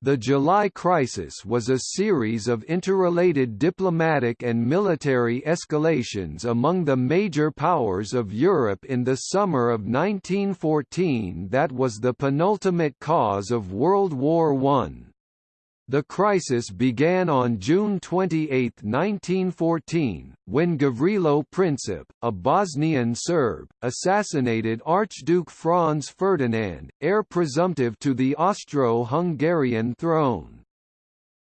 The July crisis was a series of interrelated diplomatic and military escalations among the major powers of Europe in the summer of 1914 that was the penultimate cause of World War I. The crisis began on June 28, 1914, when Gavrilo Princip, a Bosnian Serb, assassinated Archduke Franz Ferdinand, heir presumptive to the Austro-Hungarian throne.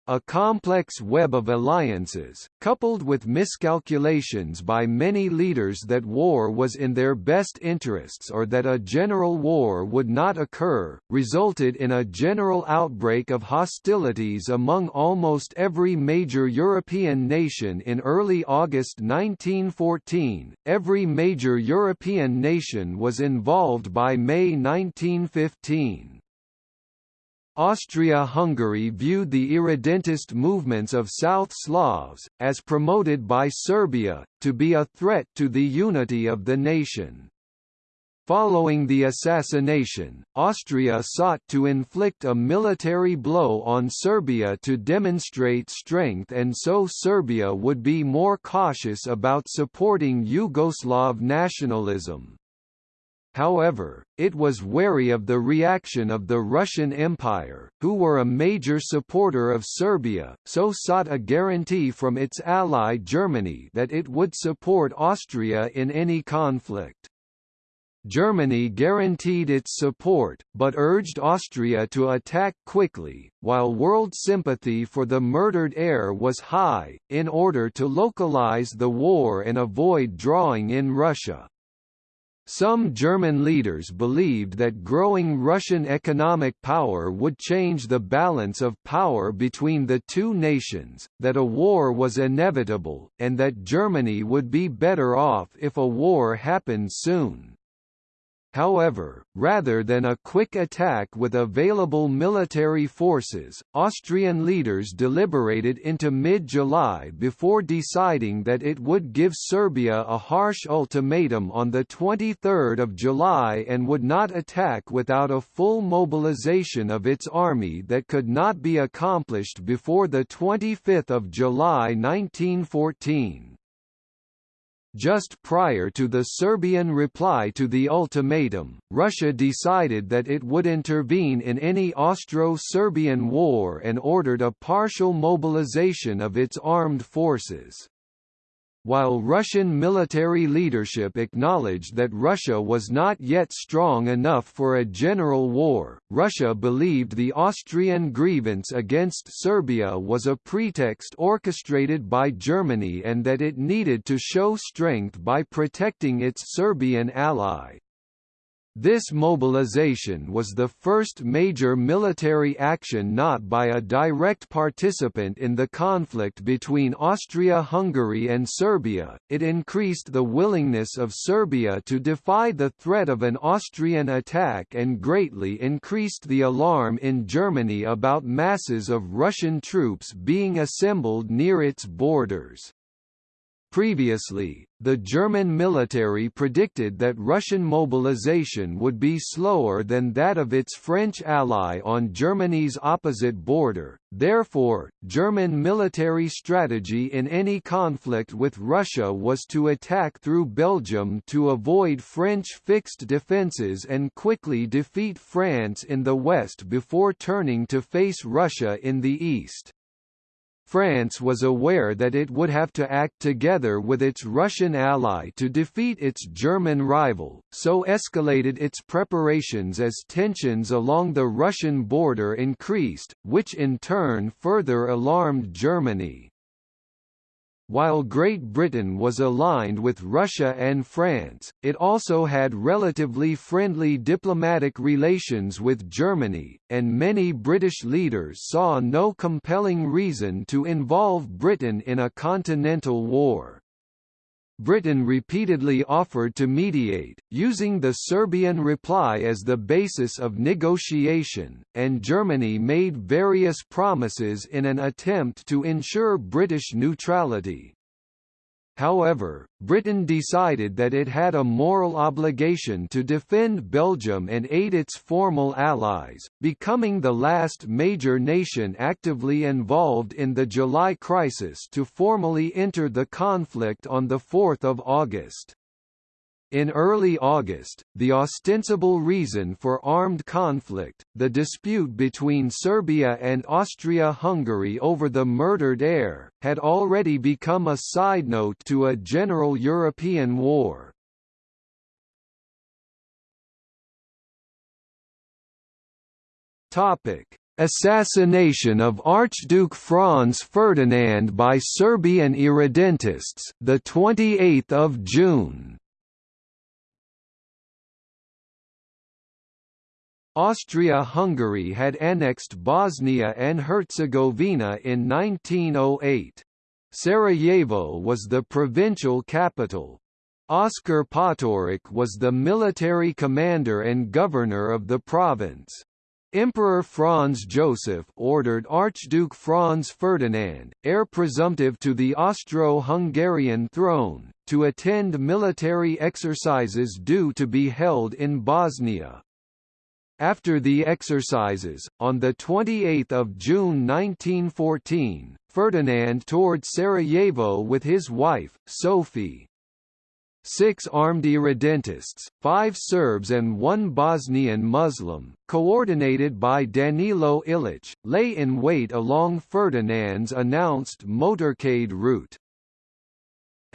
A complex web of alliances, coupled with miscalculations by many leaders that war was in their best interests or that a general war would not occur, resulted in a general outbreak of hostilities among almost every major European nation in early August 1914. Every major European nation was involved by May 1915. Austria-Hungary viewed the irredentist movements of South Slavs, as promoted by Serbia, to be a threat to the unity of the nation. Following the assassination, Austria sought to inflict a military blow on Serbia to demonstrate strength and so Serbia would be more cautious about supporting Yugoslav nationalism. However, it was wary of the reaction of the Russian Empire, who were a major supporter of Serbia, so sought a guarantee from its ally Germany that it would support Austria in any conflict. Germany guaranteed its support, but urged Austria to attack quickly, while world sympathy for the murdered heir was high, in order to localize the war and avoid drawing in Russia. Some German leaders believed that growing Russian economic power would change the balance of power between the two nations, that a war was inevitable, and that Germany would be better off if a war happened soon. However, rather than a quick attack with available military forces, Austrian leaders deliberated into mid-July before deciding that it would give Serbia a harsh ultimatum on 23 July and would not attack without a full mobilization of its army that could not be accomplished before 25 July 1914. Just prior to the Serbian reply to the ultimatum, Russia decided that it would intervene in any Austro-Serbian war and ordered a partial mobilization of its armed forces. While Russian military leadership acknowledged that Russia was not yet strong enough for a general war, Russia believed the Austrian grievance against Serbia was a pretext orchestrated by Germany and that it needed to show strength by protecting its Serbian ally. This mobilization was the first major military action not by a direct participant in the conflict between Austria-Hungary and Serbia, it increased the willingness of Serbia to defy the threat of an Austrian attack and greatly increased the alarm in Germany about masses of Russian troops being assembled near its borders. Previously, the German military predicted that Russian mobilization would be slower than that of its French ally on Germany's opposite border, therefore, German military strategy in any conflict with Russia was to attack through Belgium to avoid French fixed defences and quickly defeat France in the west before turning to face Russia in the east. France was aware that it would have to act together with its Russian ally to defeat its German rival, so escalated its preparations as tensions along the Russian border increased, which in turn further alarmed Germany. While Great Britain was aligned with Russia and France, it also had relatively friendly diplomatic relations with Germany, and many British leaders saw no compelling reason to involve Britain in a continental war. Britain repeatedly offered to mediate, using the Serbian reply as the basis of negotiation, and Germany made various promises in an attempt to ensure British neutrality. However, Britain decided that it had a moral obligation to defend Belgium and aid its formal allies, becoming the last major nation actively involved in the July crisis to formally enter the conflict on 4 August. In early August, the ostensible reason for armed conflict, the dispute between Serbia and Austria-Hungary over the murdered heir, had already become a side note to a general European war. Topic: Assassination of Archduke Franz Ferdinand by Serbian irredentists, the 28th of June. Austria-Hungary had annexed Bosnia and Herzegovina in 1908. Sarajevo was the provincial capital. Oskar Potiorek was the military commander and governor of the province. Emperor Franz Joseph ordered Archduke Franz Ferdinand, heir presumptive to the Austro-Hungarian throne, to attend military exercises due to be held in Bosnia. After the exercises, on 28 June 1914, Ferdinand toured Sarajevo with his wife, Sophie. Six armed irredentists, five Serbs and one Bosnian Muslim, coordinated by Danilo Ilic, lay in wait along Ferdinand's announced motorcade route.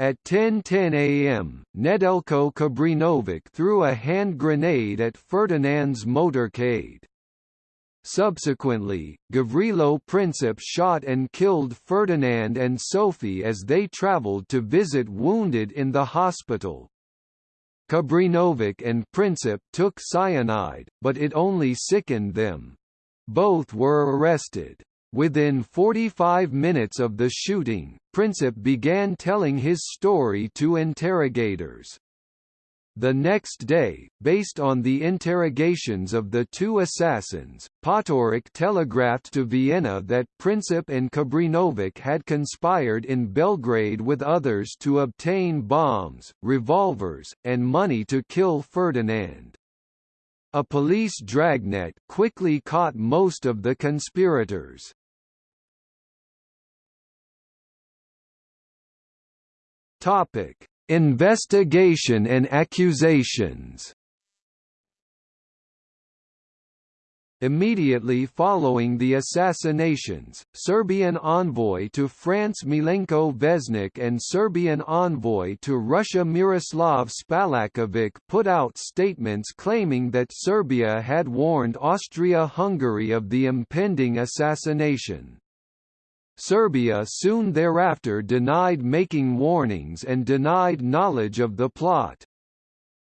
At 10.10 am, Nedelko Kabrinovic threw a hand grenade at Ferdinand's motorcade. Subsequently, Gavrilo Princip shot and killed Ferdinand and Sophie as they travelled to visit wounded in the hospital. Kabrinovic and Princip took cyanide, but it only sickened them. Both were arrested. Within 45 minutes of the shooting, Princip began telling his story to interrogators. The next day, based on the interrogations of the two assassins, Potiorek telegraphed to Vienna that Princip and Kabrinovic had conspired in Belgrade with others to obtain bombs, revolvers, and money to kill Ferdinand. A police dragnet quickly caught most of the conspirators. Topic: Investigation and accusations. Immediately following the assassinations, Serbian envoy to France Milenko Vesnik and Serbian envoy to Russia Miroslav Spalajkovic put out statements claiming that Serbia had warned Austria-Hungary of the impending assassination. Serbia soon thereafter denied making warnings and denied knowledge of the plot.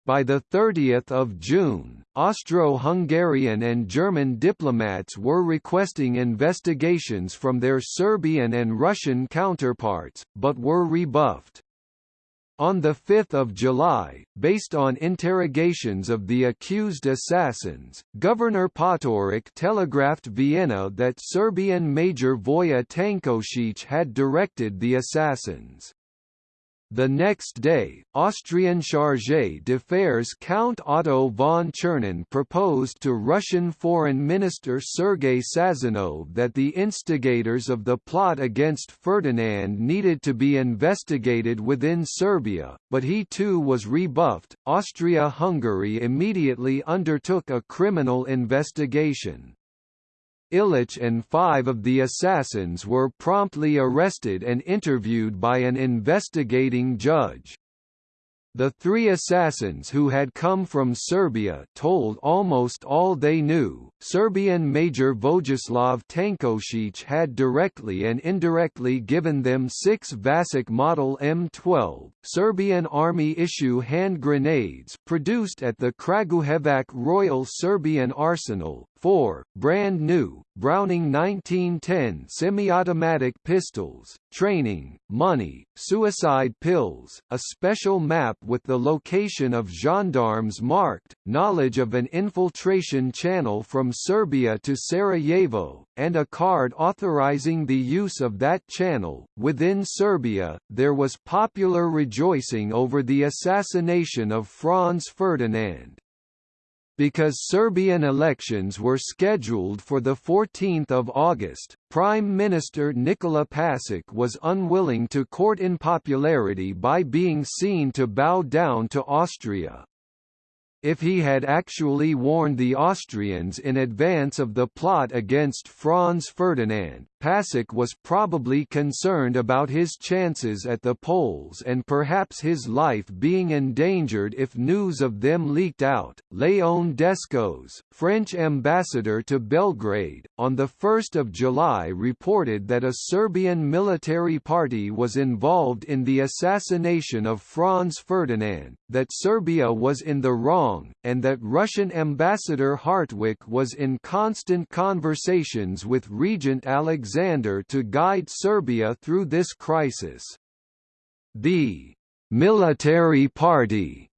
By 30 June, Austro-Hungarian and German diplomats were requesting investigations from their Serbian and Russian counterparts, but were rebuffed. On 5 July, based on interrogations of the accused assassins, Governor Potiorek telegraphed Vienna that Serbian Major Voja Tankosic had directed the assassins. The next day, Austrian chargé d'affaires Count Otto von Czernin proposed to Russian Foreign Minister Sergei Sazonov that the instigators of the plot against Ferdinand needed to be investigated within Serbia, but he too was rebuffed. Austria-Hungary immediately undertook a criminal investigation. Ilic and five of the assassins were promptly arrested and interviewed by an investigating judge. The three assassins who had come from Serbia told almost all they knew. Serbian Major Vojislav Tankosic had directly and indirectly given them six Vasic Model M12 Serbian Army issue hand grenades produced at the Kragujevac Royal Serbian Arsenal, 4, brand new, Browning 1910 semi-automatic pistols, training, money, suicide pills, a special map with the location of gendarmes marked, knowledge of an infiltration channel from Serbia to Sarajevo, and a card authorizing the use of that channel. Within Serbia, there was popular rejoicing over the assassination of Franz Ferdinand. Because Serbian elections were scheduled for 14 August, Prime Minister Nikola Pasic was unwilling to court unpopularity by being seen to bow down to Austria. If he had actually warned the Austrians in advance of the plot against Franz Ferdinand, Pasic was probably concerned about his chances at the polls and perhaps his life being endangered if news of them leaked out. Léon Descos, French ambassador to Belgrade, on 1 July reported that a Serbian military party was involved in the assassination of Franz Ferdinand, that Serbia was in the wrong, and that Russian ambassador Hartwig was in constant conversations with Regent Alexander Alexander to guide Serbia through this crisis. The military party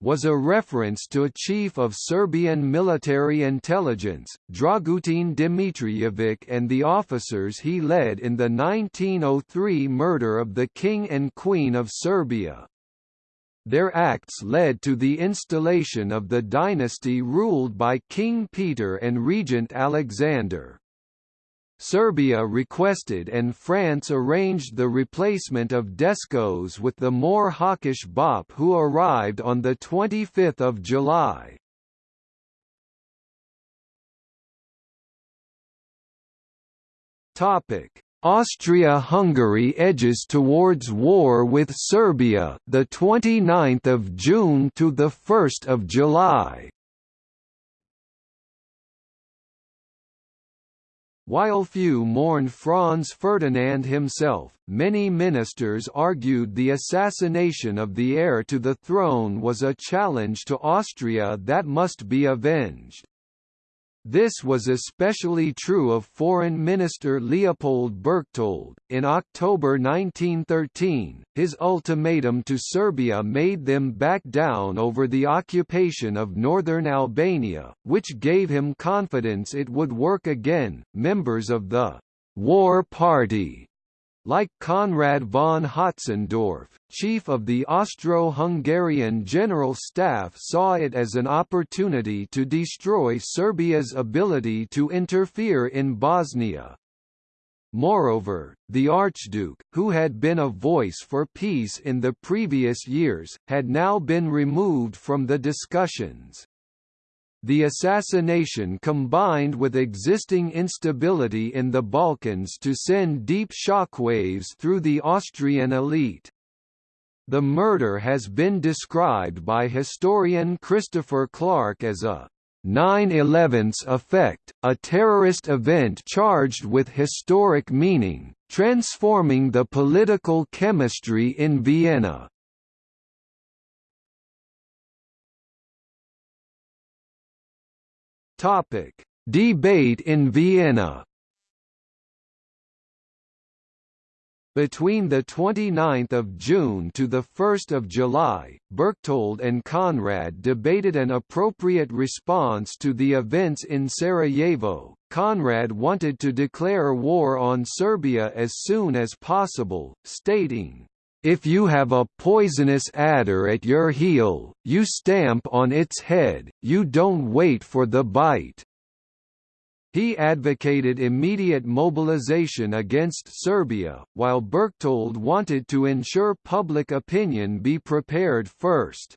was a reference to a chief of Serbian military intelligence, Dragutin Dimitrijevic and the officers he led in the 1903 murder of the King and Queen of Serbia. Their acts led to the installation of the dynasty ruled by King Peter and Regent Alexander. Serbia requested and France arranged the replacement of Descos with the more hawkish Boppe who arrived on 25 July. Austria-Hungary edges towards war with Serbia, the 29th of June to the 1st of July. While few mourned Franz Ferdinand himself, many ministers argued the assassination of the heir to the throne was a challenge to Austria that must be avenged. This was especially true of Foreign Minister Leopold Berchtold. In October 1913, his ultimatum to Serbia made them back down over the occupation of northern Albania, which gave him confidence it would work again. Members of the War Party like Conrad von Hötzendorf, chief of the Austro-Hungarian General Staff saw it as an opportunity to destroy Serbia's ability to interfere in Bosnia. Moreover, the Archduke, who had been a voice for peace in the previous years, had now been removed from the discussions. The assassination combined with existing instability in the Balkans to send deep shockwaves through the Austrian elite. The murder has been described by historian Christopher Clark as a 9-11's effect, a terrorist event charged with historic meaning, transforming the political chemistry in Vienna. Topic: Debate in Vienna. Between 29 June to 1 July, Berchtold and Conrad debated an appropriate response to the events in Sarajevo. Conrad wanted to declare war on Serbia as soon as possible, stating, if you have a poisonous adder at your heel, you stamp on its head, you don't wait for the bite. He advocated immediate mobilization against Serbia, while Berchtold wanted to ensure public opinion be prepared first.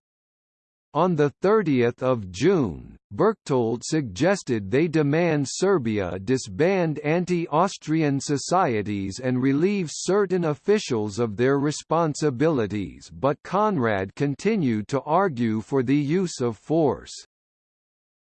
On 30 June, Berchtold suggested they demand Serbia disband anti-Austrian societies and relieve certain officials of their responsibilities but Conrad continued to argue for the use of force.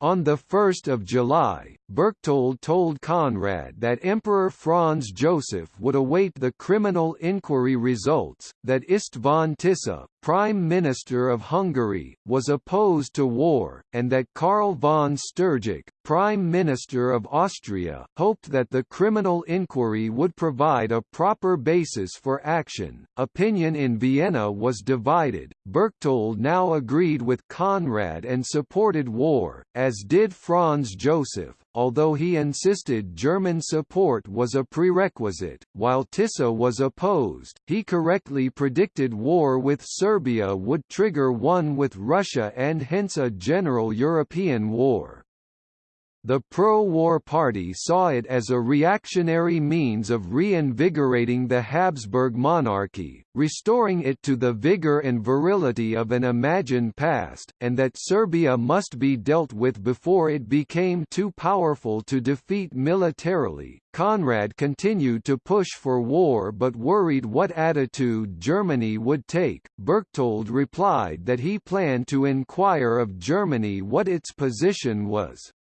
On 1 July, Berchtold told Conrad that Emperor Franz Joseph would await the criminal inquiry results, that István Tisza, Prime Minister of Hungary, was opposed to war, and that Karl von Stürgkh, Prime Minister of Austria, hoped that the criminal inquiry would provide a proper basis for action. Opinion in Vienna was divided. Berchtold now agreed with Conrad and supported war, as did Franz Joseph, although he insisted German support was a prerequisite. While Tisza was opposed, he correctly predicted war with Serbia would trigger one with Russia and hence a general European war. The pro-war party saw it as a reactionary means of reinvigorating the Habsburg monarchy, restoring it to the vigor and virility of an imagined past, and that Serbia must be dealt with before it became too powerful to defeat militarily. Conrad continued to push for war but worried what attitude Germany would take. Berchtold replied that he planned to inquire of Germany what its position was.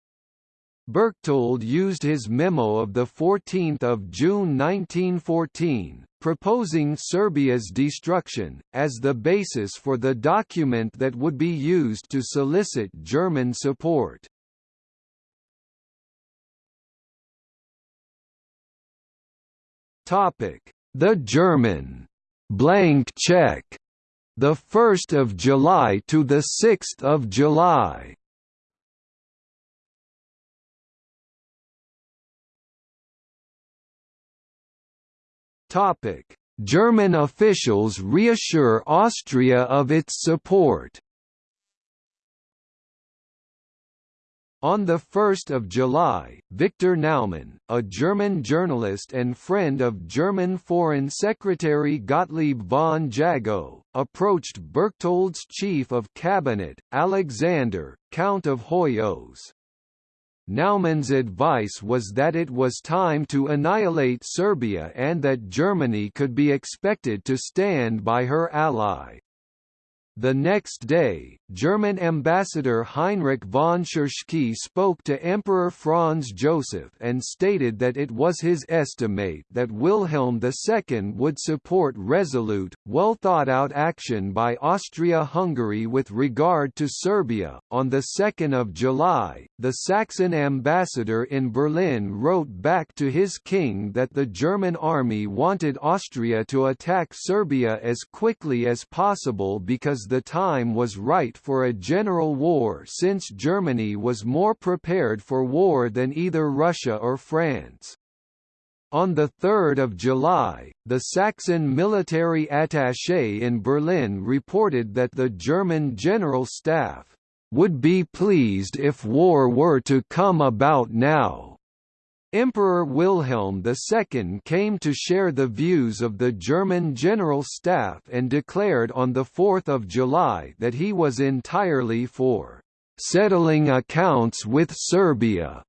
Berchtold used his memo of 14 June 1914, proposing Serbia's destruction, as the basis for the document that would be used to solicit German support. The German blank check, the 1st of July to the 6th of July. German officials reassure Austria of its support. On 1 July, Victor Naumann, a German journalist and friend of German Foreign Secretary Gottlieb von Jagow, approached Berchtold's chief of cabinet, Alexander, Count of Hoyos. Naumann's advice was that it was time to annihilate Serbia and that Germany could be expected to stand by her ally. The next day, German ambassador Heinrich von Tschirschky spoke to Emperor Franz Joseph and stated that it was his estimate that Wilhelm II would support resolute, well thought out action by Austria-Hungary with regard to Serbia. On the 2nd of July, the Saxon ambassador in Berlin wrote back to his king that the German army wanted Austria to attack Serbia as quickly as possible because the time was right for a general war since Germany was more prepared for war than either Russia or France. On 3 July, the Saxon military attaché in Berlin reported that the German General Staff would be pleased if war were to come about now. Emperor Wilhelm II came to share the views of the German General Staff and declared on 4 July that he was entirely for «settling accounts with Serbia».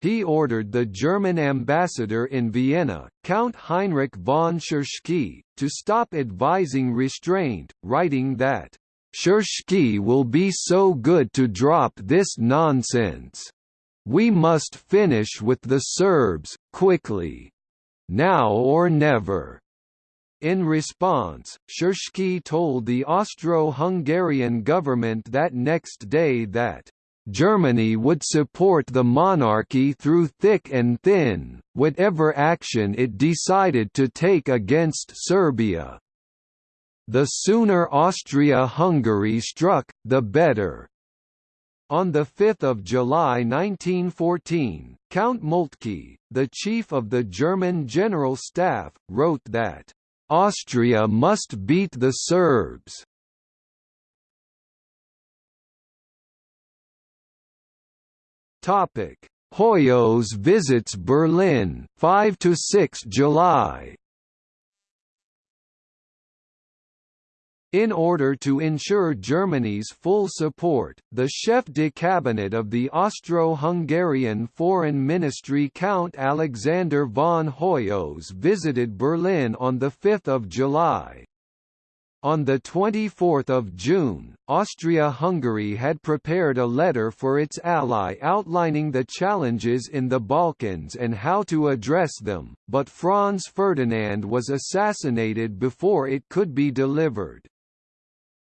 He ordered the German ambassador in Vienna, Count Heinrich von Tschirschky, to stop advising restraint, writing that, "...Tschirschky will be so good to drop this nonsense." We must finish with the Serbs, quickly. Now or never. In response, Tschirschky told the Austro-Hungarian government that next day that Germany would support the monarchy through thick and thin, whatever action it decided to take against Serbia. The sooner Austria-Hungary struck, the better. On 5 July 1914, Count Moltke, the chief of the German General Staff, wrote that, "...Austria must beat the Serbs." Hoyos visits Berlin 5 to 6 July In order to ensure Germany's full support, the chef de cabinet of the Austro-Hungarian Foreign Ministry Count Alexander von Hoyos visited Berlin on 5 July. On 24 June, Austria-Hungary had prepared a letter for its ally outlining the challenges in the Balkans and how to address them, but Franz Ferdinand was assassinated before it could be delivered.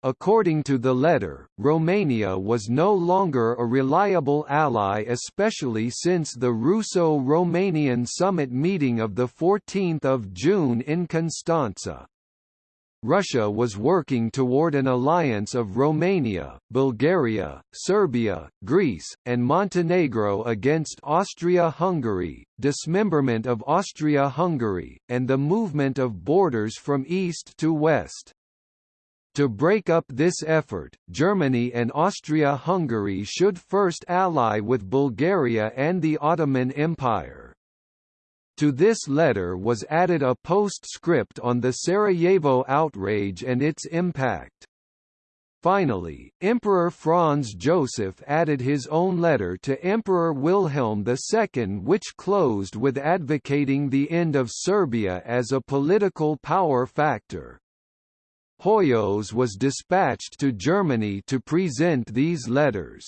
According to the letter, Romania was no longer a reliable ally especially since the Russo-Romanian summit meeting of 14 June in Constanța. Russia was working toward an alliance of Romania, Bulgaria, Serbia, Greece, and Montenegro against Austria-Hungary, dismemberment of Austria-Hungary, and the movement of borders from east to west. To break up this effort, Germany and Austria-Hungary should first ally with Bulgaria and the Ottoman Empire. To this letter was added a postscript on the Sarajevo outrage and its impact. Finally, Emperor Franz Joseph added his own letter to Emperor Wilhelm II which closed with advocating the end of Serbia as a political power factor. Hoyos was dispatched to Germany to present these letters.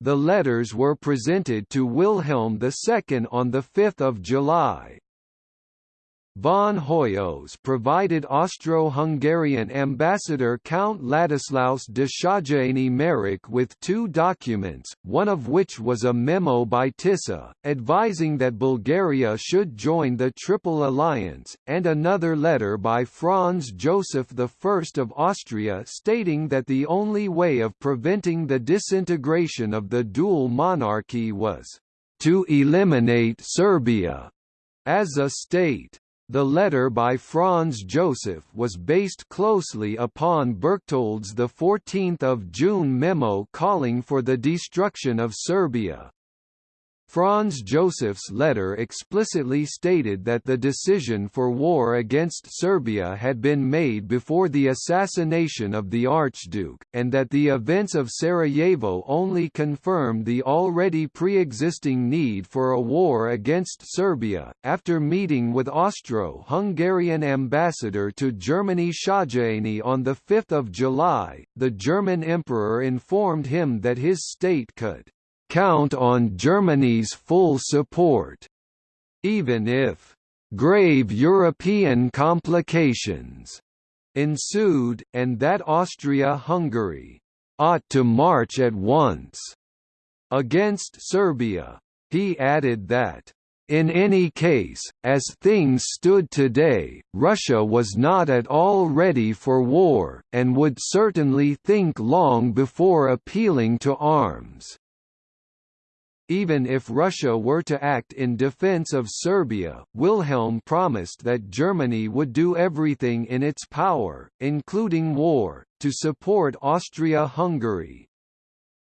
The letters were presented to Wilhelm II on 5 July. Von Hoyos provided Austro-Hungarian ambassador Count Ladislaus de Széchenyi Marek with two documents, one of which was a memo by Tisza, advising that Bulgaria should join the Triple Alliance, and another letter by Franz Joseph I of Austria stating that the only way of preventing the disintegration of the dual monarchy was to eliminate Serbia as a state. The letter by Franz Joseph was based closely upon Berchtold's 14 June memo calling for the destruction of Serbia. Franz Joseph's letter explicitly stated that the decision for war against Serbia had been made before the assassination of the Archduke, and that the events of Sarajevo only confirmed the already pre-existing need for a war against Serbia. After meeting with Austro-Hungarian ambassador to Germany Széchenyi on 5 July, the German emperor informed him that his state could count on Germany's full support, even if grave European complications ensued, and that Austria-Hungary ought to march at once against Serbia. He added that in any case, as things stood today, Russia was not at all ready for war, and would certainly think long before appealing to arms. Even if Russia were to act in defense of Serbia, Wilhelm promised that Germany would do everything in its power, including war, to support Austria-Hungary.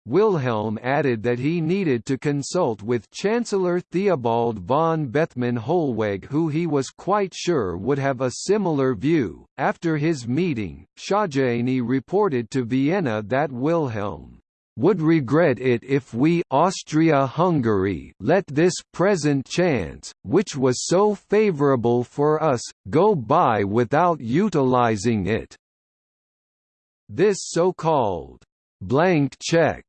Wilhelm added that he needed to consult with Chancellor Theobald von Bethmann Hollweg, who he was quite sure would have a similar view. After his meeting, Széchenyi reported to Vienna that Wilhelm would regret it if we Austria-Hungary let this present chance, which was so favorable for us, go by without utilizing it." This so-called «blank check»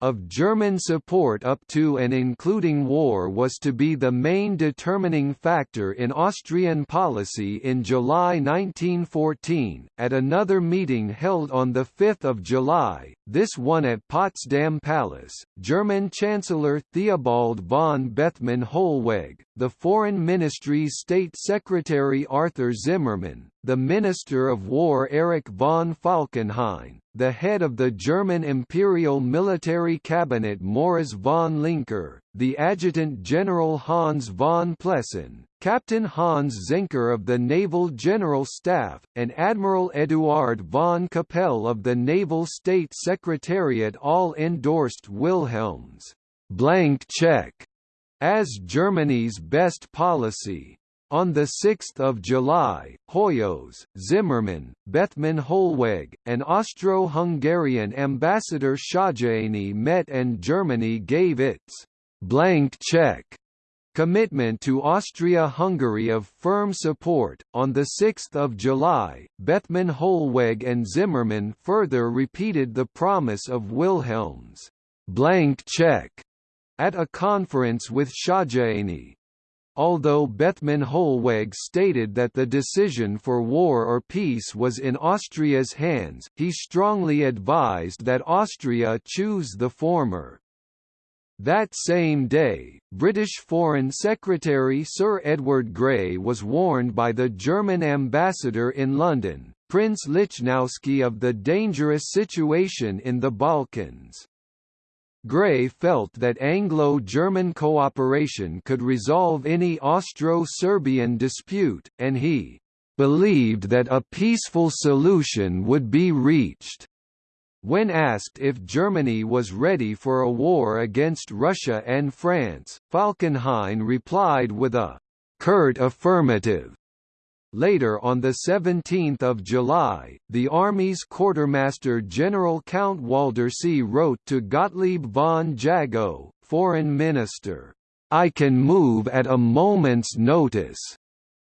of German support up to and including war was to be the main determining factor in Austrian policy in July 1914. At another meeting held on 5 July, this one at Potsdam Palace, German Chancellor Theobald von Bethmann Hollweg, the Foreign Ministry's State Secretary Arthur Zimmermann, the Minister of War Erich von Falkenhayn, the head of the German Imperial Military Cabinet Moritz von Lincker, the Adjutant General Hans von Plessen, Captain Hans Zinker of the Naval General Staff, and Admiral Eduard von Capelle of the Naval State Secretariat all endorsed Wilhelm's blank check as Germany's best policy. On 6 July, Hoyos, Zimmermann, Bethmann Hollweg, and Austro-Hungarian ambassador Széchenyi met and Germany gave its «blank check» commitment to Austria-Hungary of firm support. On the 6th of July, Bethmann Hollweg and Zimmermann further repeated the promise of Wilhelm's blank check at a conference with Szögyény. Although Bethmann Hollweg stated that the decision for war or peace was in Austria's hands, he strongly advised that Austria choose the former. That same day, British Foreign Secretary Sir Edward Grey was warned by the German ambassador in London, Prince Lichnowsky of the dangerous situation in the Balkans. Grey felt that Anglo-German cooperation could resolve any Austro-Serbian dispute, and he believed that a peaceful solution would be reached. When asked if Germany was ready for a war against Russia and France, Falkenhayn replied with a curt affirmative. Later on 17 July, the Army's Quartermaster General Count Waldersee wrote to Gottlieb von Jagow, Foreign Minister, "'I can move at a moment's notice.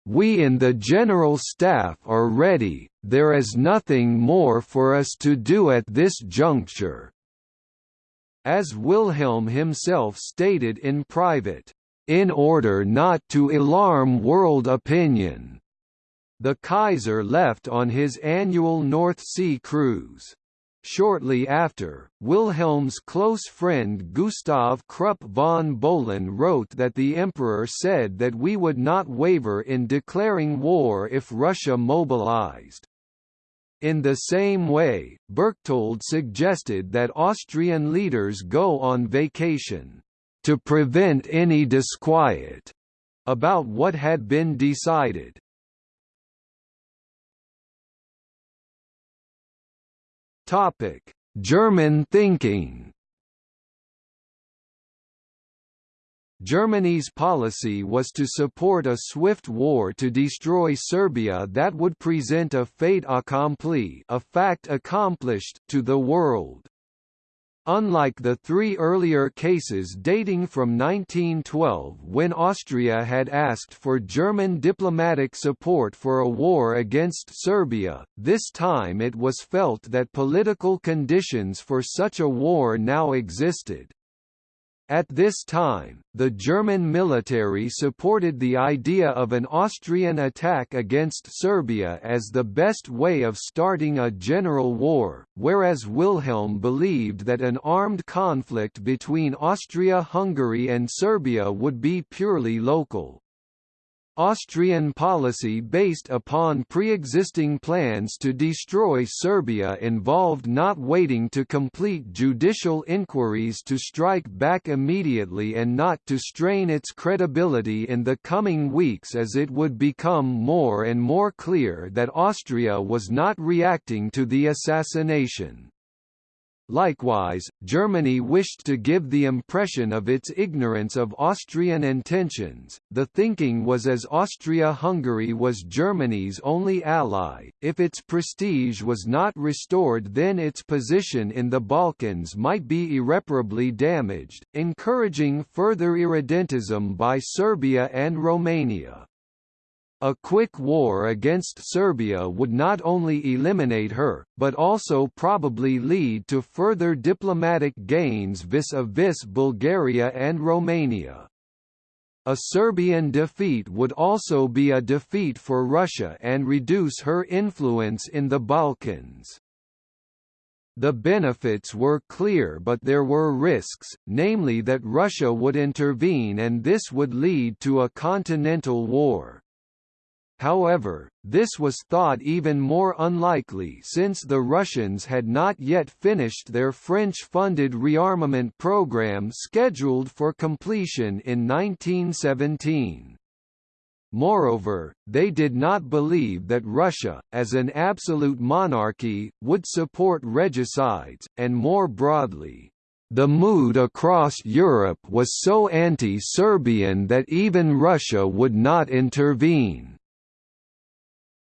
We in the General Staff are ready, there is nothing more for us to do at this juncture." As Wilhelm himself stated in private, "...in order not to alarm world opinion." The Kaiser left on his annual North Sea cruise. Shortly after, Wilhelm's close friend Gustav Krupp von Bohlen wrote that the Emperor said that we would not waver in declaring war if Russia mobilized. In the same way, Berchtold suggested that Austrian leaders go on vacation, "...to prevent any disquiet," about what had been decided. Topic: German thinking. Germany's policy was to support a swift war to destroy Serbia that would present a fait accompli, a fact accomplished to the world. Unlike the three earlier cases dating from 1912 when Austria had asked for German diplomatic support for a war against Serbia, this time it was felt that political conditions for such a war now existed. At this time, the German military supported the idea of an Austrian attack against Serbia as the best way of starting a general war, whereas Wilhelm believed that an armed conflict between Austria-Hungary and Serbia would be purely local. Austrian policy based upon pre-existing plans to destroy Serbia involved not waiting to complete judicial inquiries to strike back immediately and not to strain its credibility in the coming weeks as it would become more and more clear that Austria was not reacting to the assassination. Likewise, Germany wished to give the impression of its ignorance of Austrian intentions. The thinking was as Austria-Hungary was Germany's only ally, if its prestige was not restored then its position in the Balkans might be irreparably damaged, encouraging further irredentism by Serbia and Romania. A quick war against Serbia would not only eliminate her, but also probably lead to further diplomatic gains vis-a-vis -vis Bulgaria and Romania. A Serbian defeat would also be a defeat for Russia and reduce her influence in the Balkans. The benefits were clear but there were risks, namely that Russia would intervene and this would lead to a continental war. However, this was thought even more unlikely since the Russians had not yet finished their French-funded rearmament program scheduled for completion in 1917. Moreover, they did not believe that Russia, as an absolute monarchy, would support regicides, and more broadly, the mood across Europe was so anti-Serbian that even Russia would not intervene.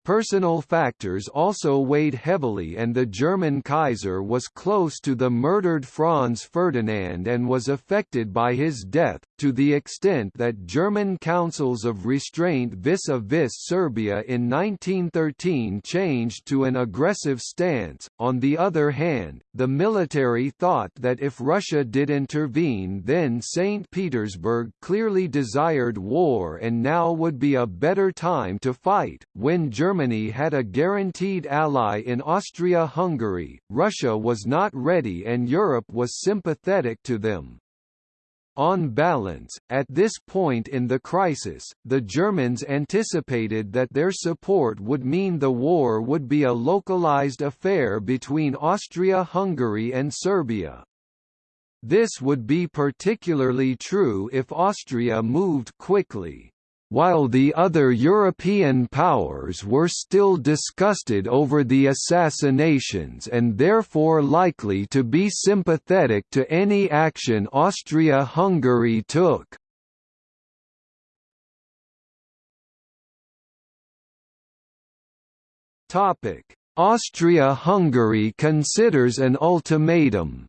Personal factors also weighed heavily and the German Kaiser was close to the murdered Franz Ferdinand and was affected by his death, to the extent that German councils of restraint vis-a-vis -vis Serbia in 1913 changed to an aggressive stance. On the other hand, the military thought that if Russia did intervene then St. Petersburg clearly desired war and now would be a better time to fight, when Germany Germany had a guaranteed ally in Austria-Hungary, Russia was not ready and Europe was sympathetic to them. On balance, at this point in the crisis, the Germans anticipated that their support would mean the war would be a localized affair between Austria-Hungary and Serbia. This would be particularly true if Austria moved quickly while the other European powers were still disgusted over the assassinations and therefore likely to be sympathetic to any action Austria-Hungary took. Austria-Hungary considers an ultimatum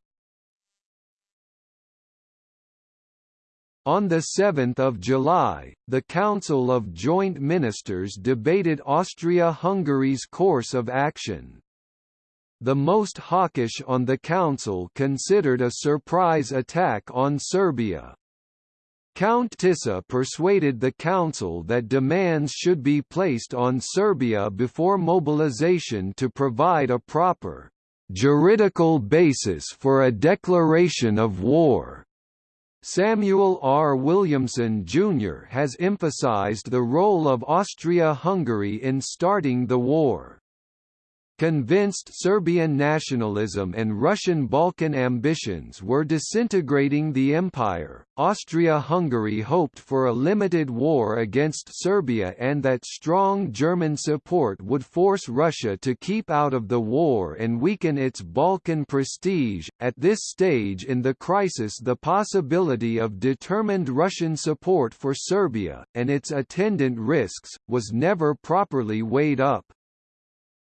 On 7 July, the Council of Joint Ministers debated Austria-Hungary's course of action. The most hawkish on the Council considered a surprise attack on Serbia. Count Tisza persuaded the Council that demands should be placed on Serbia before mobilization to provide a proper juridical basis for a declaration of war. Samuel R. Williamson, Jr. has emphasized the role of Austria-Hungary in starting the war. Convinced Serbian nationalism and Russian Balkan ambitions were disintegrating the empire, Austria-Hungary hoped for a limited war against Serbia and that strong German support would force Russia to keep out of the war and weaken its Balkan prestige. At this stage in the crisis the possibility of determined Russian support for Serbia, and its attendant risks, was never properly weighed up.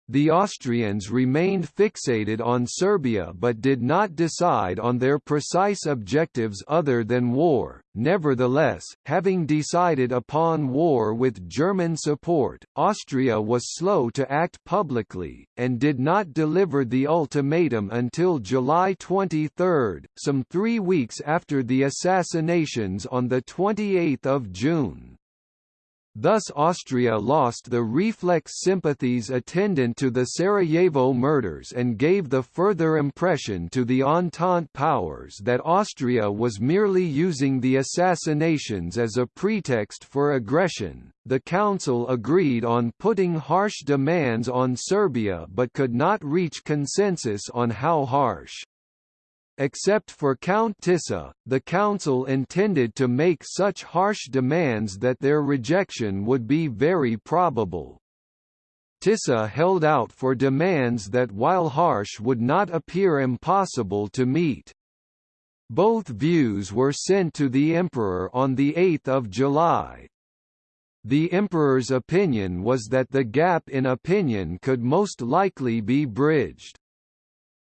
The Austrians remained fixated on Serbia but did not decide on their precise objectives other than war. Nevertheless, having decided upon war with German support, Austria was slow to act publicly, and did not deliver the ultimatum until July 23, some three weeks after the assassinations on 28 June. Thus Austria lost the reflex sympathies attendant to the Sarajevo murders and gave the further impression to the Entente powers that Austria was merely using the assassinations as a pretext for aggression. The Council agreed on putting harsh demands on Serbia but could not reach consensus on how harsh. Except for Count Tisza, the Council intended to make such harsh demands that their rejection would be very probable. Tisza held out for demands that while harsh would not appear impossible to meet. Both views were sent to the Emperor on 8 July. The Emperor's opinion was that the gap in opinion could most likely be bridged.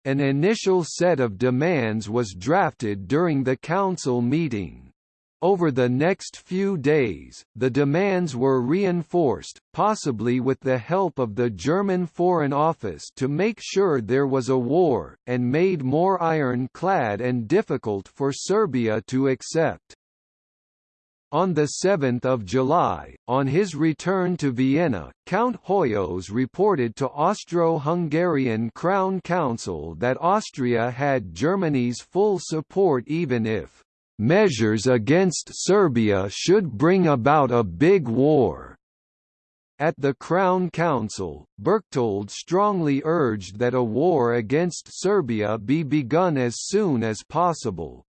An initial set of demands was drafted during the council meeting. Over the next few days, the demands were reinforced, possibly with the help of the German Foreign Office to make sure there was a war, and made more ironclad and difficult for Serbia to accept. On 7 July, on his return to Vienna, Count Hoyos reported to Austro-Hungarian Crown Council that Austria had Germany's full support even if "...measures against Serbia should bring about a big war." At the Crown Council, Berchtold strongly urged that a war against Serbia be begun as soon as possible.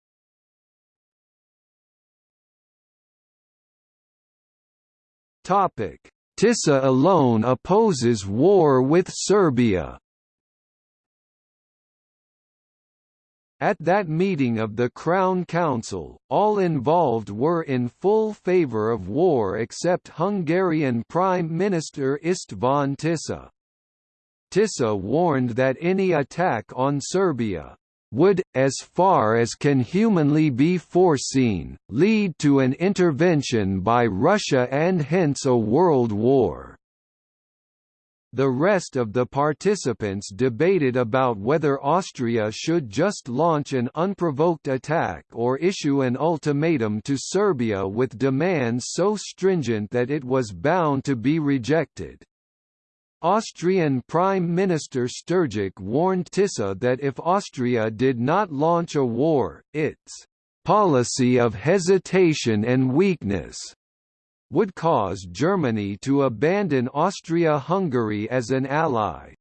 Tisza alone opposes war with Serbia. At that meeting of the Crown Council, all involved were in full favour of war except Hungarian Prime Minister István Tisza. Tisza warned that any attack on Serbia would, as far as can humanly be foreseen, lead to an intervention by Russia and hence a world war. The rest of the participants debated about whether Austria should just launch an unprovoked attack or issue an ultimatum to Serbia with demands so stringent that it was bound to be rejected. Austrian Prime Minister Stürgkh warned Tisza that if Austria did not launch a war, its policy of hesitation and weakness would cause Germany to abandon Austria-Hungary as an ally.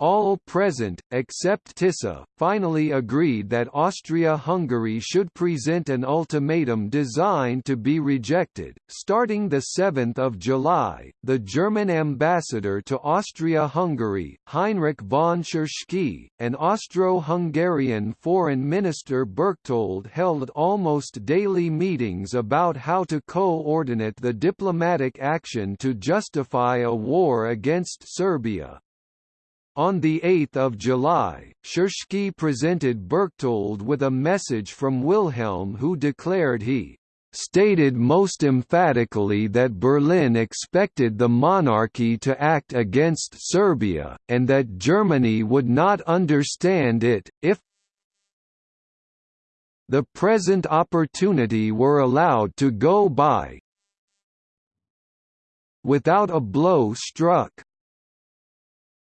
All present, except Tisza, finally agreed that Austria-Hungary should present an ultimatum designed to be rejected. Starting 7 July, the German ambassador to Austria-Hungary, Heinrich von Tschirschky, and Austro-Hungarian Foreign Minister Berchtold held almost daily meetings about how to coordinate the diplomatic action to justify a war against Serbia. On 8 July, Tschirschky presented Berchtold with a message from Wilhelm who declared he stated most emphatically that Berlin expected the monarchy to act against Serbia, and that Germany would not understand it, if the present opportunity were allowed to go by without a blow struck.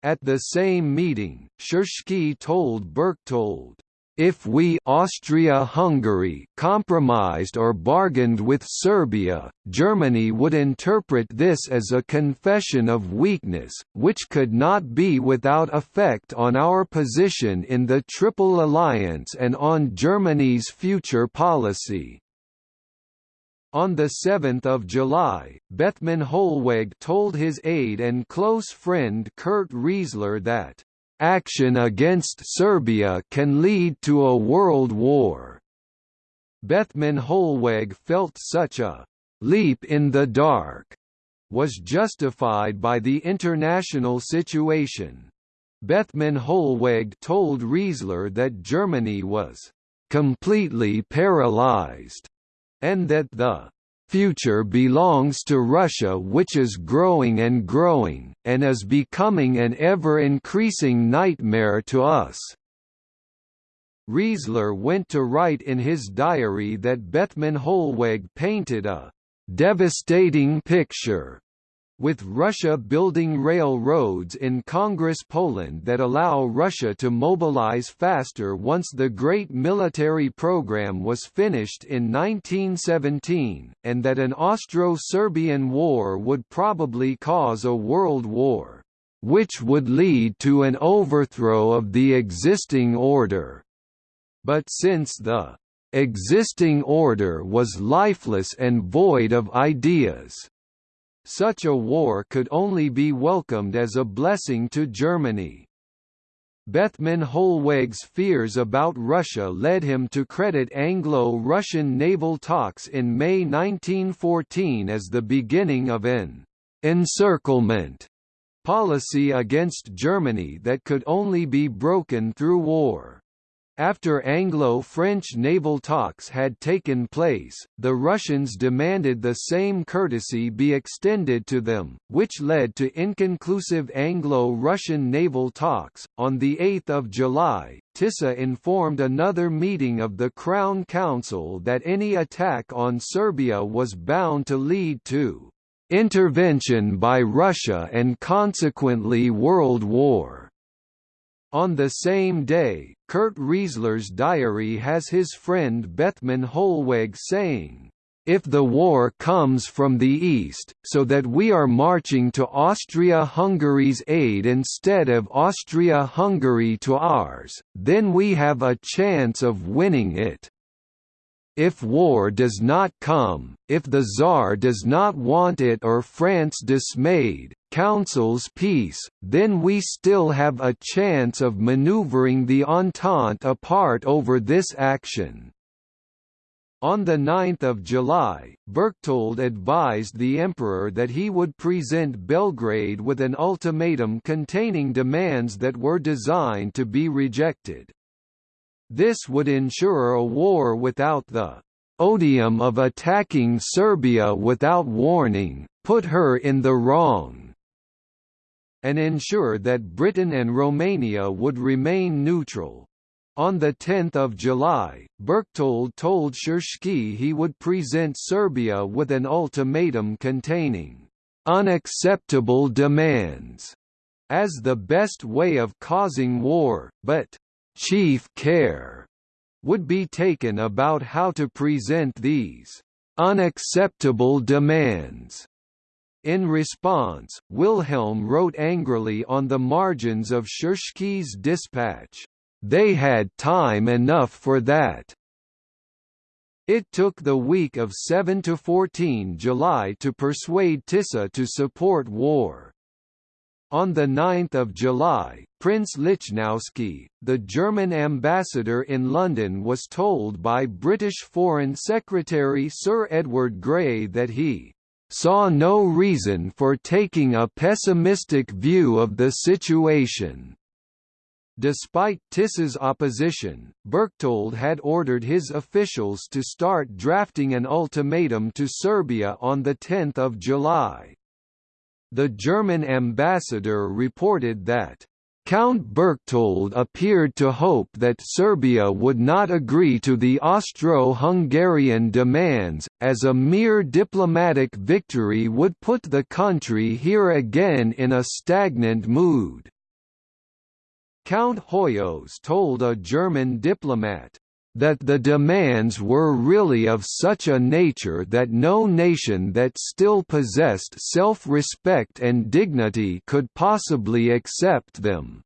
At the same meeting, Tschirschky told Berchtold, if we Austria-Hungary compromised or bargained with Serbia, Germany would interpret this as a confession of weakness, which could not be without effect on our position in the Triple Alliance and on Germany's future policy. On 7 July, Bethmann Hollweg told his aide and close friend Kurt Riezler that, "...action against Serbia can lead to a world war." Bethmann Hollweg felt such a "...leap in the dark." was justified by the international situation. Bethmann Hollweg told Riezler that Germany was completely paralyzed and that the future belongs to Russia which is growing and growing, and is becoming an ever-increasing nightmare to us." Riezler went to write in his diary that Bethmann Hollweg painted a "...devastating picture," with Russia building railroads in Congress Poland that allow Russia to mobilize faster once the great military program was finished in 1917, and that an Austro-Serbian war would probably cause a world war, which would lead to an overthrow of the existing order. But since the existing order was lifeless and void of ideas, such a war could only be welcomed as a blessing to Germany. Bethmann Hollweg's fears about Russia led him to credit Anglo-Russian naval talks in May 1914 as the beginning of an «encirclement» policy against Germany that could only be broken through war. After Anglo-French naval talks had taken place, the Russians demanded the same courtesy be extended to them, which led to inconclusive Anglo-Russian naval talks. On the 8th of July, Tisza informed another meeting of the Crown Council that any attack on Serbia was bound to lead to intervention by Russia and consequently world war. On the same day, Kurt Riezler's diary has his friend Bethmann Hollweg saying, if the war comes from the east, so that we are marching to Austria-Hungary's aid instead of Austria-Hungary to ours, then we have a chance of winning it." If war does not come, if the Tsar does not want it or France dismayed, counsels peace, then we still have a chance of maneuvering the Entente apart over this action. On 9 July, Berchtold advised the emperor that he would present Belgrade with an ultimatum containing demands that were designed to be rejected. This would ensure a war without the odium of attacking Serbia without warning, put her in the wrong, and ensure that Britain and Romania would remain neutral. On 10 July, Berchtold told Tschirschky he would present Serbia with an ultimatum containing unacceptable demands as the best way of causing war, but chief care would be taken about how to present these unacceptable demands. In response, Wilhelm wrote angrily on the margins of Tschirschky's dispatch, they had time enough for that. It took the week of seven to fourteen July to persuade Tisza to support war. On 9 July, Prince Lichnowsky, the German ambassador in London was told by British Foreign Secretary Sir Edward Grey that he "...saw no reason for taking a pessimistic view of the situation." Despite Tisza's opposition, Berchtold had ordered his officials to start drafting an ultimatum to Serbia on 10 July. The German ambassador reported that Count Berchtold appeared to hope that Serbia would not agree to the Austro-Hungarian demands, as a mere diplomatic victory would put the country here again in a stagnant mood. Count Hoyos told a German diplomat, that the demands were really of such a nature that no nation that still possessed self-respect and dignity could possibly accept them.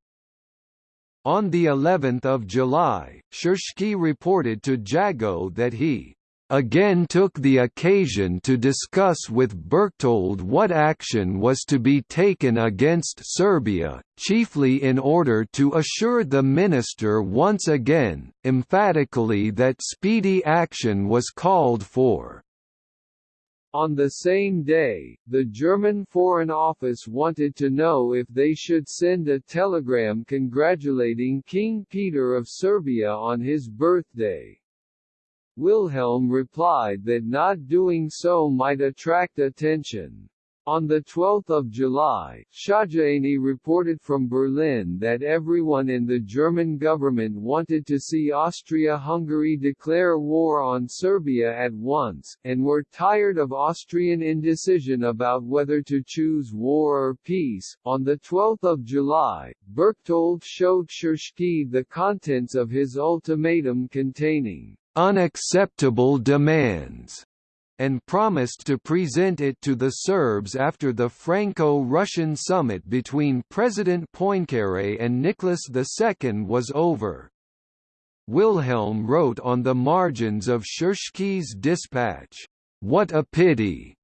On the 11th of July, Tschirschky reported to Jagow that he again took the occasion to discuss with Berchtold what action was to be taken against Serbia, chiefly in order to assure the minister once again, emphatically that speedy action was called for. On the same day, the German Foreign Office wanted to know if they should send a telegram congratulating King Peter of Serbia on his birthday. Wilhelm replied that not doing so might attract attention. On 12 July, Szögyény reported from Berlin that everyone in the German government wanted to see Austria-Hungary declare war on Serbia at once, and were tired of Austrian indecision about whether to choose war or peace. On 12 July, Berchtold showed Tschirschky the contents of his ultimatum containing unacceptable demands and promised to present it to the Serbs after the Franco-Russian summit between President Poincaré and Nicholas II was over. Wilhelm wrote on the margins of Tschirschky's dispatch, "'What a pity!'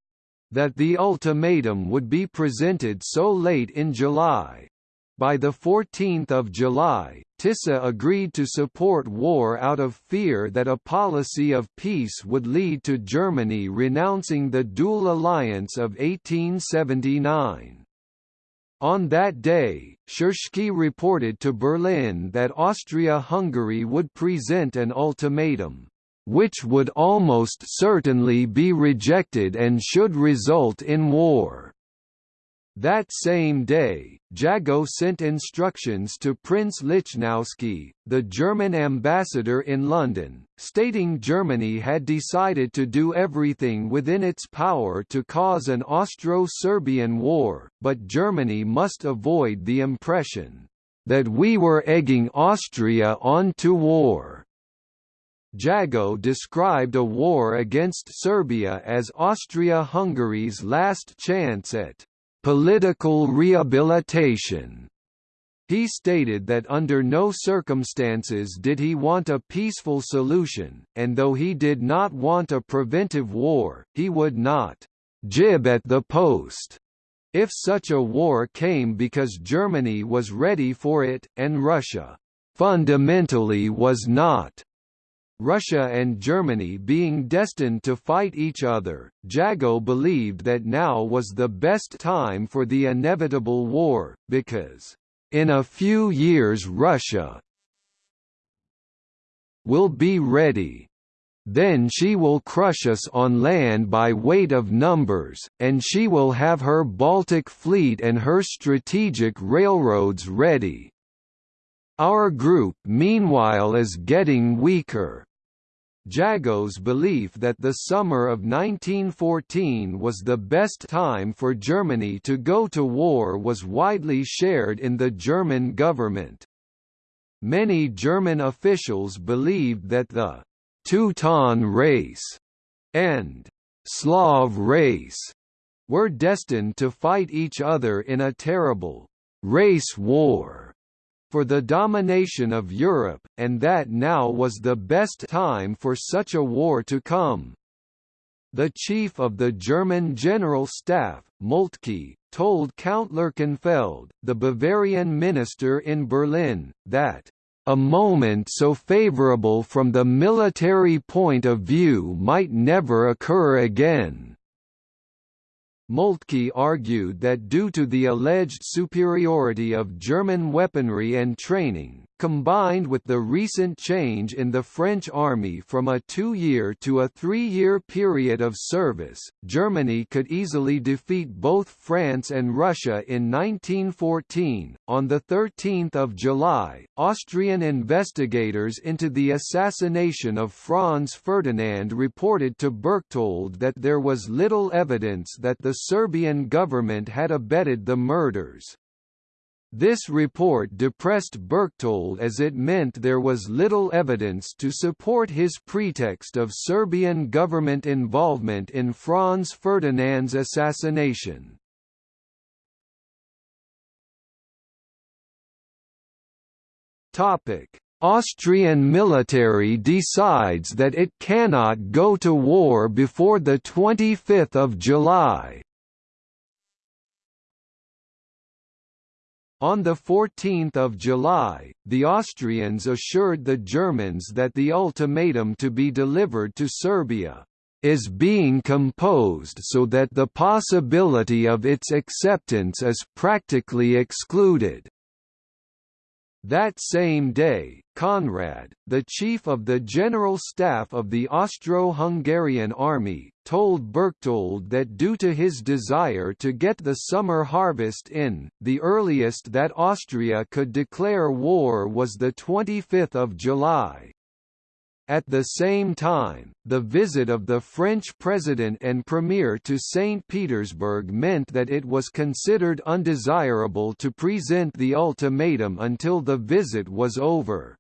that the ultimatum would be presented so late in July, by 14 July, Tisza agreed to support war out of fear that a policy of peace would lead to Germany renouncing the dual alliance of 1879. On that day, Tschirschky reported to Berlin that Austria-Hungary would present an ultimatum, which would almost certainly be rejected and should result in war. That same day, Jagow sent instructions to Prince Lichnowsky, the German ambassador in London, stating Germany had decided to do everything within its power to cause an Austro-Serbian war, but Germany must avoid the impression that we were egging Austria on to war. Jagow described a war against Serbia as Austria-Hungary's last chance at political rehabilitation. He stated that under no circumstances did he want a peaceful solution, and though he did not want a preventive war, he would not «jib at the post» if such a war came because Germany was ready for it, and Russia «fundamentally was not». Russia and Germany being destined to fight each other, Jagow believed that now was the best time for the inevitable war, because in a few years Russia will be ready. Then she will crush us on land by weight of numbers, and she will have her Baltic fleet and her strategic railroads ready. Our group meanwhile is getting weaker. Jagow's belief that the summer of 1914 was the best time for Germany to go to war was widely shared in the German government. Many German officials believed that the Teuton race and Slav race were destined to fight each other in a terrible race war for the domination of Europe, and that now was the best time for such a war to come. The chief of the German General Staff, Moltke, told Count Lerchenfeld, the Bavarian minister in Berlin, that a moment so favorable from the military point of view might never occur again. Moltke argued that due to the alleged superiority of German weaponry and training, combined with the recent change in the French army from a two-year to a three-year period of service, Germany could easily defeat both France and Russia in 1914. On the 13th of July, Austrian investigators into the assassination of Franz Ferdinand reported to Berchtold that there was little evidence that the Serbian government had abetted the murders. This report depressed Berchtold as it meant there was little evidence to support his pretext of Serbian government involvement in Franz Ferdinand's assassination. Austrian military decides that it cannot go to war before 25 July On 14 July, the Austrians assured the Germans that the ultimatum to be delivered to Serbia is being composed so that the possibility of its acceptance is practically excluded. That same day, Conrad, the chief of the General Staff of the Austro-Hungarian Army, told Berchtold that due to his desire to get the summer harvest in, the earliest that Austria could declare war was 25 July. At the same time, the visit of the French president and premier to St. Petersburg meant that it was considered undesirable to present the ultimatum until the visit was over.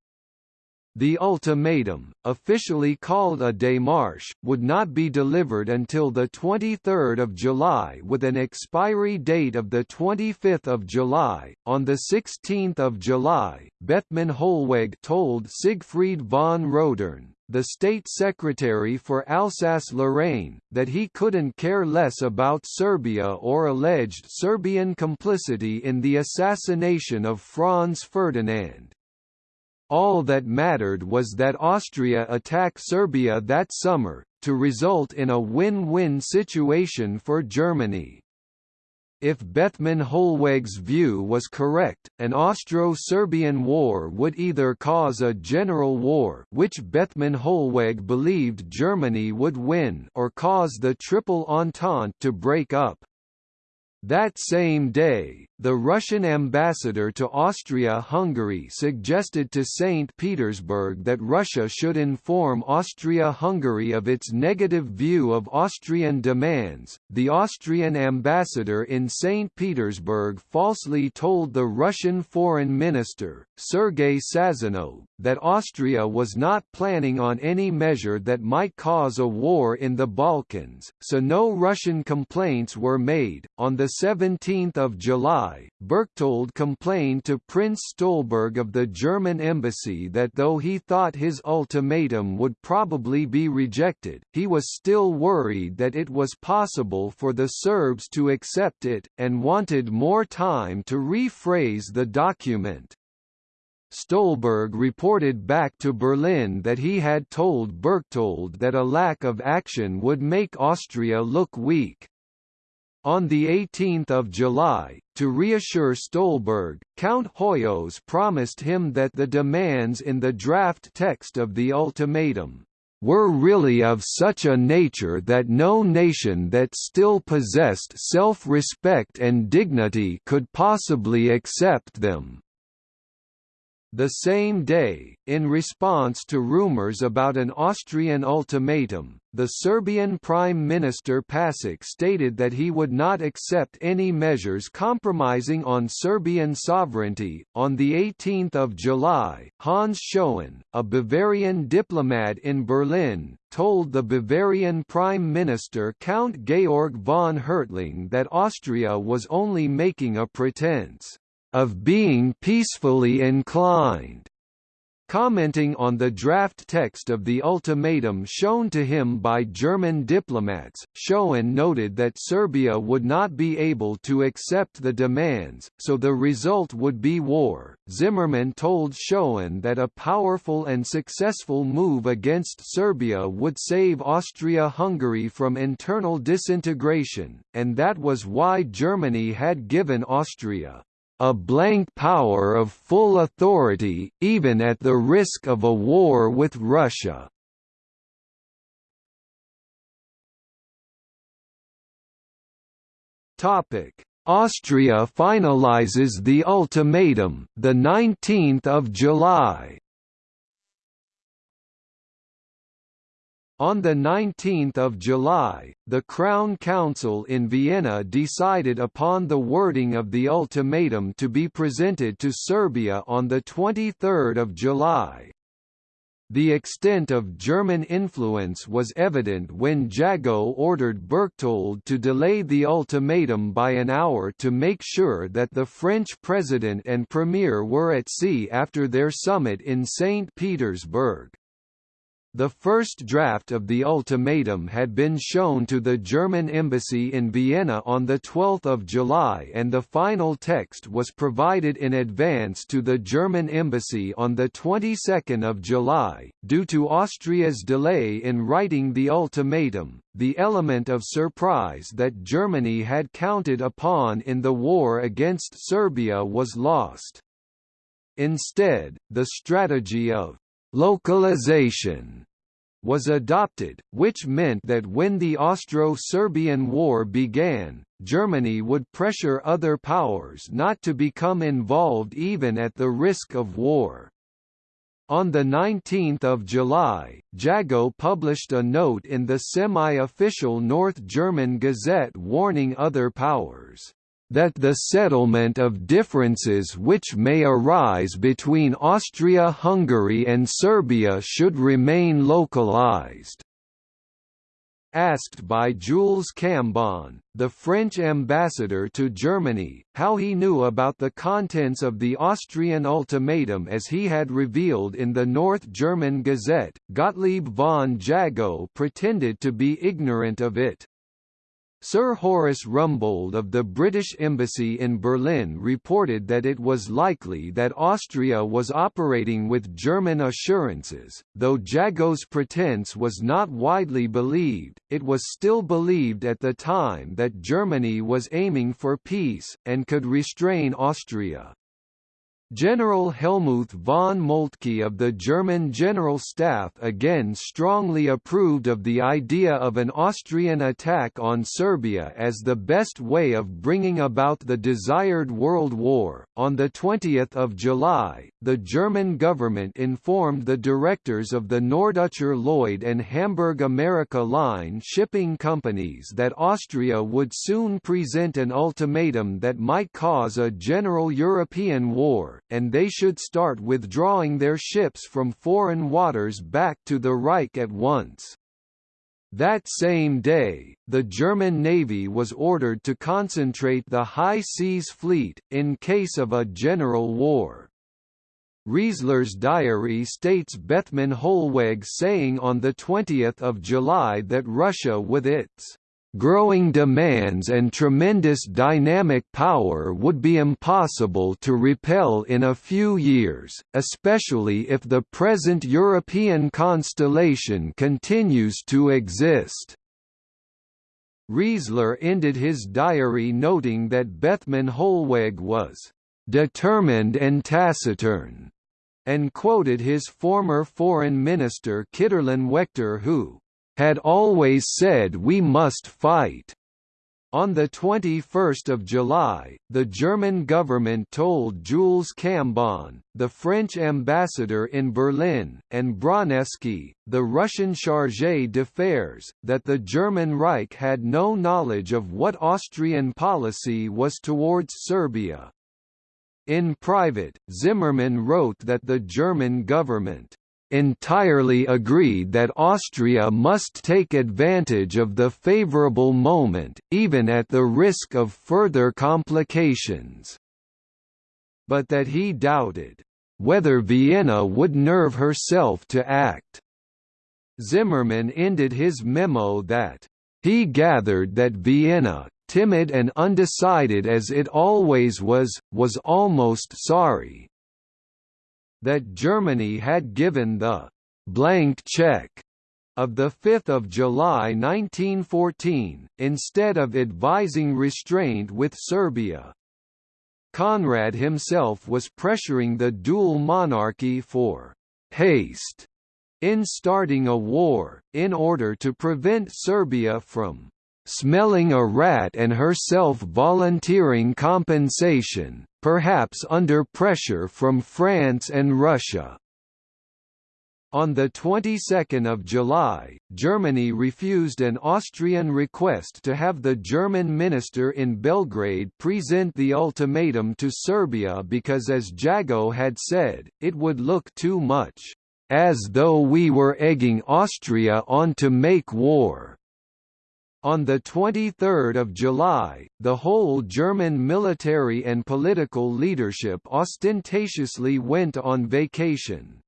The ultimatum, officially called a démarche, would not be delivered until 23 July with an expiry date of 25 July. On 16 July, Bethmann Hollweg told Siegfried von Roedern, the state secretary for Alsace-Lorraine, that he couldn't care less about Serbia or alleged Serbian complicity in the assassination of Franz Ferdinand. All that mattered was that Austria attack Serbia that summer, to result in a win-win situation for Germany. If Bethmann Hollweg's view was correct, an Austro-Serbian war would either cause a general war which Bethmann Hollweg believed Germany would win or cause the Triple Entente to break up. That same day, the Russian ambassador to Austria-Hungary suggested to St. Petersburg that Russia should inform Austria-Hungary of its negative view of Austrian demands. The Austrian ambassador in St. Petersburg falsely told the Russian foreign minister, Sergei Sazonov, that Austria was not planning on any measure that might cause a war in the Balkans, so no Russian complaints were made. On the 17th of July, July, Berchtold complained to Prince Stolberg of the German embassy that though he thought his ultimatum would probably be rejected, he was still worried that it was possible for the Serbs to accept it, and wanted more time to rephrase the document. Stolberg reported back to Berlin that he had told Berchtold that a lack of action would make Austria look weak. On 18 July, to reassure Stolberg, Count Hoyos promised him that the demands in the draft text of the ultimatum were really of such a nature that no nation that still possessed self-respect and dignity could possibly accept them. The same day, in response to rumors about an Austrian ultimatum, the Serbian Prime Minister Pasic stated that he would not accept any measures compromising on Serbian sovereignty. On the 18th of July, Hans Schoen, a Bavarian diplomat in Berlin, told the Bavarian Prime Minister Count Georg von Hertling that Austria was only making a pretense of being peacefully inclined. Commenting on the draft text of the ultimatum shown to him by German diplomats, Schoen noted that Serbia would not be able to accept the demands, so the result would be war. Zimmermann told Schoen that a powerful and successful move against Serbia would save Austria-Hungary from internal disintegration, and that was why Germany had given Austria a blank power of full authority, even at the risk of a war with Russia. Austria finalizes the ultimatum, the 19th of July. On 19 July, the Crown Council in Vienna decided upon the wording of the ultimatum to be presented to Serbia on 23 July. The extent of German influence was evident when Jagow ordered Berchtold to delay the ultimatum by an hour to make sure that the French president and premier were at sea after their summit in St. Petersburg. The first draft of the ultimatum had been shown to the German embassy in Vienna on 12 July and the final text was provided in advance to the German embassy on the 22nd of July. Due to Austria's delay in writing the ultimatum, the element of surprise that Germany had counted upon in the war against Serbia was lost. Instead, the strategy of localization was adopted, which meant that when the Austro-Serbian War began, Germany would pressure other powers not to become involved even at the risk of war. On 19 July, Jagow published a note in the semi-official North German Gazette warning other powers that the settlement of differences which may arise between Austria-Hungary and Serbia should remain localized. Asked by Jules Cambon, the French ambassador to Germany, how he knew about the contents of the Austrian ultimatum as he had revealed in the North German Gazette, Gottlieb von Jagow pretended to be ignorant of it. Sir Horace Rumbold of the British Embassy in Berlin reported that it was likely that Austria was operating with German assurances. Though Jagow's pretense was not widely believed, it was still believed at the time that Germany was aiming for peace, and could restrain Austria. General Helmuth von Moltke of the German General Staff again strongly approved of the idea of an Austrian attack on Serbia as the best way of bringing about the desired world war. On the 20th of July, the German government informed the directors of the Norddeutscher Lloyd and Hamburg America Line shipping companies that Austria would soon present an ultimatum that might cause a general European war and they should start withdrawing their ships from foreign waters back to the Reich at once. That same day, the German Navy was ordered to concentrate the High Seas Fleet, in case of a general war. Riezler's diary states Bethmann Hollweg saying on 20 July that Russia with its growing demands and tremendous dynamic power would be impossible to repel in a few years, especially if the present European constellation continues to exist. Riezler ended his diary noting that Bethmann Hollweg was determined and taciturn, and quoted his former foreign minister Kiderlen Waechter who had always said we must fight. On 21 July, the German government told Jules Cambon, the French ambassador in Berlin, and Bronewski, the Russian chargé d'affaires, that the German Reich had no knowledge of what Austrian policy was towards Serbia. In private, Zimmermann wrote that the German government entirely agreed that Austria must take advantage of the favourable moment, even at the risk of further complications. But that he doubted whether Vienna would nerve herself to act. Zimmermann ended his memo that he gathered that Vienna, timid and undecided as it always was, was almost sorry, that Germany had given the «blank check» of 5 July 1914, instead of advising restraint with Serbia. Conrad himself was pressuring the dual monarchy for «haste» in starting a war, in order to prevent Serbia from smelling a rat and herself volunteering compensation, perhaps under pressure from France and Russia. On the 22nd of July, Germany refused an Austrian request to have the German minister in Belgrade present the ultimatum to Serbia because as Jagow had said, it would look too much as though we were egging Austria on to make war. On 23 July, the whole German military and political leadership ostentatiously went on vacation.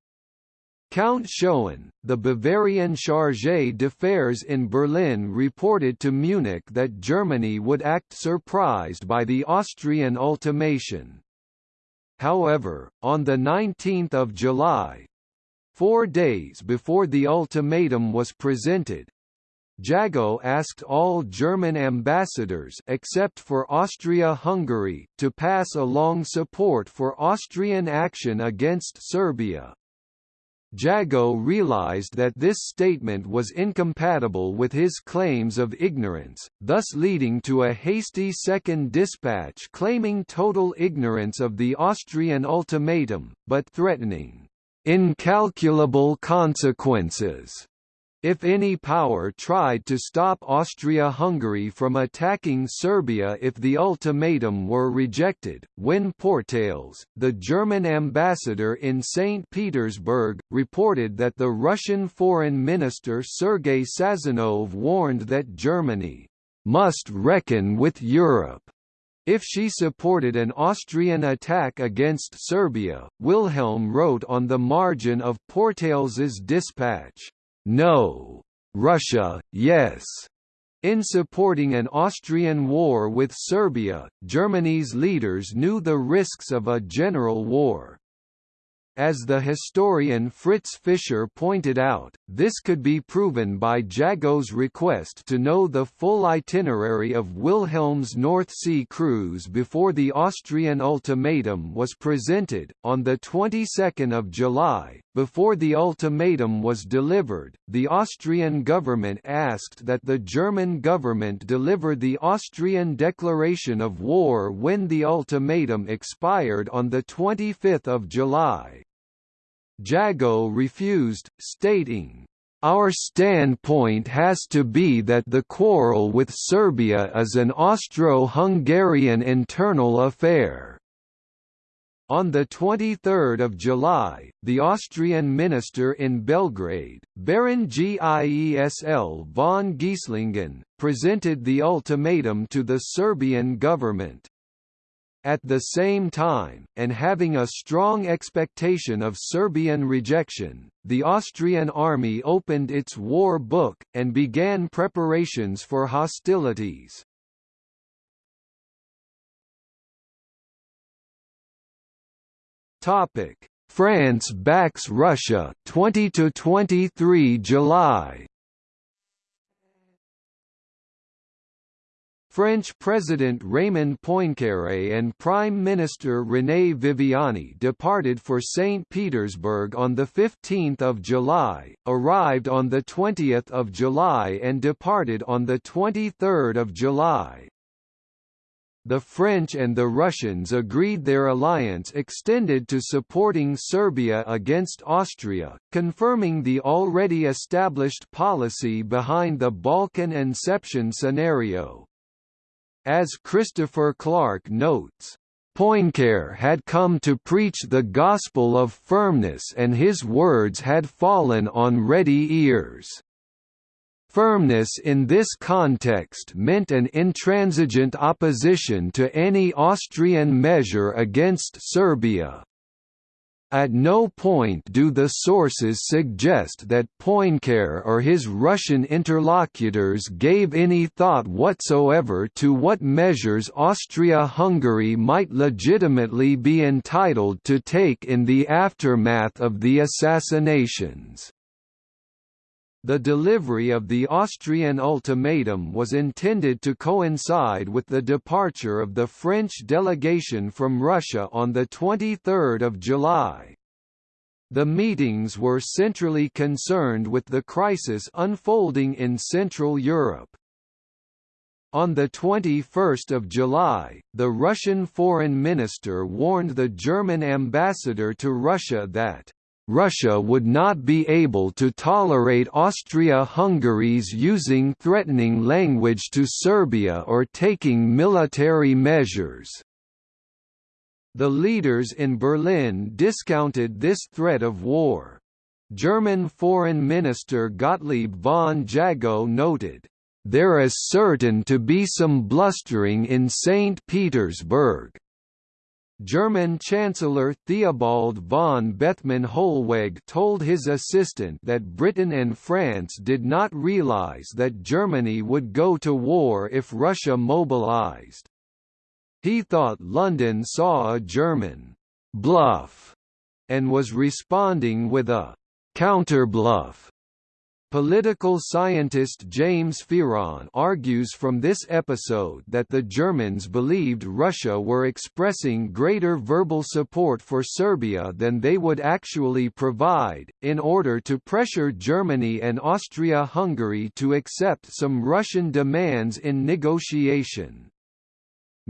Count Schoen, the Bavarian chargé d'affaires in Berlin reported to Munich that Germany would act surprised by the Austrian ultimation. However, on 19 July—four days before the ultimatum was presented, Jagow asked all German ambassadors except for Austria-Hungary to pass along support for Austrian action against Serbia. Jagow realized that this statement was incompatible with his claims of ignorance, thus leading to a hasty second dispatch claiming total ignorance of the Austrian ultimatum, but threatening incalculable consequences if any power tried to stop Austria-Hungary from attacking Serbia if the ultimatum were rejected, when Pourtalès, the German ambassador in St. Petersburg, reported that the Russian Foreign Minister Sergei Sazonov warned that Germany must reckon with Europe. If she supported an Austrian attack against Serbia, Wilhelm wrote on the margin of Pourtalès's dispatch, no. Russia, yes. In supporting an Austrian war with Serbia, Germany's leaders knew the risks of a general war. As the historian Fritz Fischer pointed out, this could be proven by Jagow's request to know the full itinerary of Wilhelm's North Sea cruise before the Austrian ultimatum was presented. On the 22nd of July, before the ultimatum was delivered, the Austrian government asked that the German government deliver the Austrian declaration of war when the ultimatum expired on the 25th of July. Jagow refused, stating, our standpoint has to be that the quarrel with Serbia is an Austro-Hungarian internal affair. On 23 July, the Austrian minister in Belgrade, Baron Giesl von Geislingen, presented the ultimatum to the Serbian government. At the same time, and having a strong expectation of Serbian rejection, the Austrian army opened its war book, and began preparations for hostilities. France backs Russia 20 to 23 July. French President Raymond Poincaré and Prime Minister René Viviani departed for St. Petersburg on 15 July, arrived on 20 July and departed on 23 July the French and the Russians agreed their alliance extended to supporting Serbia against Austria, confirming the already established policy behind the Balkan Inception scenario. As Christopher Clark notes, Poincare had come to preach the gospel of firmness and his words had fallen on ready ears. Firmness in this context meant an intransigent opposition to any Austrian measure against Serbia. At no point do the sources suggest that Poincare or his Russian interlocutors gave any thought whatsoever to what measures Austria-Hungary might legitimately be entitled to take in the aftermath of the assassinations. The delivery of the Austrian ultimatum was intended to coincide with the departure of the French delegation from Russia on 23 July. The meetings were centrally concerned with the crisis unfolding in Central Europe. On 21 July, the Russian foreign minister warned the German ambassador to Russia that Russia would not be able to tolerate Austria-Hungary's using threatening language to Serbia or taking military measures. The leaders in Berlin discounted this threat of war. German Foreign Minister Gottlieb von Jagow noted, "...there is certain to be some blustering in St. Petersburg." German Chancellor Theobald von Bethmann Hollweg told his assistant that Britain and France did not realize that Germany would go to war if Russia mobilized. He thought London saw a German bluff and was responding with a counterbluff. Political scientist James Fearon argues from this episode that the Germans believed Russia were expressing greater verbal support for Serbia than they would actually provide, in order to pressure Germany and Austria-Hungary to accept some Russian demands in negotiation.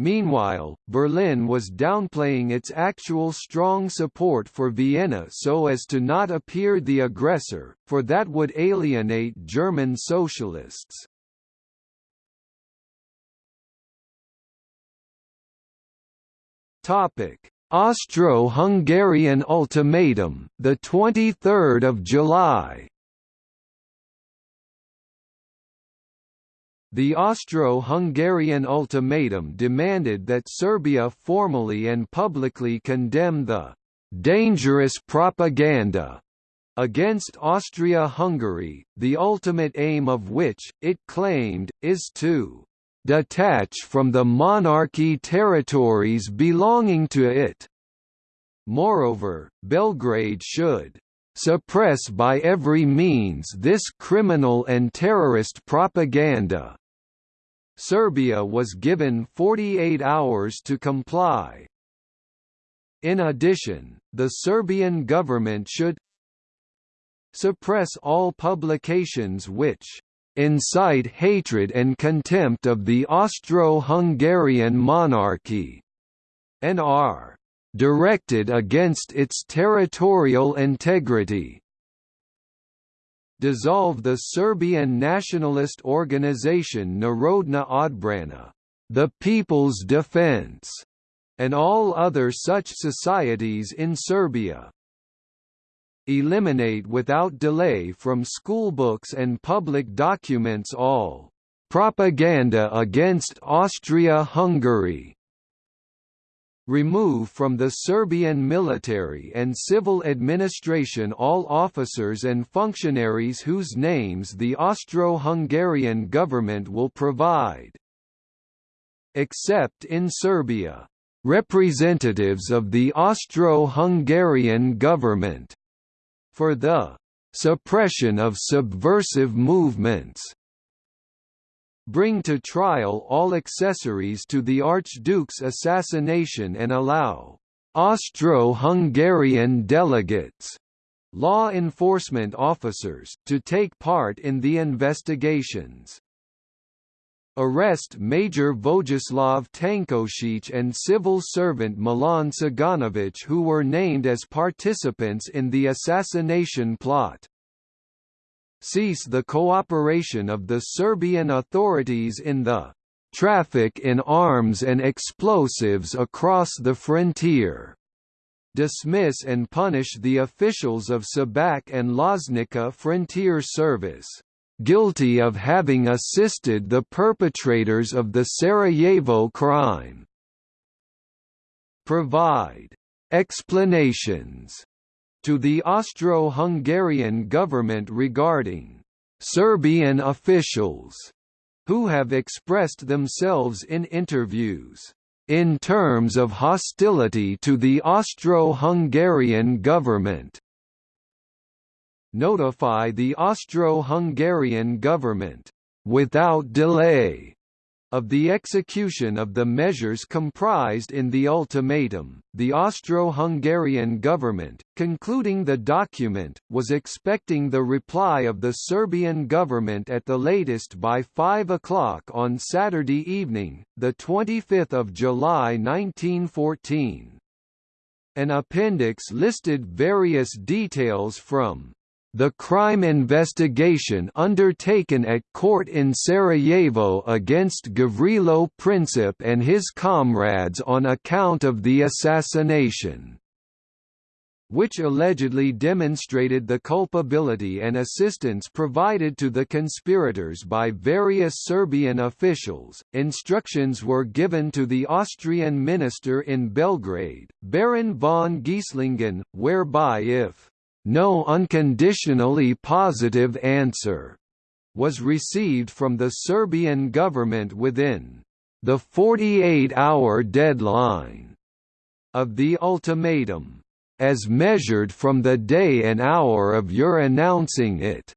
Meanwhile, Berlin was downplaying its actual strong support for Vienna so as to not appear the aggressor, for that would alienate German socialists. Topic: Austro-Hungarian ultimatum, the 23rd of July. The Austro-Hungarian ultimatum demanded that Serbia formally and publicly condemn the «dangerous propaganda» against Austria-Hungary, the ultimate aim of which, it claimed, is to «detach from the monarchy territories belonging to it». Moreover, Belgrade should suppress by every means this criminal and terrorist propaganda. Serbia was given 48 hours to comply. In addition, the Serbian government should suppress all publications which incite hatred and contempt of the Austro-Hungarian monarchy, and are directed against its territorial integrity. Dissolve the Serbian nationalist organization Narodna Odbrana, the People's Defense, and all other such societies in Serbia. Eliminate without delay from schoolbooks and public documents all propaganda against Austria-Hungary remove from the Serbian military and civil administration all officers and functionaries whose names the Austro-Hungarian government will provide. Except in Serbia, representatives of the Austro-Hungarian government for the suppression of subversive movements bring to trial all accessories to the Archduke's assassination and allow Austro-Hungarian delegates law enforcement officers, to take part in the investigations. Arrest Major Vojislav Tankosic and civil servant Milan Ciganovic who were named as participants in the assassination plot cease the cooperation of the Serbian authorities in the traffic in arms and explosives across the frontier. Dismiss and punish the officials of Šabac and Loznica Frontier Service, guilty of having assisted the perpetrators of the Sarajevo crime. Provide explanations to the Austro-Hungarian government regarding Serbian officials who have expressed themselves in interviews in terms of hostility to the Austro-Hungarian government. Notify the Austro-Hungarian government without delay of the execution of the measures comprised in the ultimatum, the Austro-Hungarian government, concluding the document, was expecting the reply of the Serbian government at the latest by 5 o'clock on Saturday evening, 25 July 1914. An appendix listed various details from the crime investigation undertaken at court in Sarajevo against Gavrilo Princip and his comrades on account of the assassination which allegedly demonstrated the culpability and assistance provided to the conspirators by various Serbian officials. Instructions were given to the Austrian minister in Belgrade, Baron von Gieslingen, whereby if no unconditionally positive answer was received from the Serbian government within the 48-hour deadline of the ultimatum, as measured from the day and hour of your announcing it.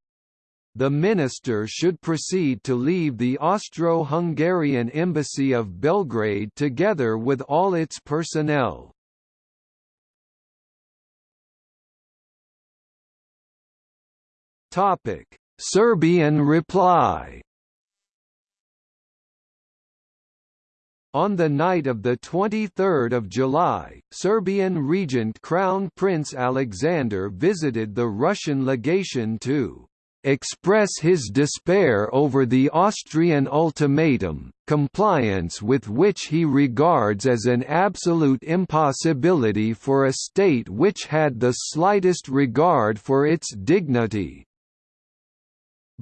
The minister should proceed to leave the Austro-Hungarian embassy of Belgrade together with all its personnel. Topic: Serbian reply. On the night of 23 July, Serbian regent Crown Prince Alexander visited the Russian legation to express his despair over the Austrian ultimatum, compliance with which he regards as an absolute impossibility for a state which had the slightest regard for its dignity.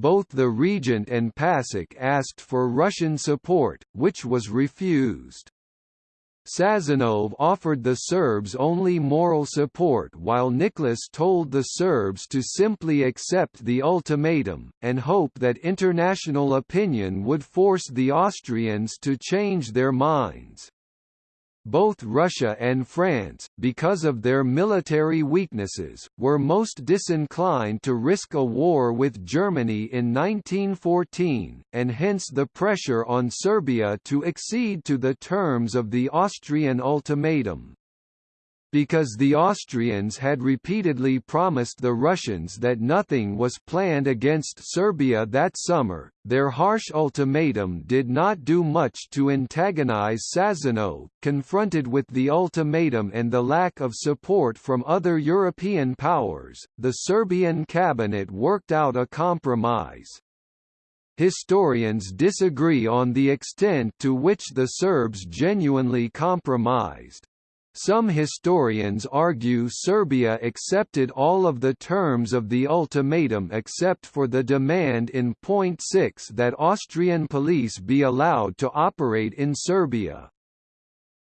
Both the regent and Pasic asked for Russian support, which was refused. Sazonov offered the Serbs only moral support while Nicholas told the Serbs to simply accept the ultimatum, and hope that international opinion would force the Austrians to change their minds. Both Russia and France, because of their military weaknesses, were most disinclined to risk a war with Germany in 1914, and hence the pressure on Serbia to accede to the terms of the Austrian ultimatum. Because the Austrians had repeatedly promised the Russians that nothing was planned against Serbia that summer, their harsh ultimatum did not do much to antagonize Sazonov. Confronted with the ultimatum and the lack of support from other European powers, the Serbian cabinet worked out a compromise. Historians disagree on the extent to which the Serbs genuinely compromised. Some historians argue Serbia accepted all of the terms of the ultimatum except for the demand in point 6 that Austrian police be allowed to operate in Serbia.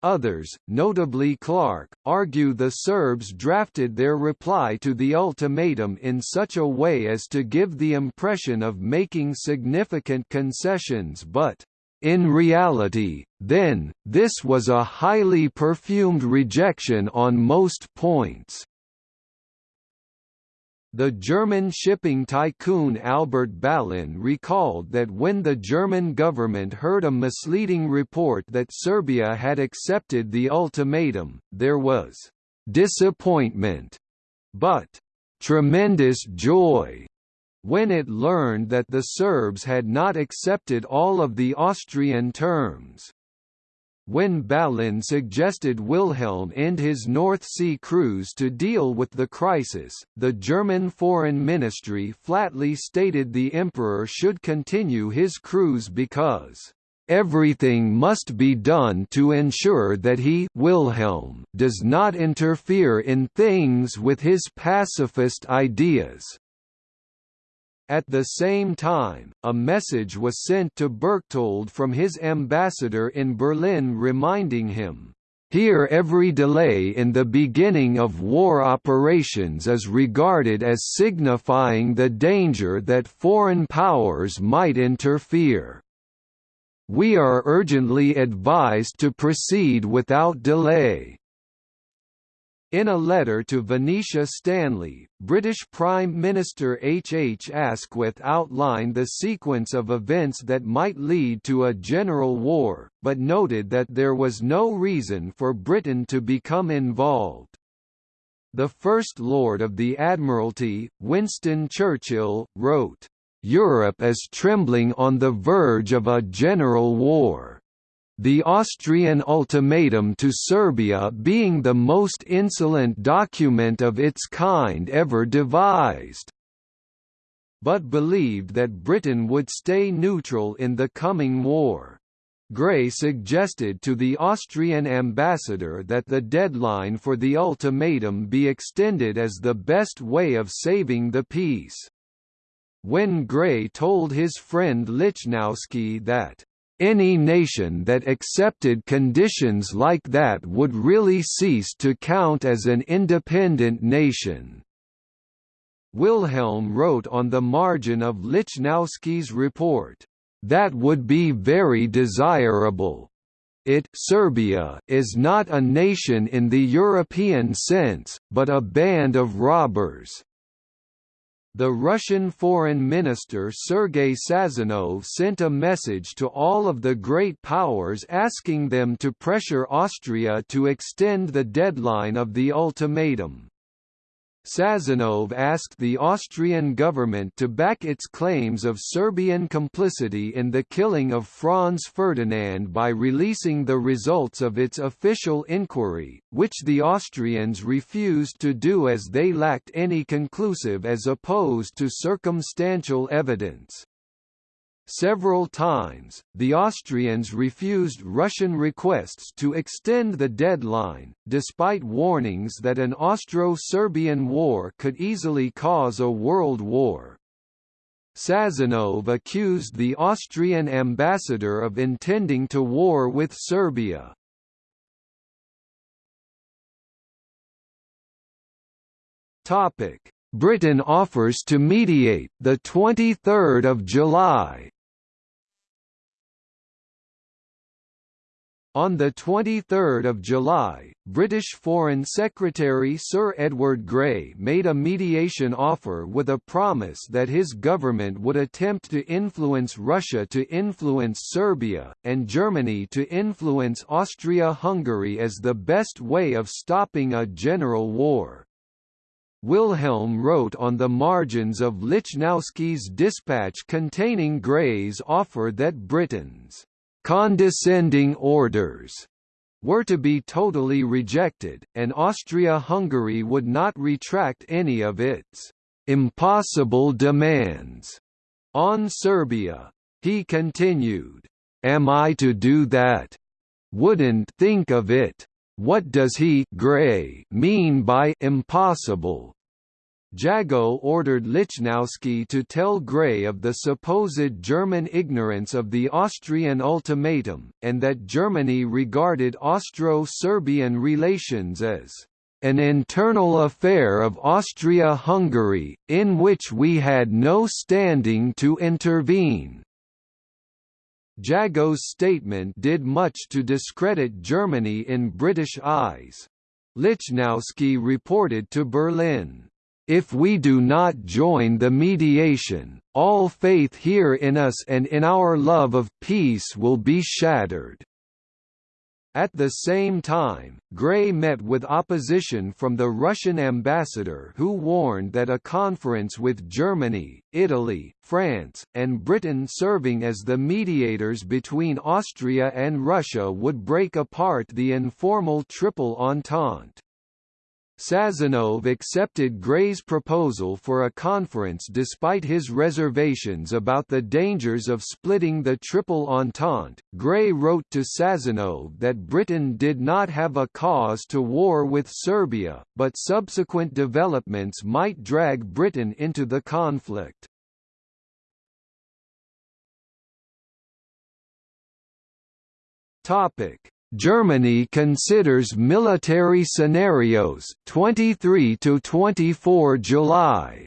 Others, notably Clark, argue the Serbs drafted their reply to the ultimatum in such a way as to give the impression of making significant concessions but in reality, then, this was a highly perfumed rejection on most points. The German shipping tycoon Albert Ballin recalled that when the German government heard a misleading report that Serbia had accepted the ultimatum, there was disappointment, but tremendous joy when it learned that the Serbs had not accepted all of the Austrian terms. When Ballin suggested Wilhelm end his North Sea cruise to deal with the crisis, the German Foreign Ministry flatly stated the Emperor should continue his cruise because Everything must be done to ensure that he Wilhelm does not interfere in things with his pacifist ideas. At the same time, a message was sent to Berchtold from his ambassador in Berlin reminding him, here every delay in the beginning of war operations is regarded as signifying the danger that foreign powers might interfere. We are urgently advised to proceed without delay. In a letter to Venetia Stanley, British Prime Minister H. H. Asquith outlined the sequence of events that might lead to a general war, but noted that there was no reason for Britain to become involved. The First Lord of the Admiralty, Winston Churchill, wrote, "...Europe is trembling on the verge of a general war." The Austrian ultimatum to Serbia being the most insolent document of its kind ever devised but believed that Britain would stay neutral in the coming war. Grey suggested to the Austrian ambassador that the deadline for the ultimatum be extended as the best way of saving the peace. When Grey told his friend Lichnowsky that any nation that accepted conditions like that would really cease to count as an independent nation. Wilhelm wrote on the margin of Lichnowsky's report, "...that would be very desirable. It Serbia is not a nation in the European sense, but a band of robbers." The Russian Foreign Minister Sergei Sazonov sent a message to all of the great powers asking them to pressure Austria to extend the deadline of the ultimatum. Sazonov asked the Austrian government to back its claims of Serbian complicity in the killing of Franz Ferdinand by releasing the results of its official inquiry, which the Austrians refused to do as they lacked any conclusive as opposed to circumstantial evidence. Several times, the Austrians refused Russian requests to extend the deadline, despite warnings that an Austro-Serbian war could easily cause a world war. Sazonov accused the Austrian ambassador of intending to war with Serbia. Topic: Britain offers to mediate the 23rd of July On 23 July, British Foreign Secretary Sir Edward Grey made a mediation offer with a promise that his government would attempt to influence Russia to influence Serbia, and Germany to influence Austria-Hungary as the best way of stopping a general war. Wilhelm wrote on the margins of Lichnowsky's dispatch containing Grey's offer that Britain's condescending orders were to be totally rejected, and Austria-Hungary would not retract any of its impossible demands on Serbia. He continued, "Am I to do that? Wouldn't think of it. What does he Grey mean by impossible? Jagow ordered Lichnowsky to tell Grey of the supposed German ignorance of the Austrian ultimatum, and that Germany regarded Austro-Serbian relations as an internal affair of Austria-Hungary, in which we had no standing to intervene. Jagow's statement did much to discredit Germany in British eyes. Lichnowsky reported to Berlin, if we do not join the mediation, all faith here in us and in our love of peace will be shattered. At the same time, Grey met with opposition from the Russian ambassador who warned that a conference with Germany, Italy, France, and Britain serving as the mediators between Austria and Russia would break apart the informal Triple Entente. Sazonov accepted Grey's proposal for a conference despite his reservations about the dangers of splitting the Triple Entente. Grey wrote to Sazonov that Britain did not have a cause to war with Serbia, but subsequent developments might drag Britain into the conflict. Topic: Germany considers military scenarios 23 to 24 July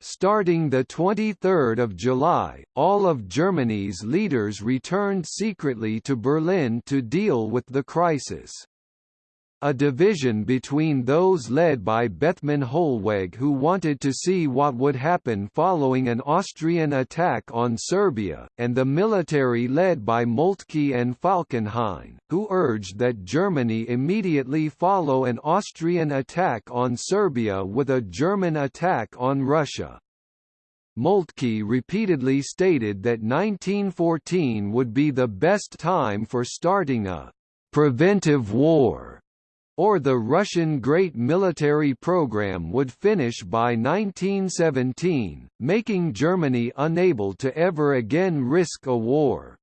Starting 23 July, all of Germany's leaders returned secretly to Berlin to deal with the crisis. A division between those led by Bethmann Hollweg who wanted to see what would happen following an Austrian attack on Serbia, and the military led by Moltke and Falkenhayn, who urged that Germany immediately follow an Austrian attack on Serbia with a German attack on Russia. Moltke repeatedly stated that 1914 would be the best time for starting a preventive war or the Russian Great Military Program would finish by 1917, making Germany unable to ever again risk a war.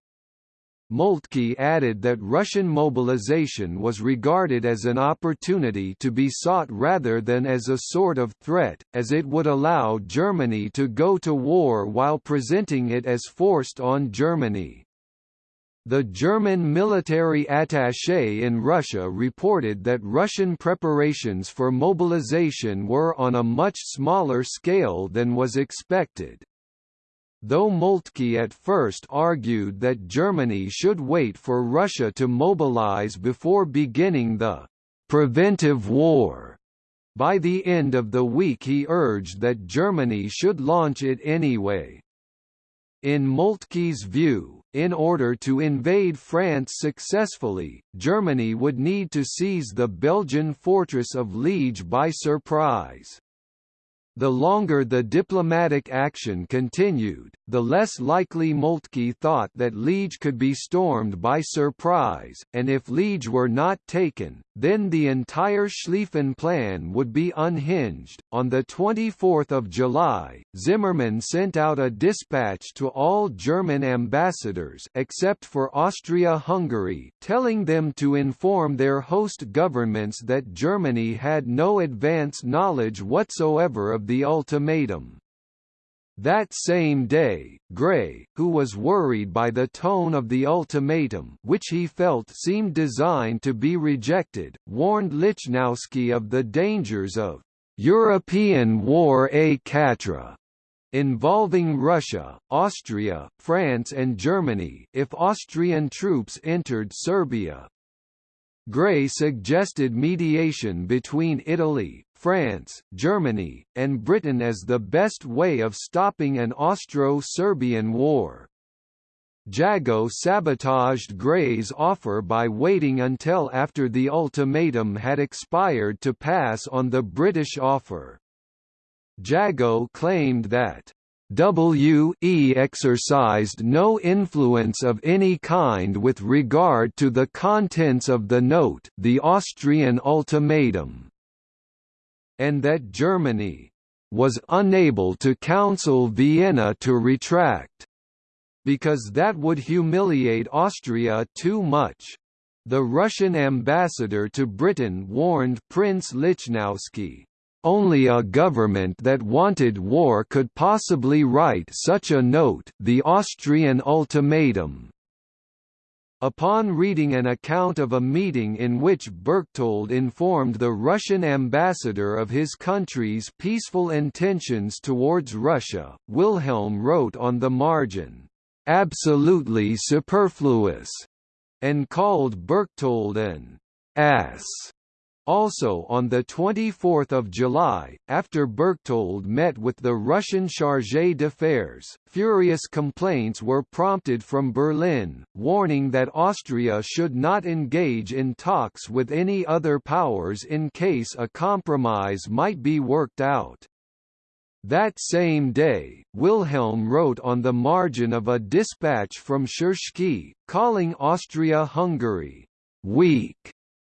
Moltke added that Russian mobilization was regarded as an opportunity to be sought rather than as a sort of threat, as it would allow Germany to go to war while presenting it as forced on Germany. The German military attaché in Russia reported that Russian preparations for mobilization were on a much smaller scale than was expected. Though Moltke at first argued that Germany should wait for Russia to mobilize before beginning the «preventive war», by the end of the week he urged that Germany should launch it anyway. In Moltke's view, in order to invade France successfully, Germany would need to seize the Belgian fortress of Liege by surprise. The longer the diplomatic action continued, the less likely Moltke thought that Liege could be stormed by surprise, and if Liege were not taken, then the entire Schlieffen plan would be unhinged. On the 24th of July, Zimmermann sent out a dispatch to all German ambassadors except for Austria-Hungary, telling them to inform their host governments that Germany had no advance knowledge whatsoever of the ultimatum. That same day, Grey, who was worried by the tone of the ultimatum which he felt seemed designed to be rejected, warned Lichnowsky of the dangers of «European war a quatre» involving Russia, Austria, France and Germany if Austrian troops entered Serbia. Grey suggested mediation between Italy, France, Germany, and Britain as the best way of stopping an Austro-Serbian war. Jagow sabotaged Grey's offer by waiting until after the ultimatum had expired to pass on the British offer. Jagow claimed that WE exercised no influence of any kind with regard to the contents of the note the Austrian ultimatum and that Germany was unable to counsel Vienna to retract. Because that would humiliate Austria too much. The Russian ambassador to Britain warned Prince Lichnowsky, only a government that wanted war could possibly write such a note the Austrian ultimatum. Upon reading an account of a meeting in which Berchtold informed the Russian ambassador of his country's peaceful intentions towards Russia, Wilhelm wrote on the margin, "...absolutely superfluous." and called Berchtold an ass. Also on 24 July, after Berchtold met with the Russian chargé d'affaires, furious complaints were prompted from Berlin, warning that Austria should not engage in talks with any other powers in case a compromise might be worked out. That same day, Wilhelm wrote on the margin of a dispatch from Tschirschky, calling Austria-Hungary weak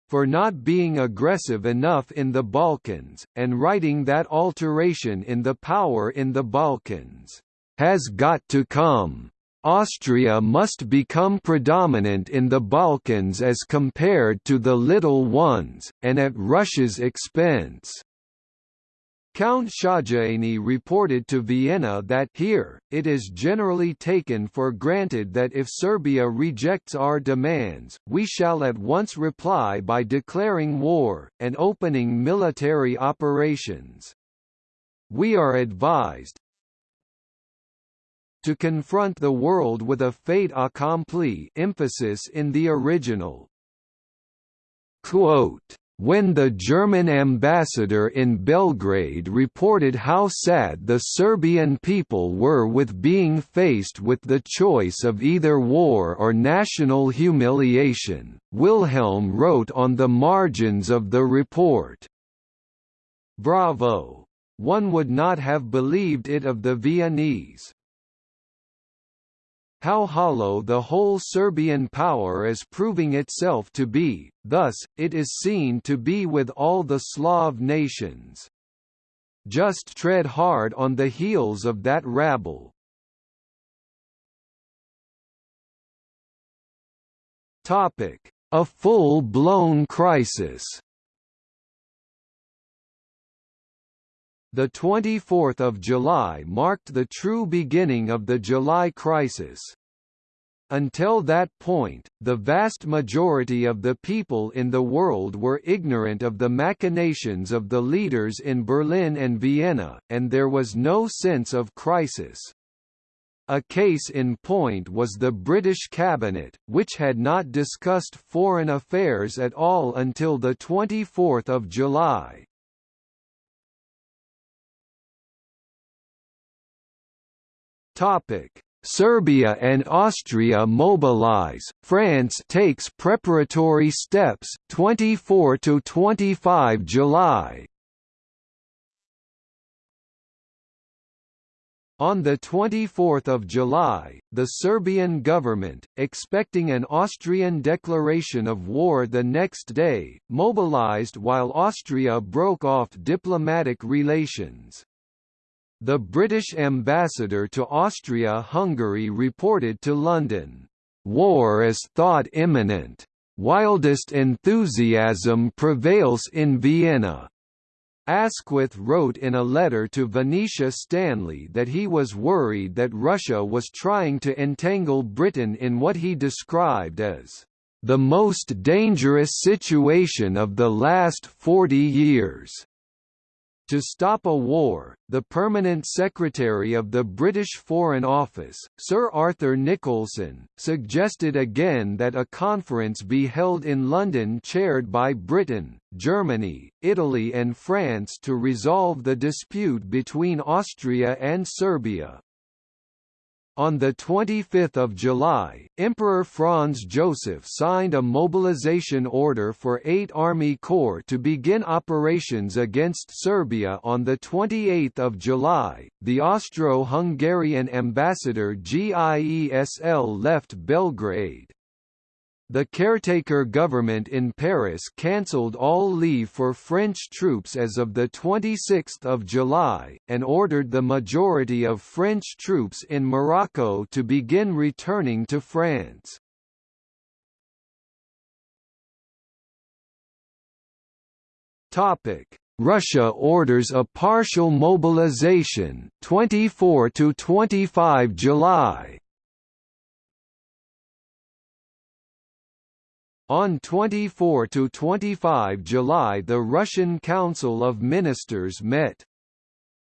for not being aggressive enough in the Balkans, and writing that alteration in the power in the Balkans has got to come. Austria must become predominant in the Balkans as compared to the little ones, and at Russia's expense. Count Szögyény reported to Vienna that here, it is generally taken for granted that if Serbia rejects our demands, we shall at once reply by declaring war, and opening military operations. We are advised to confront the world with a fait accompli emphasis in the original. Quote, when the German ambassador in Belgrade reported how sad the Serbian people were with being faced with the choice of either war or national humiliation, Wilhelm wrote on the margins of the report, Bravo! One would not have believed it of the Viennese, how hollow the whole Serbian power is proving itself to be, thus, it is seen to be with all the Slav nations. Just tread hard on the heels of that rabble. A full-blown crisis The 24th of July marked the true beginning of the July crisis. Until that point, the vast majority of the people in the world were ignorant of the machinations of the leaders in Berlin and Vienna, and there was no sense of crisis. A case in point was the British cabinet, which had not discussed foreign affairs at all until 24 July. Topic: Serbia and Austria mobilize. France takes preparatory steps 24 to 25 July. On 24 July, the Serbian government, expecting an Austrian declaration of war the next day, mobilized while Austria broke off diplomatic relations. The British ambassador to Austria-Hungary reported to London, "...war is thought imminent. Wildest enthusiasm prevails in Vienna." Asquith wrote in a letter to Venetia Stanley that he was worried that Russia was trying to entangle Britain in what he described as the most dangerous situation of the last 40 years. To stop a war, the Permanent Secretary of the British Foreign Office, Sir Arthur Nicolson, suggested again that a conference be held in London chaired by Britain, Germany, Italy and France to resolve the dispute between Austria and Serbia. On 25 July, Emperor Franz Joseph signed a mobilization order for eight Army Corps to begin operations against Serbia on 28 July. The Austro-Hungarian ambassador Giesl left Belgrade. The caretaker government in Paris cancelled all leave for French troops as of 26 July, and ordered the majority of French troops in Morocco to begin returning to France. Russia orders a partial mobilization 24 to 25 July On 24–25 July the Russian Council of Ministers met.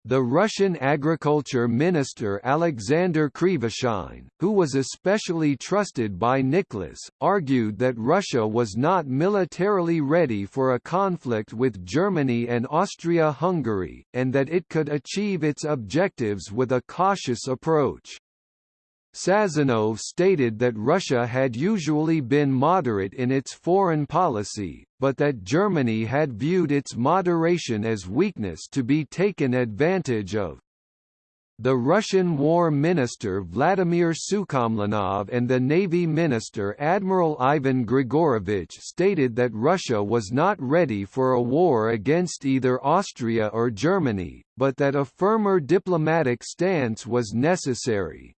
The Russian agriculture minister Alexander Krivoshein, who was especially trusted by Nicholas, argued that Russia was not militarily ready for a conflict with Germany and Austria-Hungary, and that it could achieve its objectives with a cautious approach. Sazonov stated that Russia had usually been moderate in its foreign policy, but that Germany had viewed its moderation as weakness to be taken advantage of. The Russian War Minister Vladimir Sukhomlinov and the Navy Minister Admiral Ivan Grigorovich stated that Russia was not ready for a war against either Austria or Germany, but that a firmer diplomatic stance was necessary.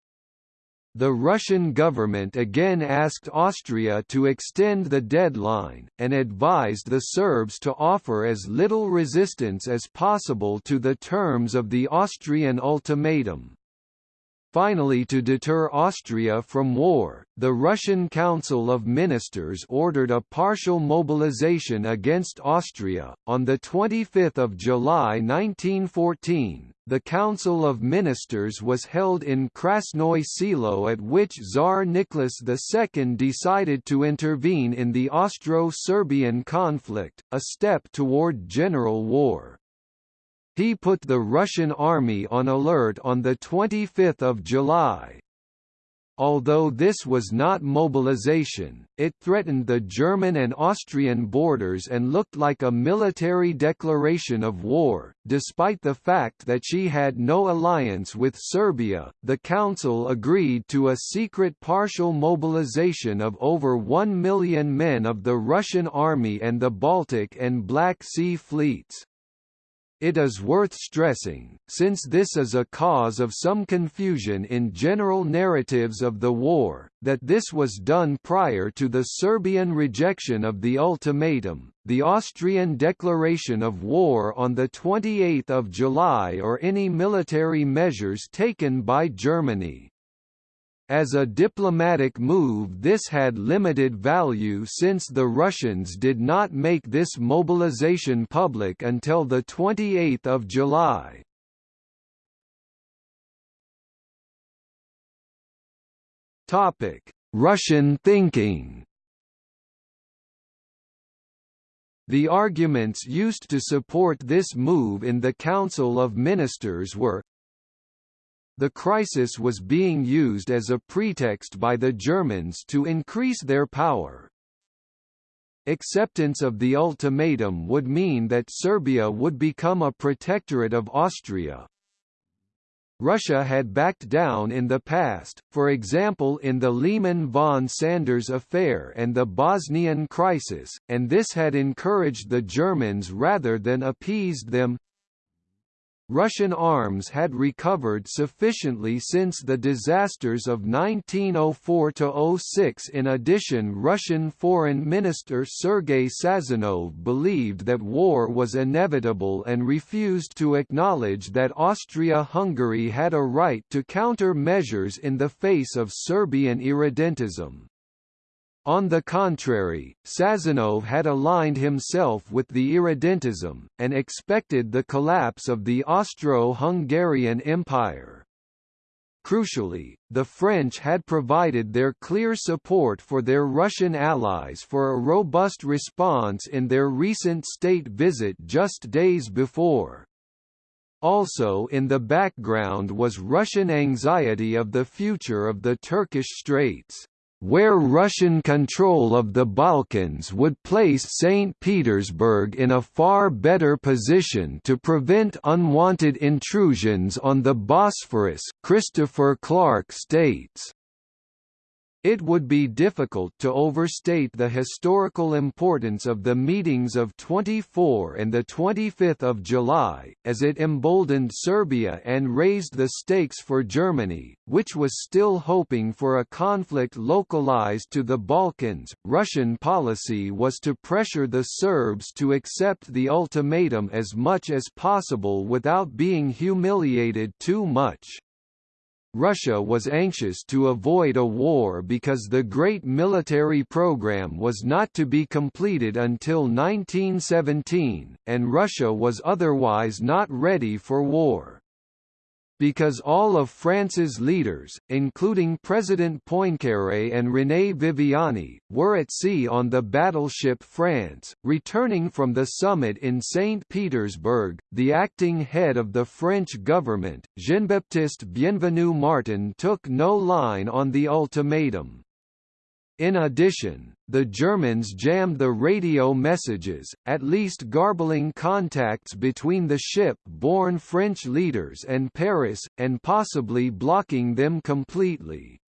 The Russian government again asked Austria to extend the deadline, and advised the Serbs to offer as little resistance as possible to the terms of the Austrian ultimatum. Finally to deter Austria from war, the Russian Council of Ministers ordered a partial mobilization against Austria. On 25 July 1914, the Council of Ministers was held in Krasnoye Selo at which Tsar Nicholas II decided to intervene in the Austro-Serbian conflict, a step toward general war. He put the Russian army on alert on 25 July. Although this was not mobilization, it threatened the German and Austrian borders and looked like a military declaration of war. Despite the fact that she had no alliance with Serbia, the Council agreed to a secret partial mobilization of over 1 million men of the Russian Army and the Baltic and Black Sea fleets. It is worth stressing, since this is a cause of some confusion in general narratives of the war, that this was done prior to the Serbian rejection of the ultimatum, the Austrian declaration of war on 28 July or any military measures taken by Germany. As a diplomatic move this had limited value since the Russians did not make this mobilization public until 28 July. Russian thinking The arguments used to support this move in the Council of Ministers were the crisis was being used as a pretext by the Germans to increase their power. Acceptance of the ultimatum would mean that Serbia would become a protectorate of Austria. Russia had backed down in the past, for example in the Liman von Sanders affair and the Bosnian crisis, and this had encouraged the Germans rather than appeased them. Russian arms had recovered sufficiently since the disasters of 1904–06 In addition Russian Foreign Minister Sergei Sazonov believed that war was inevitable and refused to acknowledge that Austria-Hungary had a right to counter measures in the face of Serbian irredentism. On the contrary, Sazonov had aligned himself with the irredentism, and expected the collapse of the Austro-Hungarian Empire. Crucially, the French had provided their clear support for their Russian allies for a robust response in their recent state visit just days before. Also in the background was Russian anxiety of the future of the Turkish Straits where Russian control of the Balkans would place St. Petersburg in a far better position to prevent unwanted intrusions on the Bosphorus Christopher Clark states. It would be difficult to overstate the historical importance of the meetings of 24 and 25 July, as it emboldened Serbia and raised the stakes for Germany, which was still hoping for a conflict localized to the Balkans. Russian policy was to pressure the Serbs to accept the ultimatum as much as possible without being humiliated too much. Russia was anxious to avoid a war because the Great Military Program was not to be completed until 1917, and Russia was otherwise not ready for war because all of France's leaders, including President Poincaré and René Viviani, were at sea on the battleship France. Returning from the summit in St. Petersburg, the acting head of the French government, Jean-Baptiste Bienvenu Martin took no line on the ultimatum. In addition, the Germans jammed the radio messages, at least garbling contacts between the ship-borne French leaders and Paris, and possibly blocking them completely.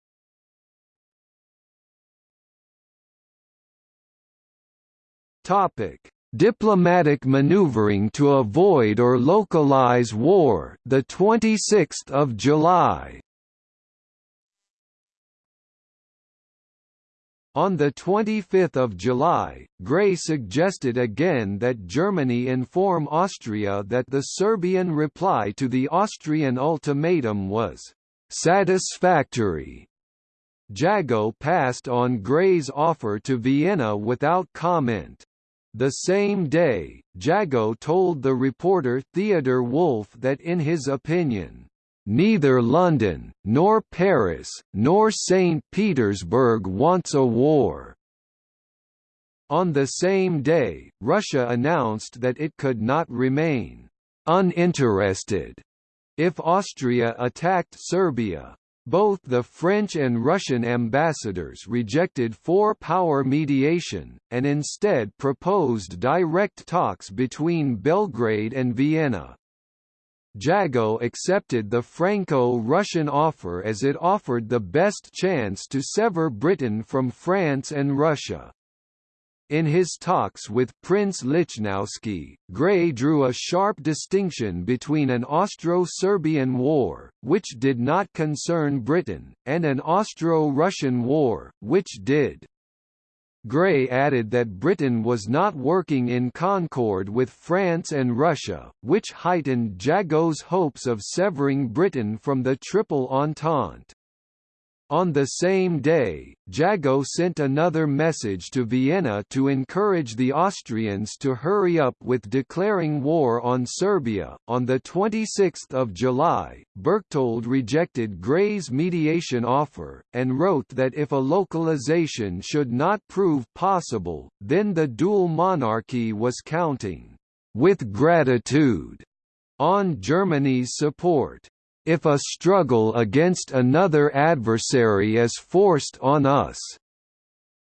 Topic: Diplomatic maneuvering to avoid or localize war. The 26th of July. On 25 July, Grey suggested again that Germany inform Austria that the Serbian reply to the Austrian ultimatum was «satisfactory». Jagow passed on Grey's offer to Vienna without comment. The same day, Jagow told the reporter Theodor Wolff that in his opinion, Neither London, nor Paris, nor St. Petersburg wants a war. On the same day, Russia announced that it could not remain uninterested if Austria attacked Serbia. Both the French and Russian ambassadors rejected four-power mediation, and instead proposed direct talks between Belgrade and Vienna. Jagow accepted the Franco-Russian offer as it offered the best chance to sever Britain from France and Russia. In his talks with Prince Lichnowsky, Grey drew a sharp distinction between an Austro-Serbian war, which did not concern Britain, and an Austro-Russian war, which did. Grey added that Britain was not working in concord with France and Russia, which heightened Jagow's hopes of severing Britain from the Triple Entente. On the same day, Jagow sent another message to Vienna to encourage the Austrians to hurry up with declaring war on Serbia. On the 26th of July, Berchtold rejected Grey's mediation offer and wrote that if a localization should not prove possible, then the dual monarchy was counting with gratitude on Germany's support. If a struggle against another adversary is forced on us,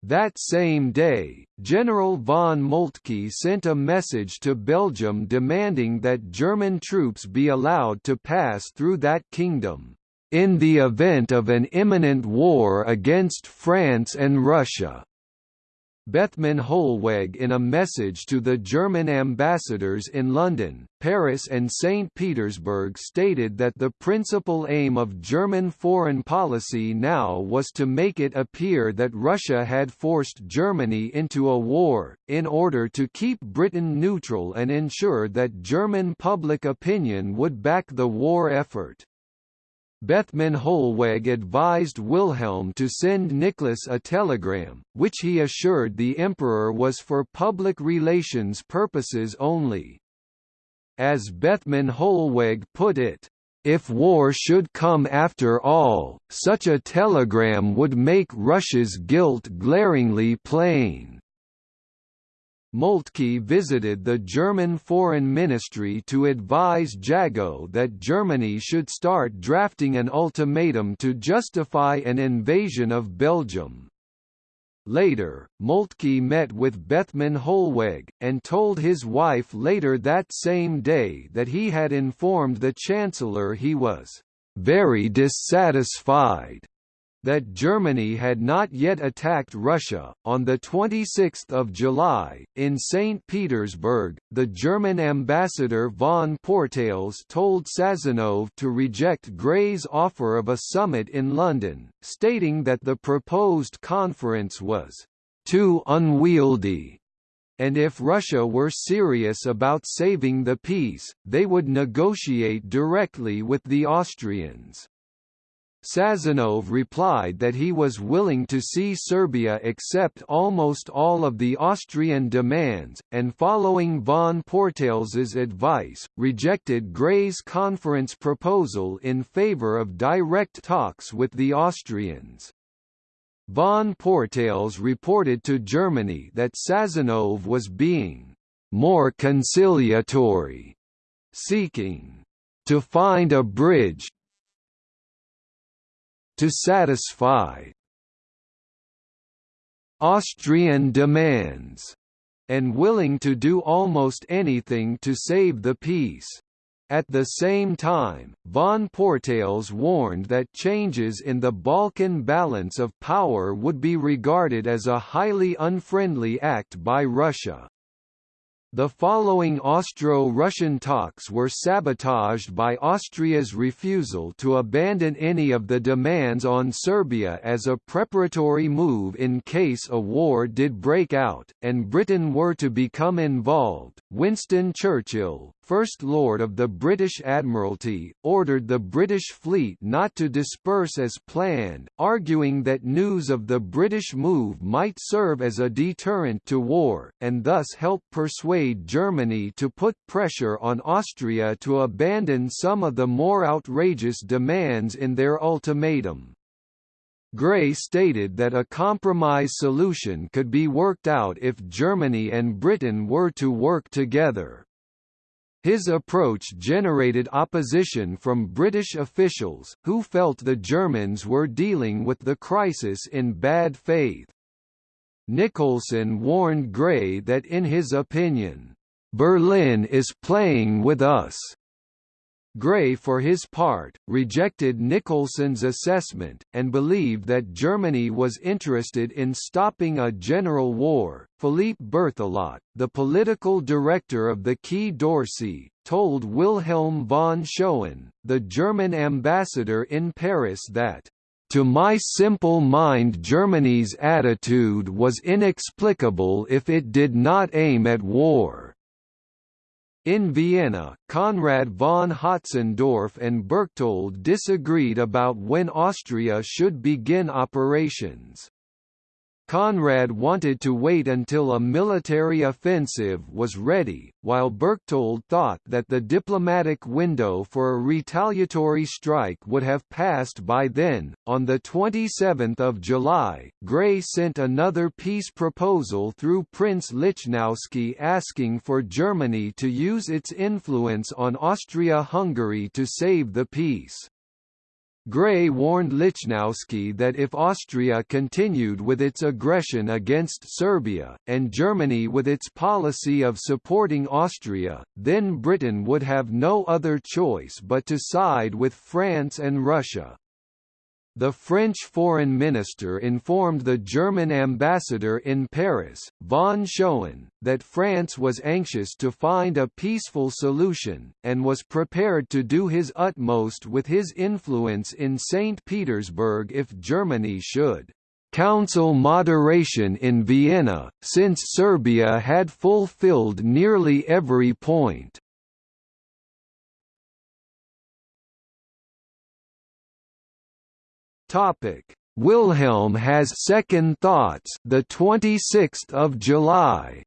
that same day, General von Moltke sent a message to Belgium demanding that German troops be allowed to pass through that kingdom, in the event of an imminent war against France and Russia. Bethmann Hollweg in a message to the German ambassadors in London, Paris and St. Petersburg stated that the principal aim of German foreign policy now was to make it appear that Russia had forced Germany into a war, in order to keep Britain neutral and ensure that German public opinion would back the war effort. Bethmann Hollweg advised Wilhelm to send Nicholas a telegram, which he assured the emperor was for public relations purposes only. As Bethmann Hollweg put it, if war should come after all, such a telegram would make Russia's guilt glaringly plain. Moltke visited the German Foreign Ministry to advise Jagow that Germany should start drafting an ultimatum to justify an invasion of Belgium. Later, Moltke met with Bethmann Hollweg, and told his wife later that same day that he had informed the Chancellor he was very dissatisfied that Germany had not yet attacked Russia. On the 26th of July, in St. Petersburg, the German ambassador von Pourtalès told Sazonov to reject Grey's offer of a summit in London, stating that the proposed conference was too unwieldy and if Russia were serious about saving the peace, they would negotiate directly with the Austrians. Sazonov replied that he was willing to see Serbia accept almost all of the Austrian demands, and following von Pourtalès's advice, rejected Grey's conference proposal in favor of direct talks with the Austrians. Von Pourtalès reported to Germany that Sazonov was being more conciliatory, seeking to find a bridge to satisfy Austrian demands, and willing to do almost anything to save the peace. At the same time, von Pourtalès warned that changes in the Balkan balance of power would be regarded as a highly unfriendly act by Russia. The following Austro-Russian talks were sabotaged by Austria's refusal to abandon any of the demands on Serbia as a preparatory move in case a war did break out, and Britain were to become involved. Winston Churchill, First Lord of the British Admiralty, ordered the British fleet not to disperse as planned, arguing that news of the British move might serve as a deterrent to war, and thus help persuade Germany to put pressure on Austria to abandon some of the more outrageous demands in their ultimatum. Grey stated that a compromise solution could be worked out if Germany and Britain were to work together. His approach generated opposition from British officials, who felt the Germans were dealing with the crisis in bad faith. Nicolson warned Grey that in his opinion, "...Berlin is playing with us." Grey for his part, rejected Nicolson's assessment, and believed that Germany was interested in stopping a general war. Philippe Berthelot, the political director of the Quai d'Orsay, told Wilhelm von Schoen, the German ambassador in Paris that to my simple mind Germany's attitude was inexplicable if it did not aim at war. In Vienna, Conrad von Hötzendorf and Berchtold disagreed about when Austria should begin operations. Conrad wanted to wait until a military offensive was ready, while Berchtold thought that the diplomatic window for a retaliatory strike would have passed by then. On the 27th of July, Grey sent another peace proposal through Prince Lichnowsky asking for Germany to use its influence on Austria-Hungary to save the peace. Grey warned Lichnowsky that if Austria continued with its aggression against Serbia, and Germany with its policy of supporting Austria, then Britain would have no other choice but to side with France and Russia. The French foreign minister informed the German ambassador in Paris, von Schoen, that France was anxious to find a peaceful solution, and was prepared to do his utmost with his influence in St. Petersburg if Germany should counsel moderation in Vienna, since Serbia had fulfilled nearly every point. Topic: Wilhelm has second thoughts. The 26th of July.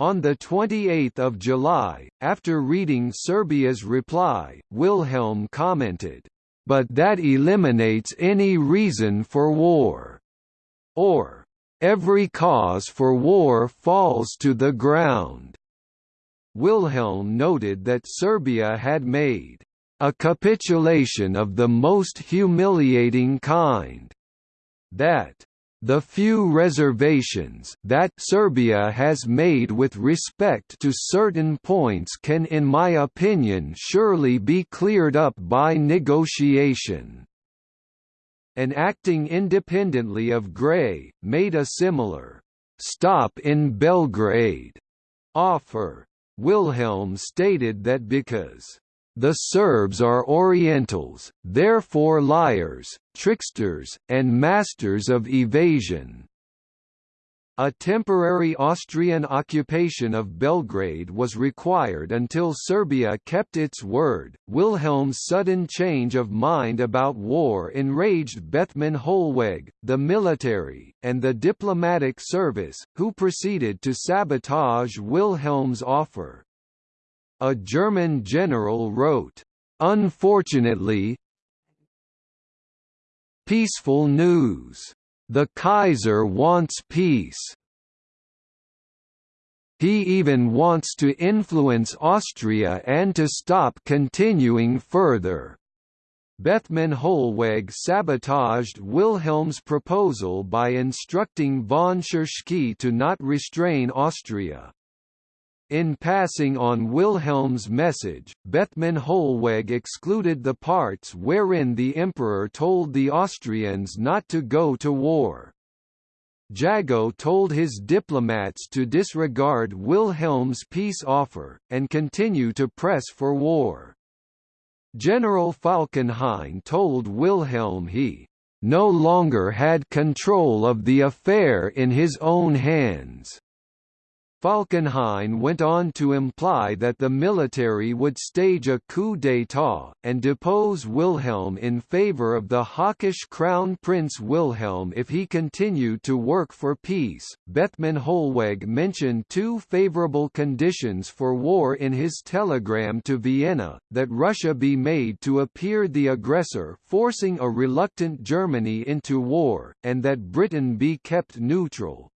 On 28 July, after reading Serbia's reply, Wilhelm commented, "...but that eliminates any reason for war," or, "...every cause for war falls to the ground." Wilhelm noted that Serbia had made a capitulation of the most humiliating kind. That the few reservations that Serbia has made with respect to certain points can in my opinion surely be cleared up by negotiation." And acting independently of Grey, made a similar «stop in Belgrade» offer. Wilhelm stated that because the Serbs are Orientals, therefore liars, tricksters, and masters of evasion. A temporary Austrian occupation of Belgrade was required until Serbia kept its word. Wilhelm's sudden change of mind about war enraged Bethmann Hollweg, the military, and the diplomatic service, who proceeded to sabotage Wilhelm's offer. A German general wrote, "Unfortunately, peaceful news. The Kaiser wants peace. He even wants to influence Austria and to stop continuing further." Bethmann Hollweg sabotaged Wilhelm's proposal by instructing von Tschirschky to not restrain Austria. In passing on Wilhelm's message, Bethmann Hollweg excluded the parts wherein the emperor told the Austrians not to go to war. Jagow told his diplomats to disregard Wilhelm's peace offer, and continue to press for war. General Falkenhayn told Wilhelm he no longer had control of the affair in his own hands. Falkenhayn went on to imply that the military would stage a coup d'état, and depose Wilhelm in favour of the hawkish Crown Prince Wilhelm if he continued to work for peace. Bethmann Hollweg mentioned two favourable conditions for war in his telegram to Vienna, that Russia be made to appear the aggressor forcing a reluctant Germany into war, and that Britain be kept neutral.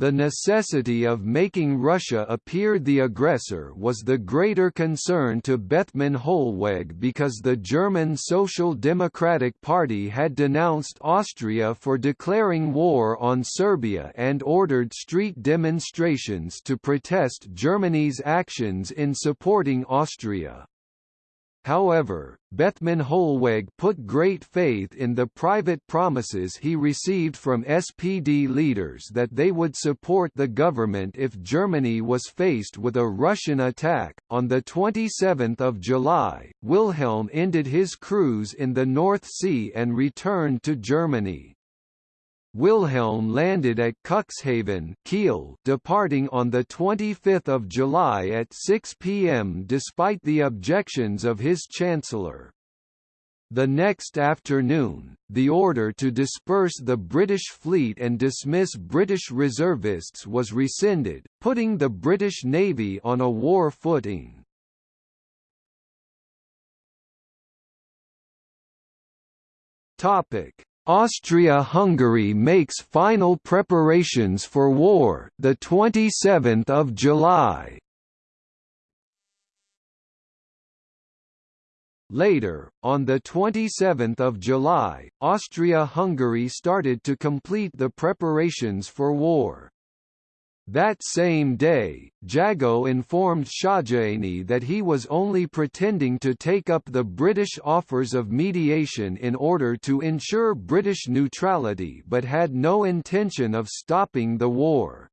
The necessity of making Russia appear the aggressor was the greater concern to Bethmann Hollweg because the German Social Democratic Party had denounced Austria for declaring war on Serbia and ordered street demonstrations to protest Germany's actions in supporting Austria. However, Bethmann Hollweg put great faith in the private promises he received from SPD leaders that they would support the government if Germany was faced with a Russian attack. On the 27th of July, Wilhelm ended his cruise in the North Sea and returned to Germany. Wilhelm landed at Cuxhaven Kiel, departing on 25 July at 6 p.m. despite the objections of his chancellor. The next afternoon, the order to disperse the British fleet and dismiss British reservists was rescinded, putting the British Navy on a war footing. Topic: Austria-Hungary makes final preparations for war, the 27th of July. Later, on 27 July, Austria-Hungary started to complete the preparations for war. That same day, Jagow informed Szögyény that he was only pretending to take up the British offers of mediation in order to ensure British neutrality but had no intention of stopping the war.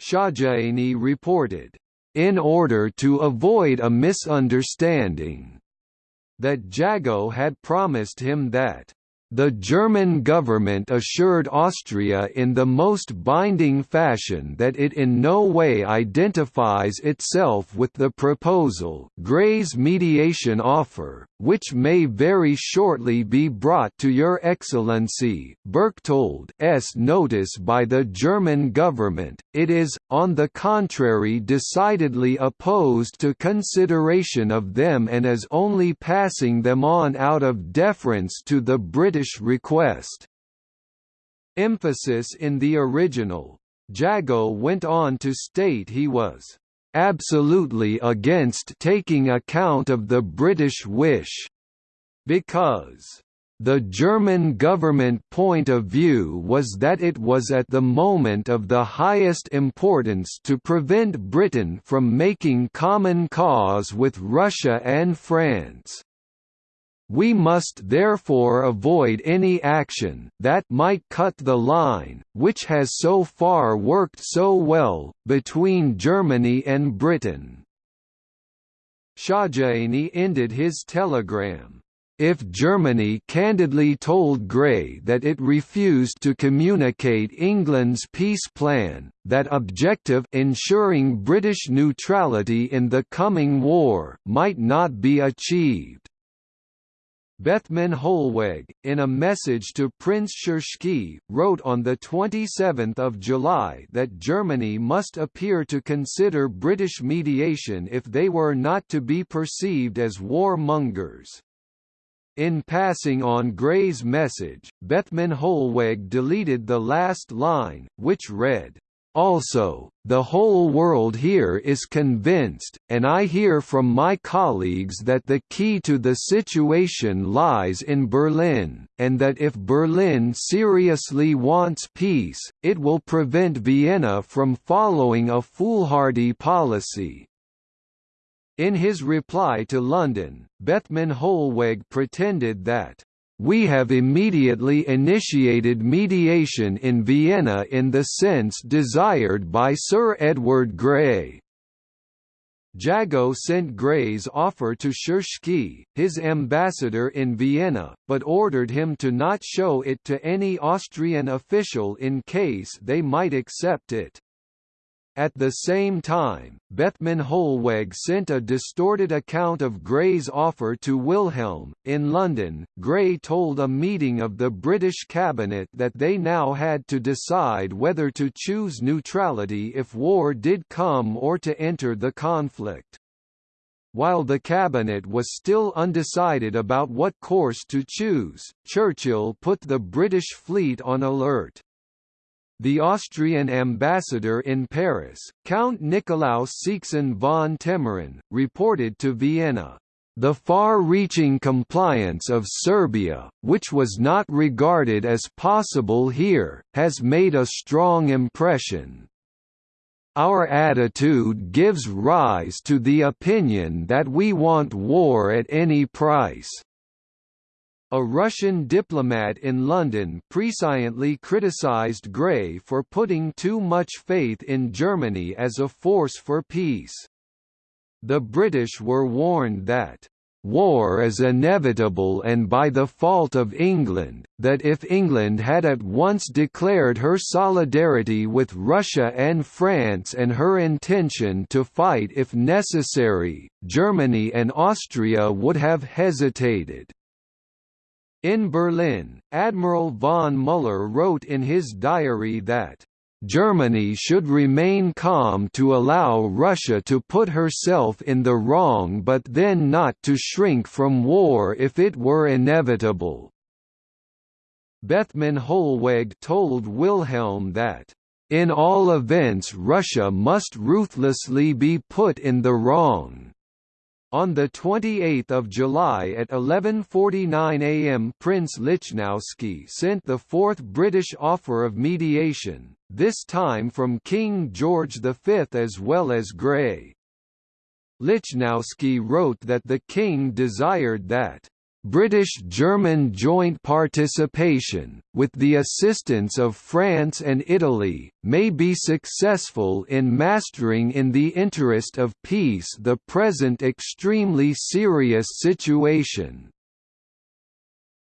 Szögyény reported, "...in order to avoid a misunderstanding," that Jagow had promised him that the German government assured Austria in the most binding fashion that it in no way identifies itself with the proposal Grey's mediation offer, which may very shortly be brought to Your Excellency Berchtold's notice by the German government. It is, on the contrary decidedly opposed to consideration of them and is only passing them on out of deference to the British Request. Emphasis in the original. Jagow went on to state he was absolutely against taking account of the British wish, because The German government point of view was that it was at the moment of the highest importance to prevent Britain from making common cause with Russia and France. We must therefore avoid any action that might cut the line, which has so far worked so well, between Germany and Britain. Szögyény ended his telegram, if Germany candidly told Grey that it refused to communicate England's peace plan, that objective ensuring British neutrality in the coming war might not be achieved. Bethmann Hollweg, in a message to Prince Tschirschky, wrote on 27 July that Germany must appear to consider British mediation if they were not to be perceived as warmongers. In passing on Grey's message, Bethmann Hollweg deleted the last line, which read, also, the whole world here is convinced, and I hear from my colleagues that the key to the situation lies in Berlin, and that if Berlin seriously wants peace, it will prevent Vienna from following a foolhardy policy. In his reply to London, Bethmann Hollweg pretended that we have immediately initiated mediation in Vienna in the sense desired by Sir Edward Grey. Jagow sent Grey's offer to Tschirschky, his ambassador in Vienna, but ordered him to not show it to any Austrian official in case they might accept it. At the same time, Bethmann Hollweg sent a distorted account of Grey's offer to Wilhelm. In London, Grey told a meeting of the British cabinet that they now had to decide whether to choose neutrality if war did come or to enter the conflict. While the cabinet was still undecided about what course to choose, Churchill put the British fleet on alert. The Austrian ambassador in Paris, Count Nikolaus Szécsen von Temerin, reported to Vienna, "...the far-reaching compliance of Serbia, which was not regarded as possible here, has made a strong impression." Our attitude gives rise to the opinion that we want war at any price. A Russian diplomat in London presciently criticised Grey for putting too much faith in Germany as a force for peace. The British were warned that war is inevitable and by the fault of England, that if England had at once declared her solidarity with Russia and France and her intention to fight if necessary, Germany and Austria would have hesitated. In Berlin, Admiral von Müller wrote in his diary that, "...Germany should remain calm to allow Russia to put herself in the wrong but then not to shrink from war if it were inevitable." Bethmann Hollweg told Wilhelm that, "...in all events Russia must ruthlessly be put in the wrong." On 28 July at 11.49 am Prince Lichnowsky sent the fourth British offer of mediation, this time from King George V as well as Grey. Lichnowsky wrote that the King desired that British-German joint participation, with the assistance of France and Italy, may be successful in mastering in the interest of peace the present extremely serious situation.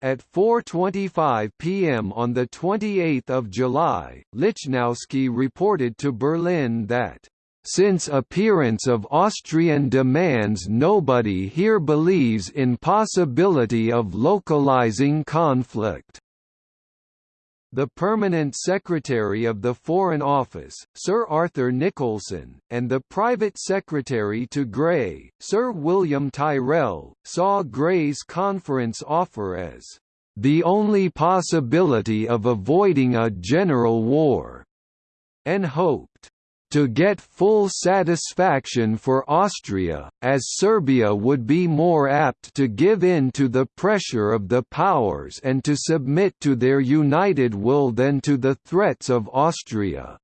At 4.25 pm on 28 July, Lichnowsky reported to Berlin that since appearance of Austrian demands nobody here believes in possibility of localizing conflict. The Permanent Secretary of the Foreign Office, Sir Arthur Nicolson, and the Private Secretary to Grey, Sir William Tyrrell, saw Grey's conference offer as the only possibility of avoiding a general war, and hoped to get full satisfaction for Austria, as Serbia would be more apt to give in to the pressure of the powers and to submit to their united will than to the threats of Austria.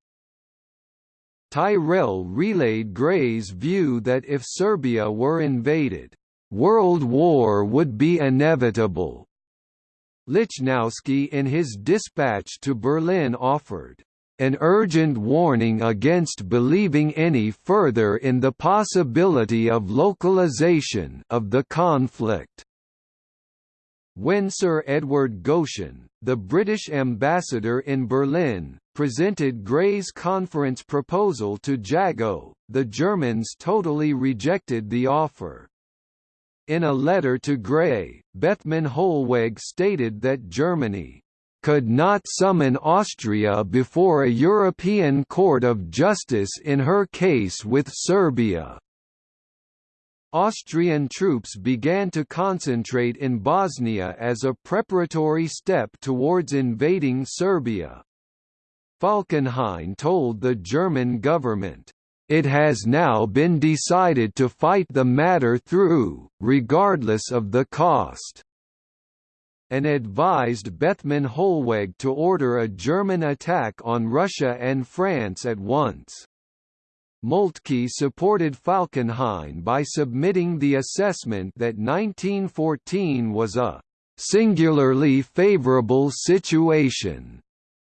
Tyrrell relayed Grey's view that if Serbia were invaded, "...world war would be inevitable." Lichnowsky in his dispatch to Berlin offered, an urgent warning against believing any further in the possibility of localization of the conflict. When Sir Edward Goschen, the British ambassador in Berlin, presented Grey's conference proposal to Jagow, the Germans totally rejected the offer. In a letter to Grey, Bethmann Hollweg stated that Germany could not summon Austria before a European Court of Justice in her case with Serbia. Austrian troops began to concentrate in Bosnia as a preparatory step towards invading Serbia. Falkenhayn told the German government, "...it has now been decided to fight the matter through, regardless of the cost." And advised Bethmann Hollweg to order a German attack on Russia and France at once. Moltke supported Falkenhayn by submitting the assessment that 1914 was a singularly favorable situation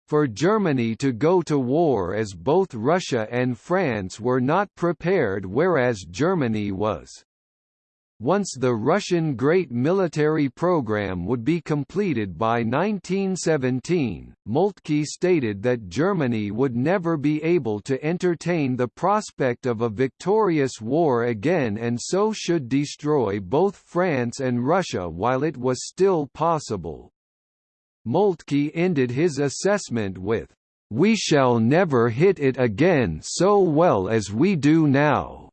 for Germany to go to war as both Russia and France were not prepared whereas Germany was. Once the Russian Great Military Program would be completed by 1917, Moltke stated that Germany would never be able to entertain the prospect of a victorious war again and so should destroy both France and Russia while it was still possible. Moltke ended his assessment with, "We shall never hit it again so well as we do now."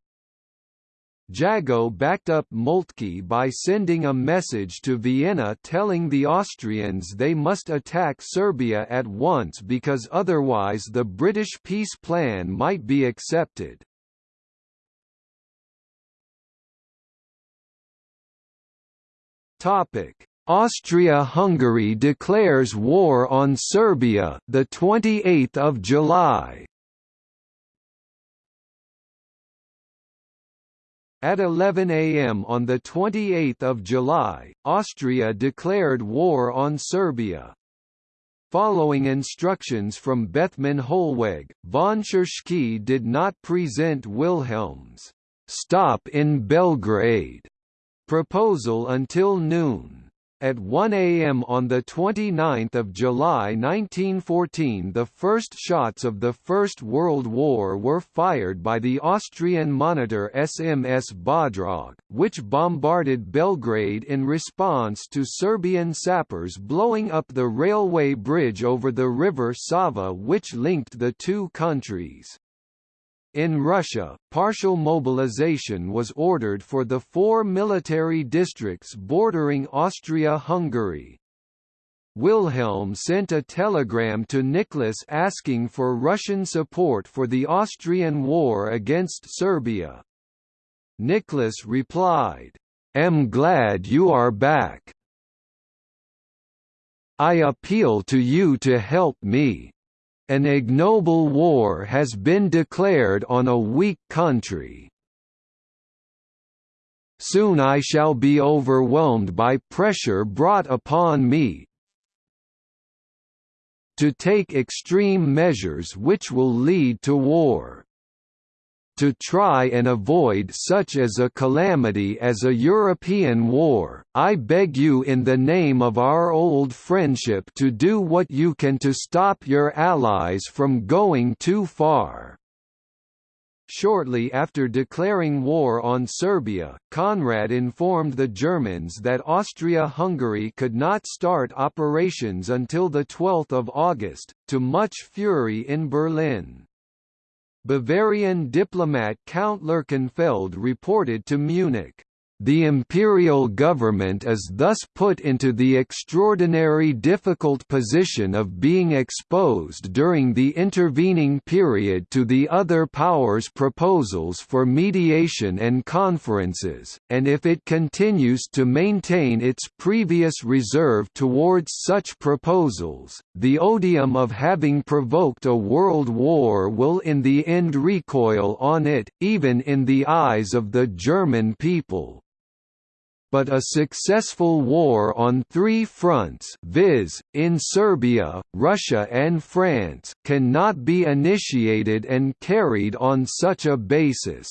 Jagow backed up Moltke by sending a message to Vienna telling the Austrians they must attack Serbia at once because otherwise the British peace plan might be accepted. Topic: Austria-Hungary declares war on Serbia the 28th of July. At 11 am on 28 July, Austria declared war on Serbia. Following instructions from Bethmann Hollweg, von Tschirschky did not present Wilhelm's «stop in Belgrade» proposal until noon. At 1 a.m. on 29 July 1914 the first shots of the First World War were fired by the Austrian monitor SMS Bodrog, which bombarded Belgrade in response to Serbian sappers blowing up the railway bridge over the river Sava which linked the two countries. In Russia, partial mobilization was ordered for the four military districts bordering Austria-Hungary. Wilhelm sent a telegram to Nicholas asking for Russian support for the Austrian war against Serbia. Nicholas replied, "Am glad you are back. I appeal to you to help me. An ignoble war has been declared on a weak country. Soon I shall be overwhelmed by pressure brought upon me to take extreme measures which will lead to war to try and avoid such as a calamity as a European war, I beg you in the name of our old friendship to do what you can to stop your allies from going too far." Shortly after declaring war on Serbia, Conrad informed the Germans that Austria-Hungary could not start operations until 12 August, to much fury in Berlin. Bavarian diplomat Count Lerchenfeld reported to Munich, The imperial government is thus put into the extraordinary difficult position of being exposed during the intervening period to the other powers' proposals for mediation and conferences, and if it continues to maintain its previous reserve towards such proposals, the odium of having provoked a world war will in the end recoil on it, even in the eyes of the German people but a successful war on three fronts viz., in Serbia, Russia and France cannot be initiated and carried on such a basis.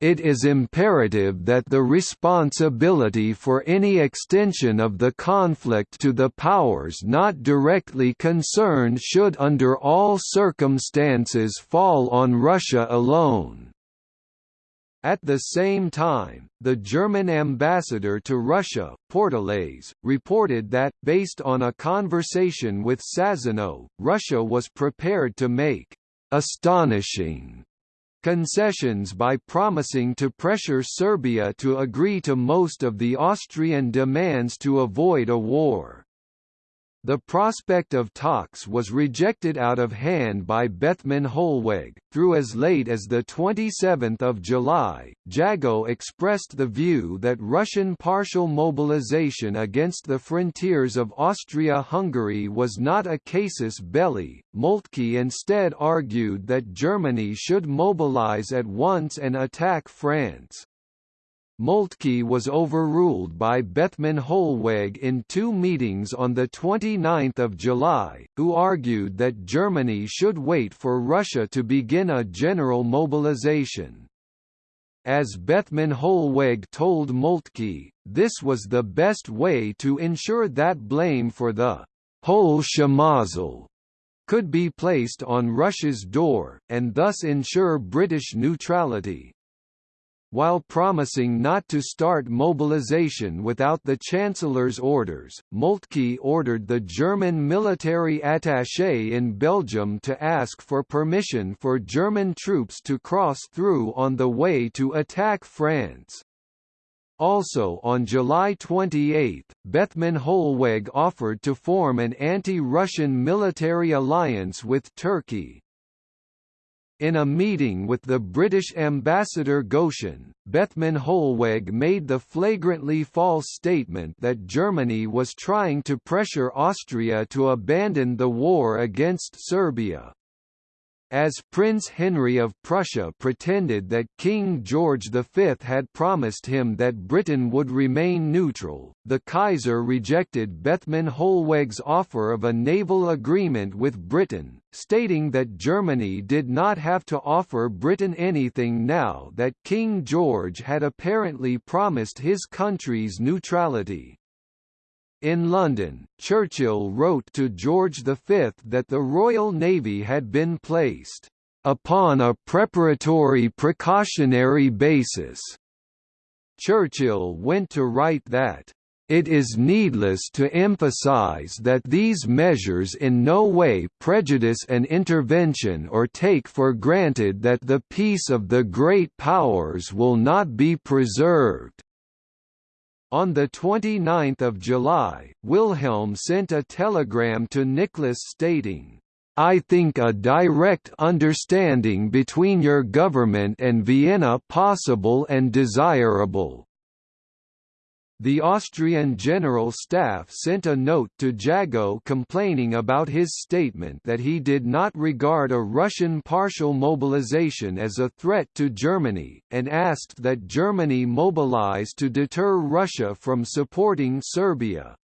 It is imperative that the responsibility for any extension of the conflict to the powers not directly concerned should under all circumstances fall on Russia alone. At the same time, the German ambassador to Russia, Pourtalès, reported that, based on a conversation with Sazonov, Russia was prepared to make astonishing concessions by promising to pressure Serbia to agree to most of the Austrian demands to avoid a war. The prospect of talks was rejected out of hand by Bethmann Hollweg. Through as late as the 27th of July, Jagow expressed the view that Russian partial mobilization against the frontiers of Austria-Hungary was not a casus belli. Moltke instead argued that Germany should mobilize at once and attack France. Moltke was overruled by Bethmann Hollweg in two meetings on 29 July, who argued that Germany should wait for Russia to begin a general mobilization. As Bethmann Hollweg told Moltke, this was the best way to ensure that blame for the whole Schmozzle could be placed on Russia's door, and thus ensure British neutrality. While promising not to start mobilization without the Chancellor's orders, Moltke ordered the German military attaché in Belgium to ask for permission for German troops to cross through on the way to attack France. Also on July 28, Bethmann Hollweg offered to form an anti-Russian military alliance with Turkey. In a meeting with the British ambassador Goschen, Bethmann Hollweg made the flagrantly false statement that Germany was trying to pressure Austria to abandon the war against Serbia as Prince Henry of Prussia pretended that King George V had promised him that Britain would remain neutral, the Kaiser rejected Bethmann Hollweg's offer of a naval agreement with Britain, stating that Germany did not have to offer Britain anything now that King George had apparently promised his country's neutrality. In London, Churchill wrote to George V that the Royal Navy had been placed upon a preparatory precautionary basis. Churchill went to write that it is needless to emphasize that these measures in no way prejudice an intervention or take for granted that the peace of the great powers will not be preserved. On 29 July, Wilhelm sent a telegram to Nicholas stating, I think a direct understanding between your government and Vienna possible and desirable. The Austrian General Staff sent a note to Jagow complaining about his statement that he did not regard a Russian partial mobilization as a threat to Germany, and asked that Germany mobilize to deter Russia from supporting Serbia.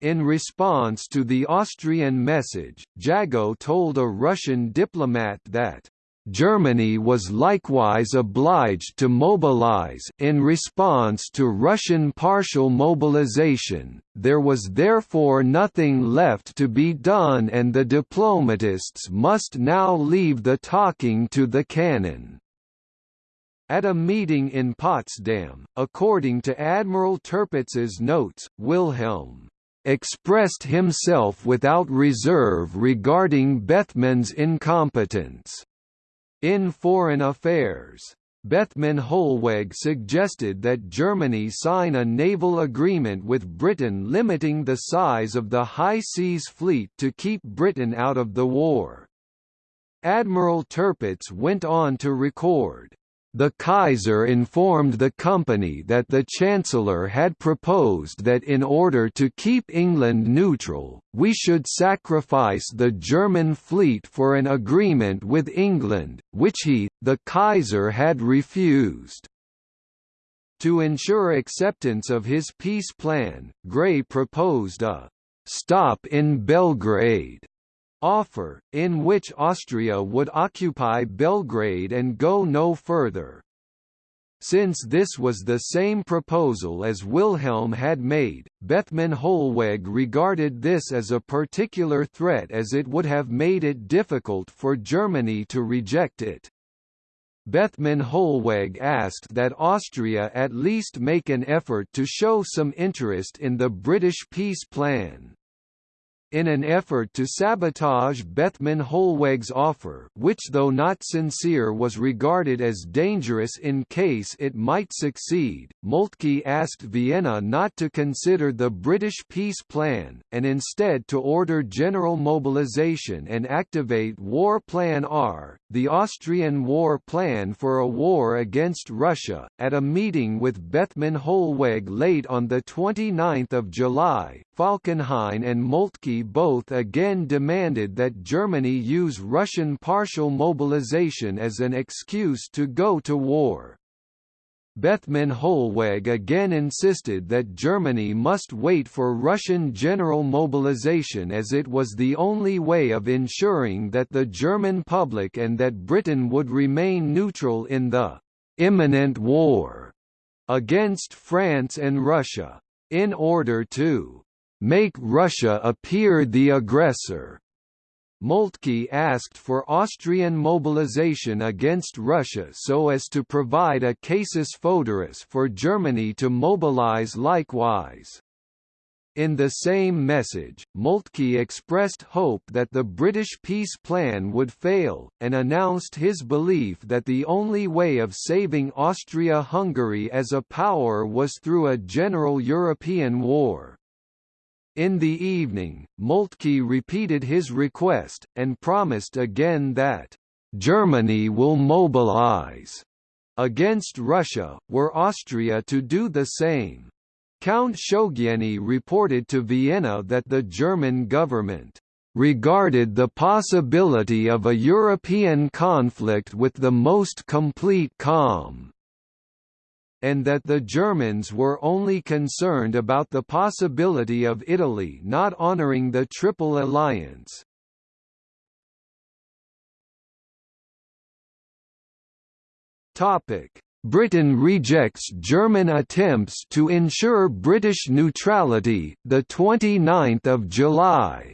In response to the Austrian message, Jagow told a Russian diplomat that Germany was likewise obliged to mobilize in response to Russian partial mobilization, there was therefore nothing left to be done and the diplomatists must now leave the talking to the cannon. At a meeting in Potsdam, according to Admiral Tirpitz's notes, Wilhelm expressed himself without reserve regarding Bethmann's incompetence in foreign affairs. Bethmann Hollweg suggested that Germany sign a naval agreement with Britain limiting the size of the High Seas Fleet to keep Britain out of the war. Admiral Tirpitz went on to record, the Kaiser informed the company that the Chancellor had proposed that in order to keep England neutral, we should sacrifice the German fleet for an agreement with England, which he, the Kaiser had refused. To ensure acceptance of his peace plan, Grey proposed a «stop in Belgrade» offer, in which Austria would occupy Belgrade and go no further. Since this was the same proposal as Wilhelm had made, Bethmann Hollweg regarded this as a particular threat as it would have made it difficult for Germany to reject it. Bethmann Hollweg asked that Austria at least make an effort to show some interest in the British peace plan. In an effort to sabotage Bethmann Hollweg's offer which though not sincere was regarded as dangerous in case it might succeed, Moltke asked Vienna not to consider the British peace plan, and instead to order general mobilization and activate War Plan R, the Austrian war plan for a war against Russia, at a meeting with Bethmann Hollweg late on 29 July, Falkenhayn and Moltke both again demanded that Germany use Russian partial mobilization as an excuse to go to war. Bethmann Hollweg again insisted that Germany must wait for Russian general mobilization as it was the only way of ensuring that the German public and that Britain would remain neutral in the «imminent war» against France and Russia. In order to make Russia appear the aggressor. Moltke asked for Austrian mobilization against Russia so as to provide a casus foederis for Germany to mobilize likewise. In the same message, Moltke expressed hope that the British peace plan would fail, and announced his belief that the only way of saving Austria-Hungary as a power was through a general European war. In the evening, Moltke repeated his request, and promised again that, "...Germany will mobilize." against Russia, were Austria to do the same. Count Szögyény reported to Vienna that the German government regarded the possibility of a European conflict with the most complete calm and that the Germans were only concerned about the possibility of Italy not honoring the Triple Alliance. Britain rejects German attempts to ensure British neutrality. The 29th of July.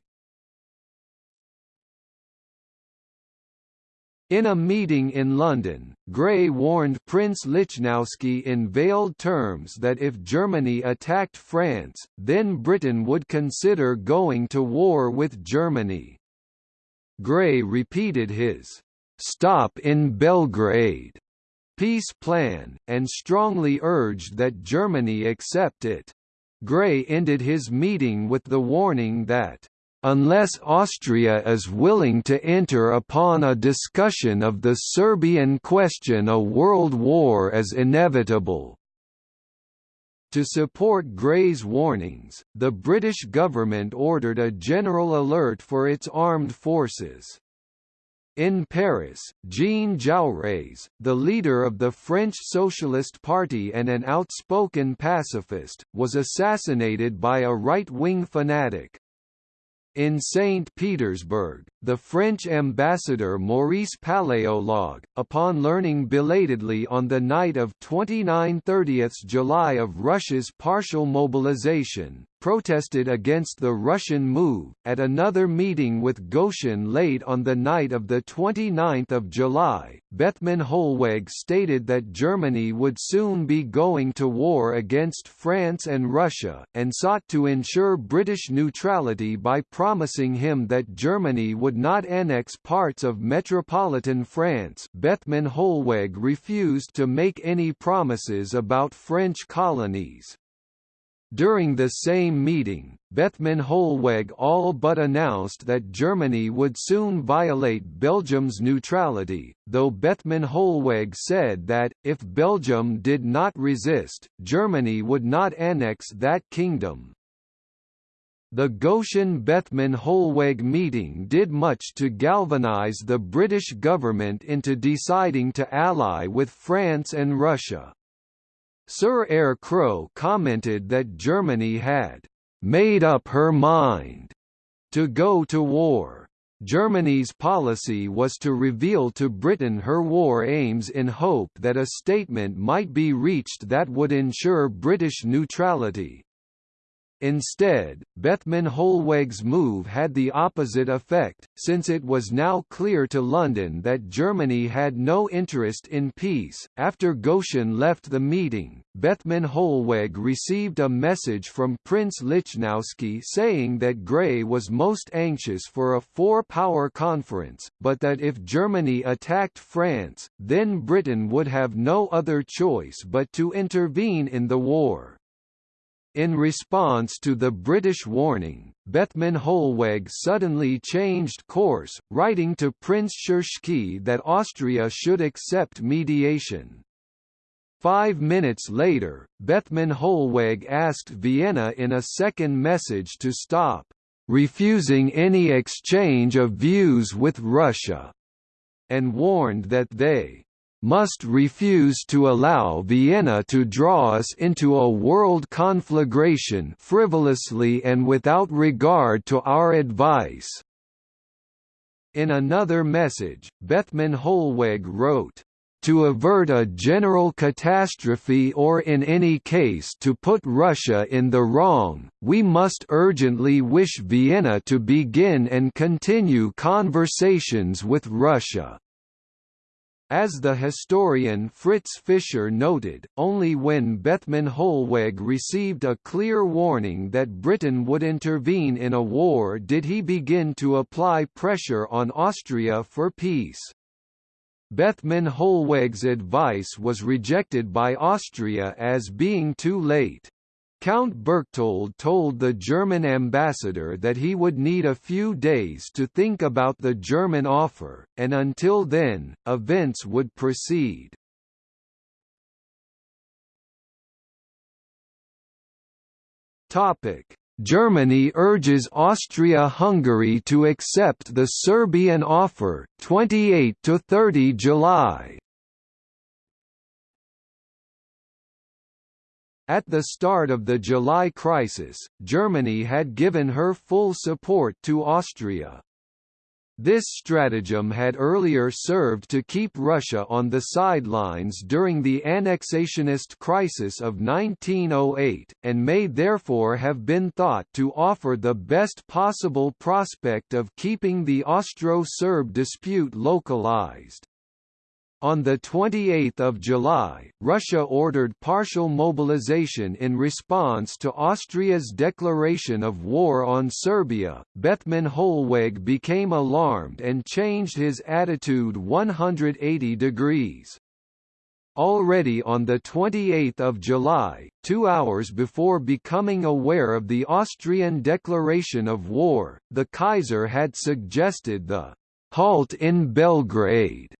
In a meeting in London, Grey warned Prince Lichnowsky in veiled terms that if Germany attacked France, then Britain would consider going to war with Germany. Grey repeated his «stop in Belgrade» peace plan, and strongly urged that Germany accept it. Grey ended his meeting with the warning that unless Austria is willing to enter upon a discussion of the Serbian question a world war is inevitable. To support Grey's warnings, the British government ordered a general alert for its armed forces. In Paris, Jean Jaurès, the leader of the French Socialist Party and an outspoken pacifist, was assassinated by a right-wing fanatic, in St. Petersburg, the French ambassador Maurice Paléologue, upon learning belatedly on the night of 29–30 July of Russia's partial mobilization, protested against the Russian move. At another meeting with Goschen late on the night of 29 July, Bethmann Hollweg stated that Germany would soon be going to war against France and Russia, and sought to ensure British neutrality by promising him that Germany would not annex parts of metropolitan France. Bethmann Hollweg refused to make any promises about French colonies. During the same meeting, Bethmann Hollweg all but announced that Germany would soon violate Belgium's neutrality, though Bethmann Hollweg said that, if Belgium did not resist, Germany would not annex that kingdom. The Goschen-Bethmann-Hollweg meeting did much to galvanize the British government into deciding to ally with France and Russia. Sir Eyre Crowe commented that Germany had made up her mind to go to war. Germany's policy was to reveal to Britain her war aims in hope that a statement might be reached that would ensure British neutrality. Instead, Bethmann Hollweg's move had the opposite effect, since it was now clear to London that Germany had no interest in peace. After Goschen left the meeting, Bethmann Hollweg received a message from Prince Lichnowsky saying that Grey was most anxious for a four-power conference, but that if Germany attacked France, then Britain would have no other choice but to intervene in the war. In response to the British warning, Bethmann Hollweg suddenly changed course, writing to Prince Tschirschky that Austria should accept mediation. Five minutes later, Bethmann Hollweg asked Vienna in a second message to stop refusing any exchange of views with Russia, and warned that they must refuse to allow Vienna to draw us into a world conflagration frivolously and without regard to our advice." In another message, Bethmann Hollweg wrote, to avert a general catastrophe or in any case to put Russia in the wrong, we must urgently wish Vienna to begin and continue conversations with Russia. As the historian Fritz Fischer noted, only when Bethmann Hollweg received a clear warning that Britain would intervene in a war did he begin to apply pressure on Austria for peace. Bethmann Hollweg's advice was rejected by Austria as being too late. Count Berchtold told the German ambassador that he would need a few days to think about the German offer, and until then, events would proceed. Germany urges Austria-Hungary to accept the Serbian offer 28 to 30 July At the start of the July crisis, Germany had given her full support to Austria. This stratagem had earlier served to keep Russia on the sidelines during the annexationist crisis of 1908, and may therefore have been thought to offer the best possible prospect of keeping the Austro-Serb dispute localized. On 28 July, Russia ordered partial mobilization in response to Austria's declaration of war on Serbia. Bethmann Hollweg became alarmed and changed his attitude 180 degrees. Already on 28 July, two hours before becoming aware of the Austrian declaration of war, the Kaiser had suggested the «halt in Belgrade»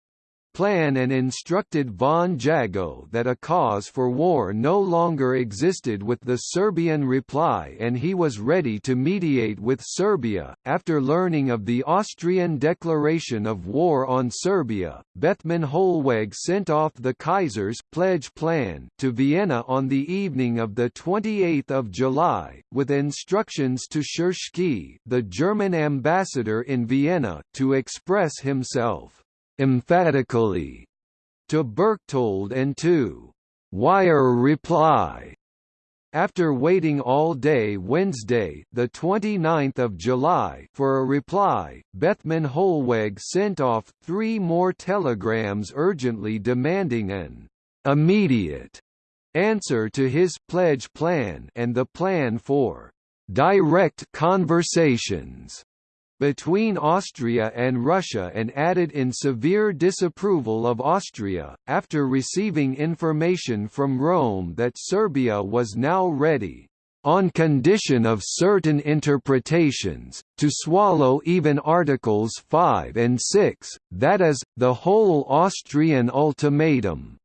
plan and instructed von Jagow that a cause for war no longer existed with the Serbian reply and he was ready to mediate with Serbia. After learning of the Austrian declaration of war on Serbia, Bethmann Hollweg sent off the Kaiser's pledge plan to Vienna on the evening of the 28th of July, with instructions to Tschirschky, the German ambassador in Vienna, to express himself emphatically. To Berchtold and to wire reply. After waiting all day Wednesday, the 29th of July, for a reply, Bethmann Hollweg sent off three more telegrams urgently demanding an immediate answer to his pledge plan and the plan for direct conversations between Austria and Russia and added in severe disapproval of Austria, after receiving information from Rome that Serbia was now ready on condition of certain interpretations, to swallow even Articles 5 and 6, that is, the whole Austrian ultimatum.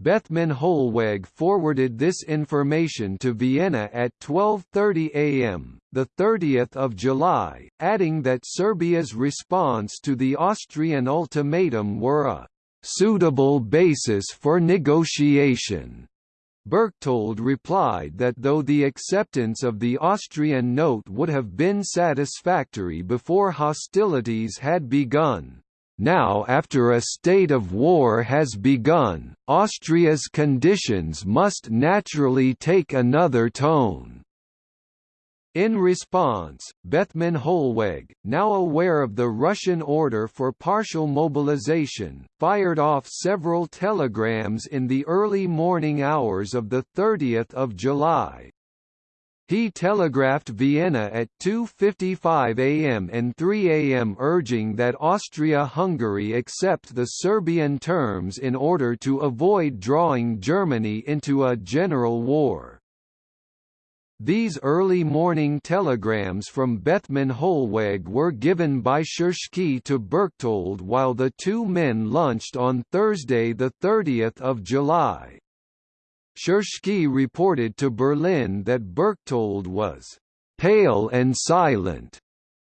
Bethmann Hollweg forwarded this information to Vienna at 12.30 am, 30 July, adding that Serbia's response to the Austrian ultimatum were a «suitable basis for negotiation». Berchtold replied that though the acceptance of the Austrian note would have been satisfactory before hostilities had begun, now after a state of war has begun, Austria's conditions must naturally take another tone. In response, Bethmann Hollweg, now aware of the Russian order for partial mobilization, fired off several telegrams in the early morning hours of 30 July, he telegraphed Vienna at 2.55 am and 3 am urging that Austria-Hungary accept the Serbian terms in order to avoid drawing Germany into a general war. These early morning telegrams from Bethmann Hollweg were given by Tschirschky to Berchtold while the two men lunched on Thursday 30 July. Tschirschky reported to Berlin that Berchtold was «pale and silent»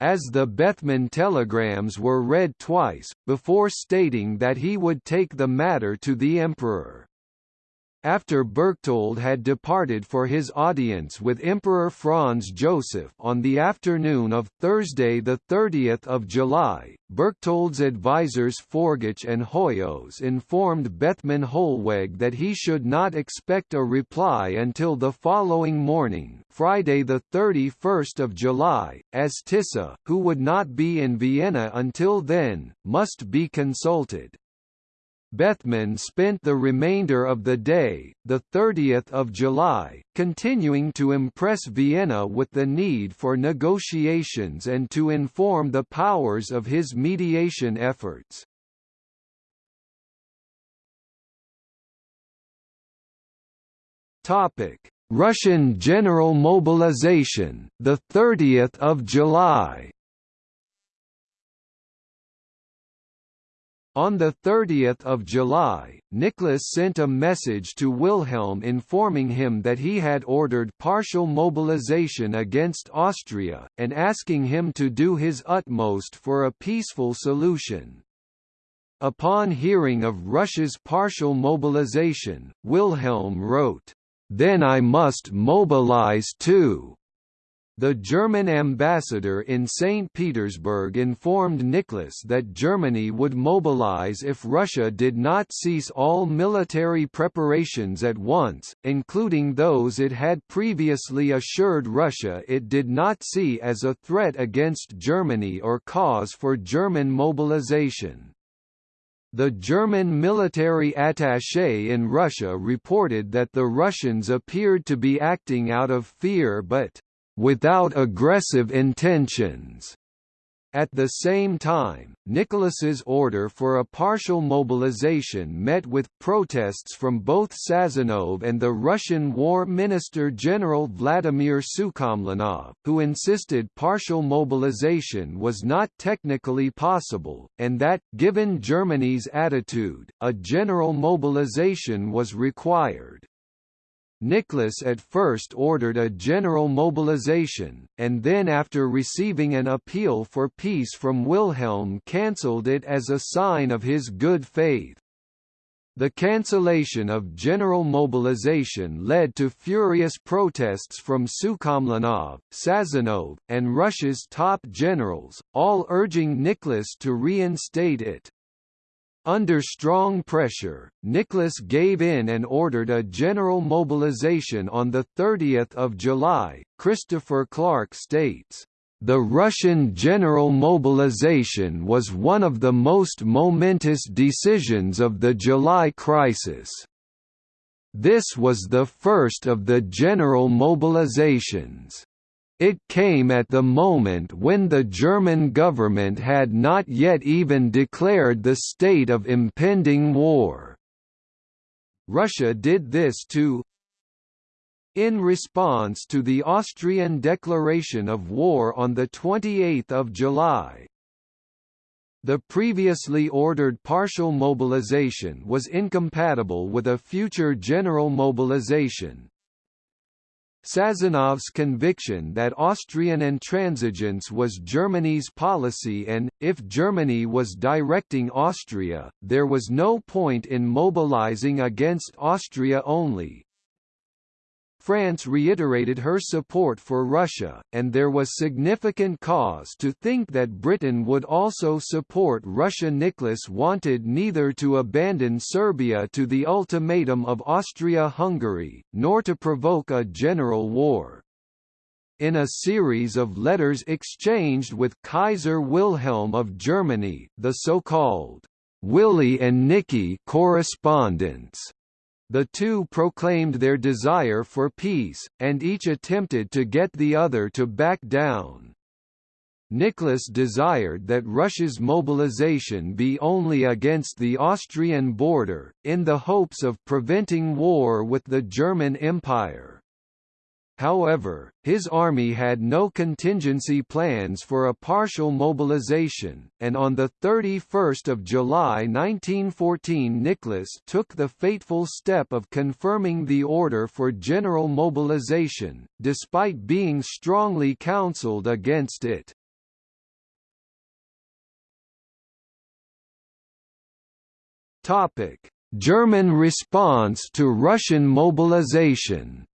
as the Bethmann telegrams were read twice, before stating that he would take the matter to the Emperor. After Berchtold had departed for his audience with Emperor Franz Joseph on the afternoon of Thursday 30 July, Berchtold's advisers Forgách and Hoyos informed Bethmann Hollweg that he should not expect a reply until the following morning Friday 31 July, as Tisza, who would not be in Vienna until then, must be consulted. Bethmann spent the remainder of the day, 30 July, continuing to impress Vienna with the need for negotiations and to inform the powers of his mediation efforts. Russian general mobilization, the 30th of July. On 30 July, Nicholas sent a message to Wilhelm informing him that he had ordered partial mobilization against Austria, and asking him to do his utmost for a peaceful solution. Upon hearing of Russia's partial mobilization, Wilhelm wrote, "'Then I must mobilize too.' The German ambassador in St. Petersburg informed Nicholas that Germany would mobilize if Russia did not cease all military preparations at once, including those it had previously assured Russia it did not see as a threat against Germany or cause for German mobilization. The German military attaché in Russia reported that the Russians appeared to be acting out of fear but without aggressive intentions. At the same time, Nicholas's order for a partial mobilization met with protests from both Sazonov and the Russian War Minister General Vladimir Sukhomlinov, who insisted partial mobilization was not technically possible, and that, given Germany's attitude, a general mobilization was required. Nicholas at first ordered a general mobilization, and then after receiving an appeal for peace from Wilhelm cancelled it as a sign of his good faith. The cancellation of general mobilization led to furious protests from Sukhomlinov, Sazonov, and Russia's top generals, all urging Nicholas to reinstate it. Under strong pressure, Nicholas gave in and ordered a general mobilization on 30 July. Christopher Clark states, the Russian general mobilization was one of the most momentous decisions of the July crisis. This was the first of the general mobilizations. It came at the moment when the German government had not yet even declared the state of impending war. Russia did this to in response to the Austrian declaration of war on 28 July, the previously ordered partial mobilization was incompatible with a future general mobilization, Sazonov's conviction that Austrian intransigence was Germany's policy and, if Germany was directing Austria, there was no point in mobilizing against Austria only, France reiterated her support for Russia, and there was significant cause to think that Britain would also support Russia. Nicholas wanted neither to abandon Serbia to the ultimatum of Austria-Hungary, nor to provoke a general war. In a series of letters exchanged with Kaiser Wilhelm of Germany, the so-called Willy and Nicky correspondence the two proclaimed their desire for peace, and each attempted to get the other to back down. Nicholas desired that Russia's mobilization be only against the Austrian border, in the hopes of preventing war with the German Empire. However, his army had no contingency plans for a partial mobilization, and on 31 July 1914 Nicholas took the fateful step of confirming the order for general mobilization, despite being strongly counseled against it. German response to Russian mobilization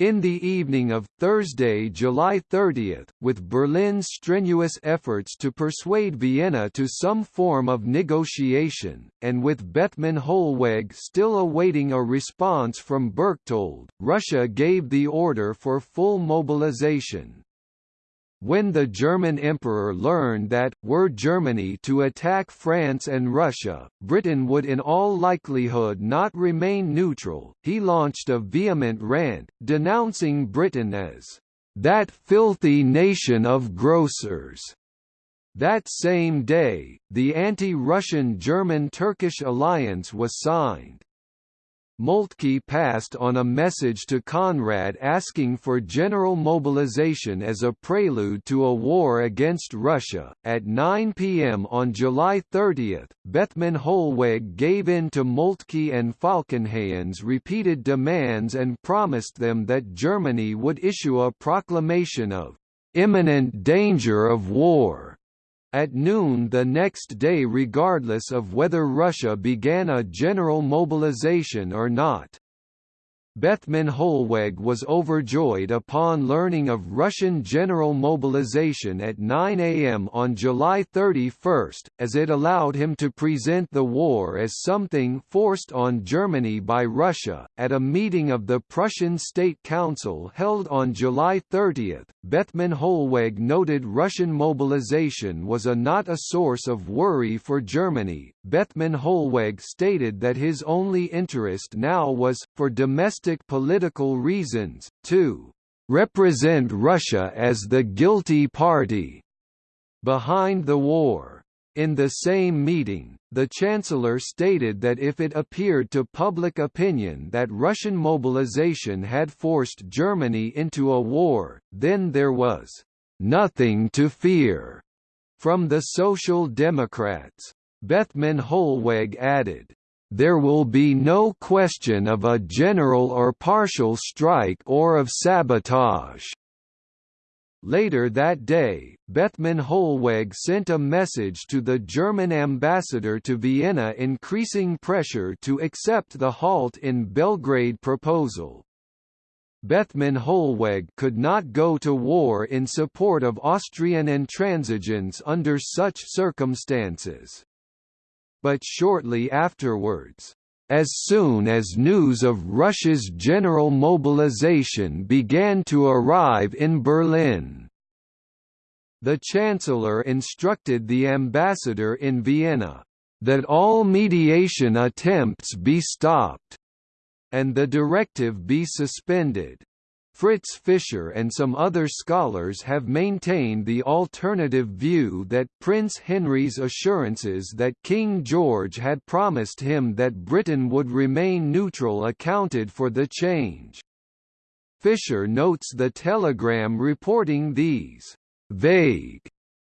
In the evening of Thursday, July 30, with Berlin's strenuous efforts to persuade Vienna to some form of negotiation, and with Bethmann Hollweg still awaiting a response from Berchtold, Russia gave the order for full mobilization. When the German emperor learned that, were Germany to attack France and Russia, Britain would in all likelihood not remain neutral, he launched a vehement rant, denouncing Britain as, "...that filthy nation of grocers." That same day, the anti-Russian German-Turkish alliance was signed. Moltke passed on a message to Conrad asking for general mobilization as a prelude to a war against Russia. At 9 p.m. on July 30, Bethmann Hollweg gave in to Moltke and Falkenhayn's repeated demands and promised them that Germany would issue a proclamation of imminent danger of war at noon the next day regardless of whether Russia began a general mobilization or not. Bethmann Hollweg was overjoyed upon learning of Russian general mobilization at 9 am on July 31, as it allowed him to present the war as something forced on Germany by Russia. At a meeting of the Prussian State Council held on July 30, Bethmann Hollweg noted Russian mobilization was a not a source of worry for Germany. Bethmann Hollweg stated that his only interest now was, for domestic political reasons, to represent Russia as the guilty party behind the war. In the same meeting, the Chancellor stated that if it appeared to public opinion that Russian mobilization had forced Germany into a war, then there was nothing to fear from the Social Democrats. Bethmann Hollweg added, there will be no question of a general or partial strike or of sabotage. Later that day, Bethmann Hollweg sent a message to the German ambassador to Vienna increasing pressure to accept the halt in Belgrade proposal. Bethmann Hollweg could not go to war in support of Austrian intransigence under such circumstances. But shortly afterwards, as soon as news of Russia's general mobilization began to arrive in Berlin, the Chancellor instructed the ambassador in Vienna, "...that all mediation attempts be stopped," and the directive be suspended. Fritz Fischer and some other scholars have maintained the alternative view that Prince Henry's assurances that King George had promised him that Britain would remain neutral accounted for the change. Fischer notes the telegram reporting these vague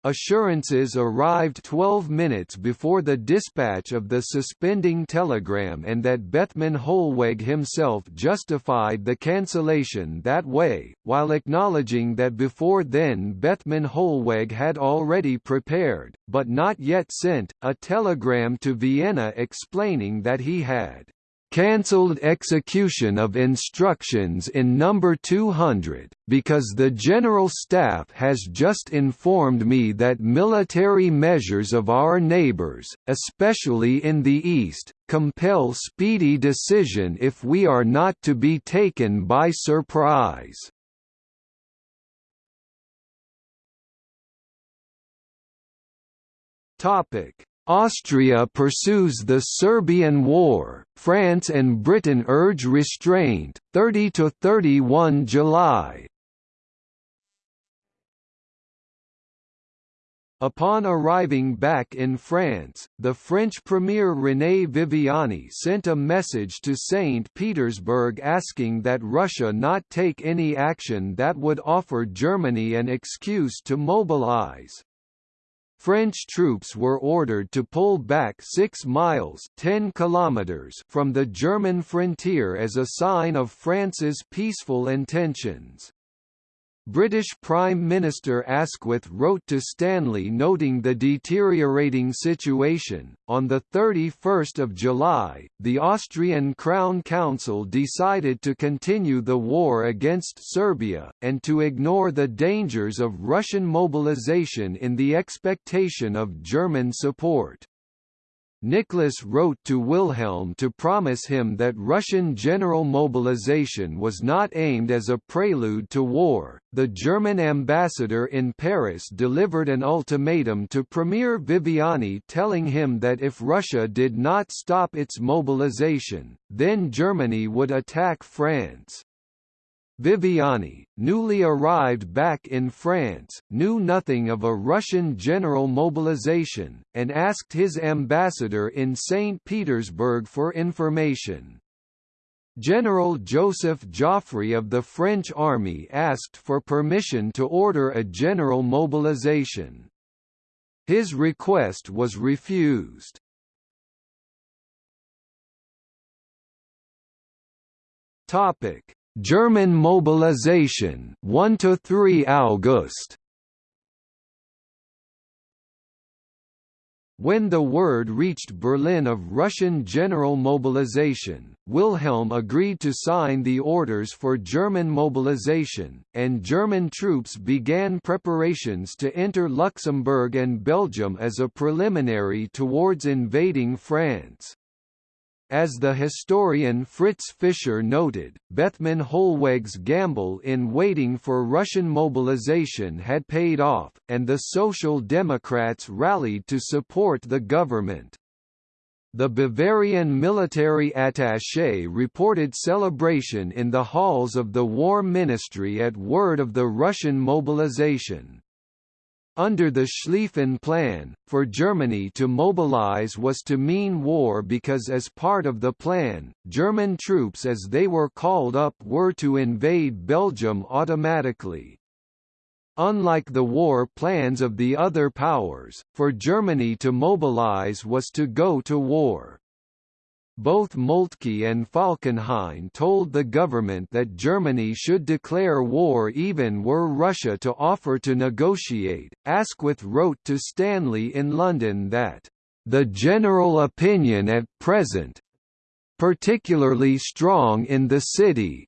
assurances arrived 12 minutes before the dispatch of the suspending telegram and that Bethmann Hollweg himself justified the cancellation that way, while acknowledging that before then Bethmann Hollweg had already prepared, but not yet sent, a telegram to Vienna explaining that he had cancelled execution of instructions in number 200, because the General Staff has just informed me that military measures of our neighbors, especially in the East, compel speedy decision if we are not to be taken by surprise. Topic Austria pursues the Serbian War, France and Britain urge restraint, 30–31 July Upon arriving back in France, the French Premier René Viviani sent a message to St. Petersburg asking that Russia not take any action that would offer Germany an excuse to mobilize. French troops were ordered to pull back 6 miles 10 kilometers from the German frontier as a sign of France's peaceful intentions. British Prime Minister Asquith wrote to Stanley noting the deteriorating situation. On the 31st of July, the Austrian Crown Council decided to continue the war against Serbia and to ignore the dangers of Russian mobilization in the expectation of German support. Nicholas wrote to Wilhelm to promise him that Russian general mobilization was not aimed as a prelude to war. The German ambassador in Paris delivered an ultimatum to Premier Viviani telling him that if Russia did not stop its mobilization, then Germany would attack France. Viviani, newly arrived back in France, knew nothing of a Russian general mobilization, and asked his ambassador in St. Petersburg for information. General Joseph Joffre of the French army asked for permission to order a general mobilization. His request was refused. Topic German mobilization 1 to 3 August When the word reached Berlin of Russian general mobilization, Wilhelm agreed to sign the orders for German mobilization, and German troops began preparations to enter Luxembourg and Belgium as a preliminary towards invading France. As the historian Fritz Fischer noted, Bethmann Hollweg's gamble in waiting for Russian mobilization had paid off, and the Social Democrats rallied to support the government. The Bavarian military attaché reported celebration in the halls of the War Ministry at word of the Russian mobilization. Under the Schlieffen Plan, for Germany to mobilize was to mean war because as part of the plan, German troops as they were called up were to invade Belgium automatically. Unlike the war plans of the other powers, for Germany to mobilize was to go to war. Both Moltke and Falkenhayn told the government that Germany should declare war even were Russia to offer to negotiate. Asquith wrote to Stanley in London that, the general opinion at present particularly strong in the city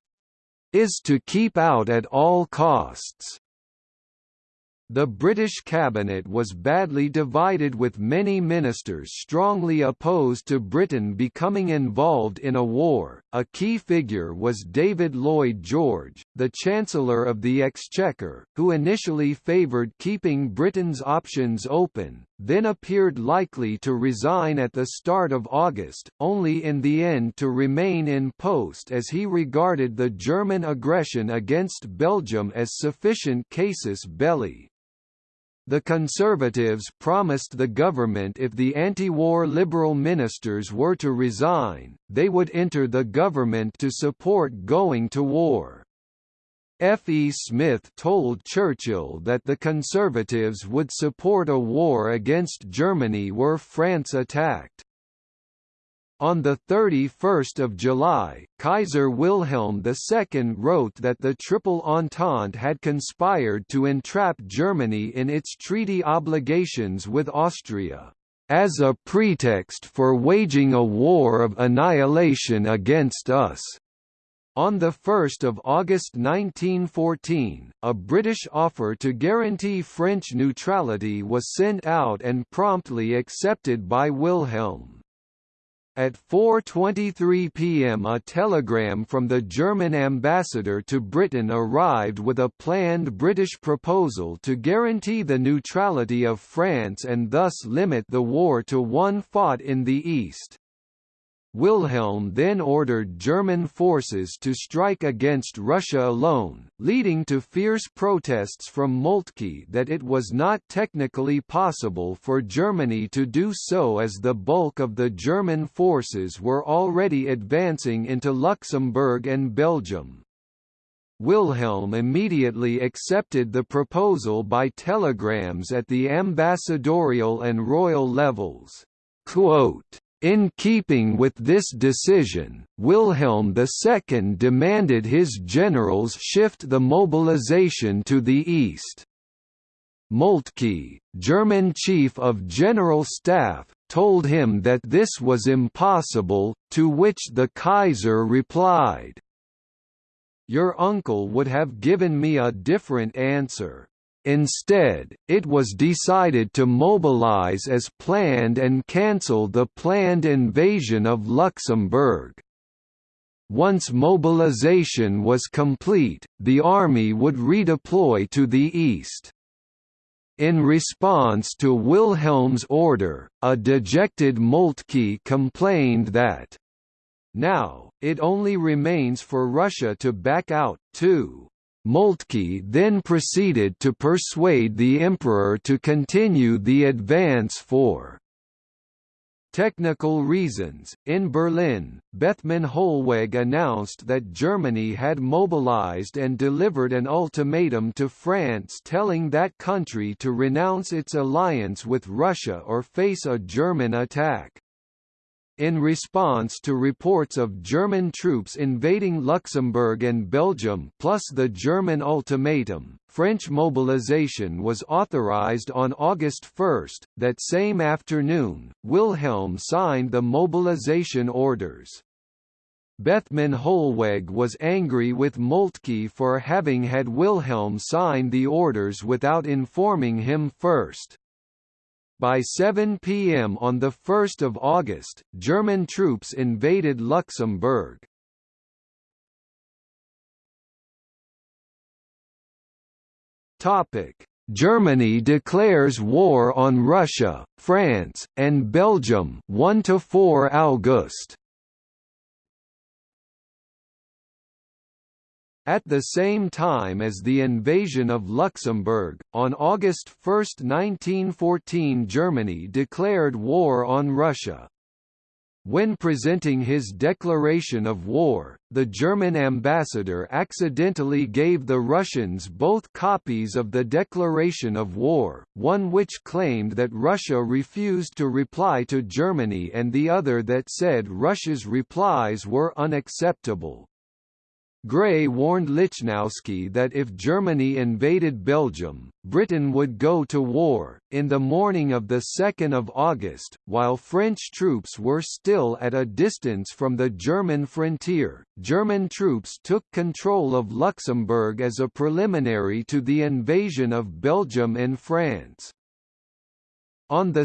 is to keep out at all costs. The British cabinet was badly divided with many ministers strongly opposed to Britain becoming involved in a war. A key figure was David Lloyd George, the Chancellor of the Exchequer, who initially favoured keeping Britain's options open, then appeared likely to resign at the start of August, only in the end to remain in post as he regarded the German aggression against Belgium as sufficient casus belli. The Conservatives promised the government if the anti-war Liberal ministers were to resign, they would enter the government to support going to war. F. E. Smith told Churchill that the Conservatives would support a war against Germany were France attacked. On 31 July, Kaiser Wilhelm II wrote that the Triple Entente had conspired to entrap Germany in its treaty obligations with Austria, "...as a pretext for waging a war of annihilation against us." On 1 August 1914, a British offer to guarantee French neutrality was sent out and promptly accepted by Wilhelm. At 4.23 pm a telegram from the German ambassador to Britain arrived with a planned British proposal to guarantee the neutrality of France and thus limit the war to one fought in the East. Wilhelm then ordered German forces to strike against Russia alone, leading to fierce protests from Moltke that it was not technically possible for Germany to do so as the bulk of the German forces were already advancing into Luxembourg and Belgium. Wilhelm immediately accepted the proposal by telegrams at the ambassadorial and royal levels. Quote, in keeping with this decision, Wilhelm II demanded his generals shift the mobilization to the east. Moltke, German Chief of General Staff, told him that this was impossible, to which the Kaiser replied, Your uncle would have given me a different answer. Instead, it was decided to mobilize as planned and cancel the planned invasion of Luxembourg. Once mobilization was complete, the army would redeploy to the east. In response to Wilhelm's order, a dejected Moltke complained that, now, it only remains for Russia to back out, too. Moltke then proceeded to persuade the emperor to continue the advance for technical reasons. In Berlin, Bethmann Hollweg announced that Germany had mobilized and delivered an ultimatum to France telling that country to renounce its alliance with Russia or face a German attack. In response to reports of German troops invading Luxembourg and Belgium plus the German ultimatum, French mobilization was authorized on August 1. That same afternoon, Wilhelm signed the mobilization orders. Bethmann Hollweg was angry with Moltke for having had Wilhelm sign the orders without informing him first. By 7 p.m. on 1 August, German troops invaded Luxembourg. Germany declares war on Russia, France, and Belgium 1 to 4 August. At the same time as the invasion of Luxembourg, on August 1, 1914 Germany declared war on Russia. When presenting his declaration of war, the German ambassador accidentally gave the Russians both copies of the declaration of war, one which claimed that Russia refused to reply to Germany and the other that said Russia's replies were unacceptable. Grey warned Lichnowsky that if Germany invaded Belgium, Britain would go to war. In the morning of 2 August, while French troops were still at a distance from the German frontier, German troops took control of Luxembourg as a preliminary to the invasion of Belgium and France. On 2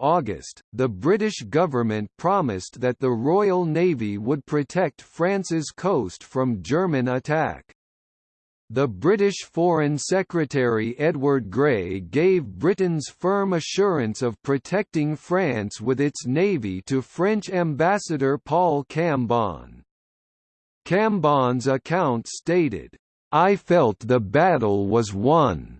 August, the British government promised that the Royal Navy would protect France's coast from German attack. The British Foreign Secretary Edward Grey gave Britain's firm assurance of protecting France with its navy to French ambassador Paul Cambon. Cambon's account stated, I felt the battle was won.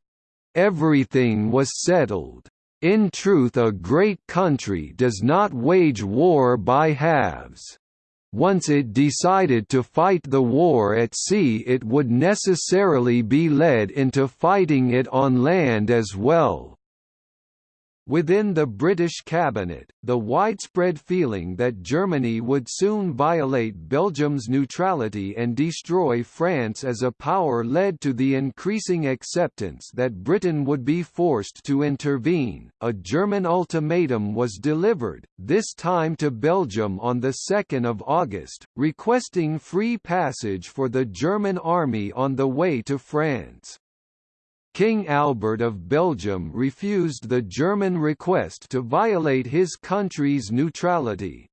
Everything was settled. In truth a great country does not wage war by halves. Once it decided to fight the war at sea it would necessarily be led into fighting it on land as well. Within the British cabinet, the widespread feeling that Germany would soon violate Belgium's neutrality and destroy France as a power led to the increasing acceptance that Britain would be forced to intervene. A German ultimatum was delivered, this time to Belgium on 2 August, requesting free passage for the German army on the way to France. King Albert of Belgium refused the German request to violate his country's neutrality.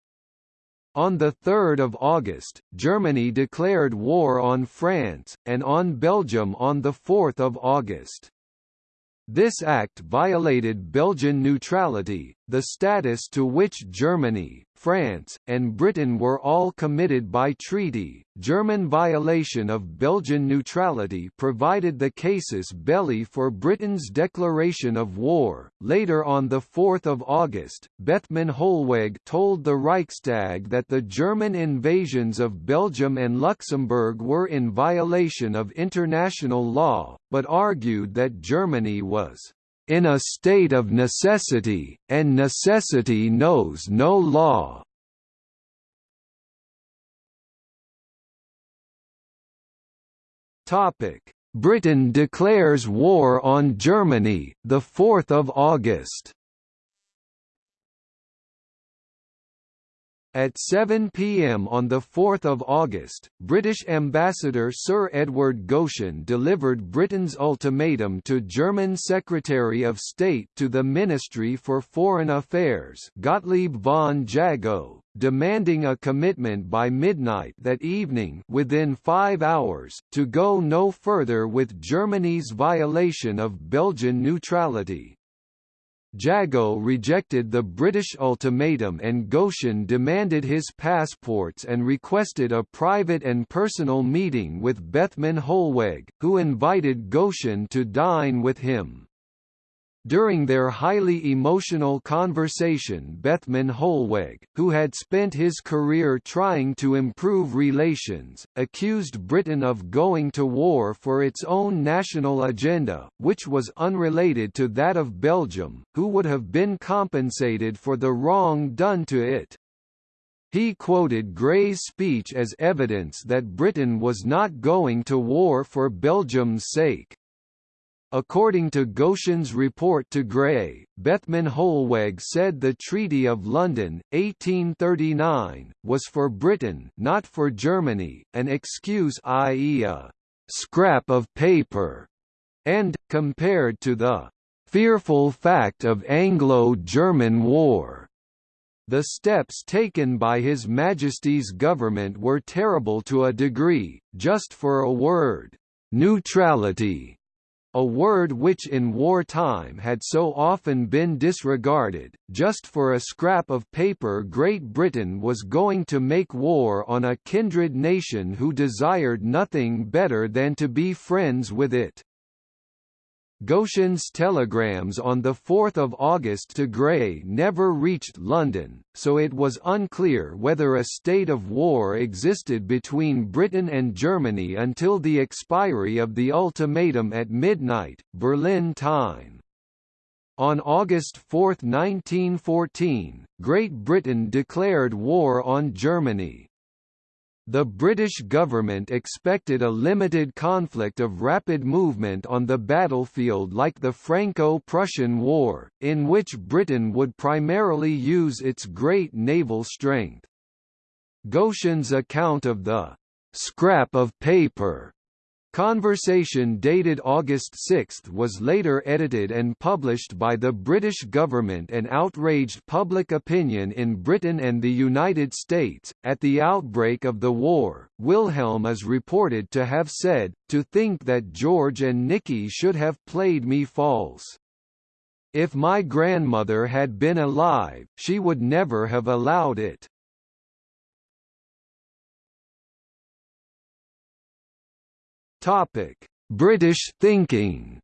On 3 August, Germany declared war on France, and on Belgium on 4 August. This act violated Belgian neutrality, the status to which Germany, France, and Britain were all committed by treaty. German violation of Belgian neutrality provided the casus belli for Britain's declaration of war. Later on the 4th of August, Bethmann Hollweg told the Reichstag that the German invasions of Belgium and Luxembourg were in violation of international law, but argued that Germany was in a state of necessity, and necessity knows no law. Britain declares war on Germany, the 4th of August. At 7 p.m. on 4 August, British Ambassador Sir Edward Goschen delivered Britain's ultimatum to German Secretary of State to the Ministry for Foreign Affairs Gottlieb von Jagow, demanding a commitment by midnight that evening within five hours, to go no further with Germany's violation of Belgian neutrality. Jagow rejected the British ultimatum and Goschen demanded his passports and requested a private and personal meeting with Bethmann Hollweg, who invited Goschen to dine with him. During their highly emotional conversation Bethmann Hollweg, who had spent his career trying to improve relations, accused Britain of going to war for its own national agenda, which was unrelated to that of Belgium, who would have been compensated for the wrong done to it. He quoted Grey's speech as evidence that Britain was not going to war for Belgium's sake. According to Goschen's report to Grey, Bethmann Hollweg said the Treaty of London, 1839, was for Britain not for Germany, an excuse i.e. a «scrap of paper», and, compared to the «fearful fact of Anglo-German war», the steps taken by His Majesty's government were terrible to a degree, just for a word, neutrality a word which in wartime had so often been disregarded, just for a scrap of paper Great Britain was going to make war on a kindred nation who desired nothing better than to be friends with it. Goschen's telegrams on 4 August to Grey never reached London, so it was unclear whether a state of war existed between Britain and Germany until the expiry of the ultimatum at midnight, Berlin time. On August 4, 1914, Great Britain declared war on Germany. The British government expected a limited conflict of rapid movement on the battlefield like the Franco-Prussian War, in which Britain would primarily use its great naval strength. Goschen's account of the «scrap of paper» Conversation dated August 6 was later edited and published by the British government and outraged public opinion in Britain and the United States. At the outbreak of the war, Wilhelm is reported to have said, To think that George and Nicky should have played me false. If my grandmother had been alive, she would never have allowed it. Topic: British thinking.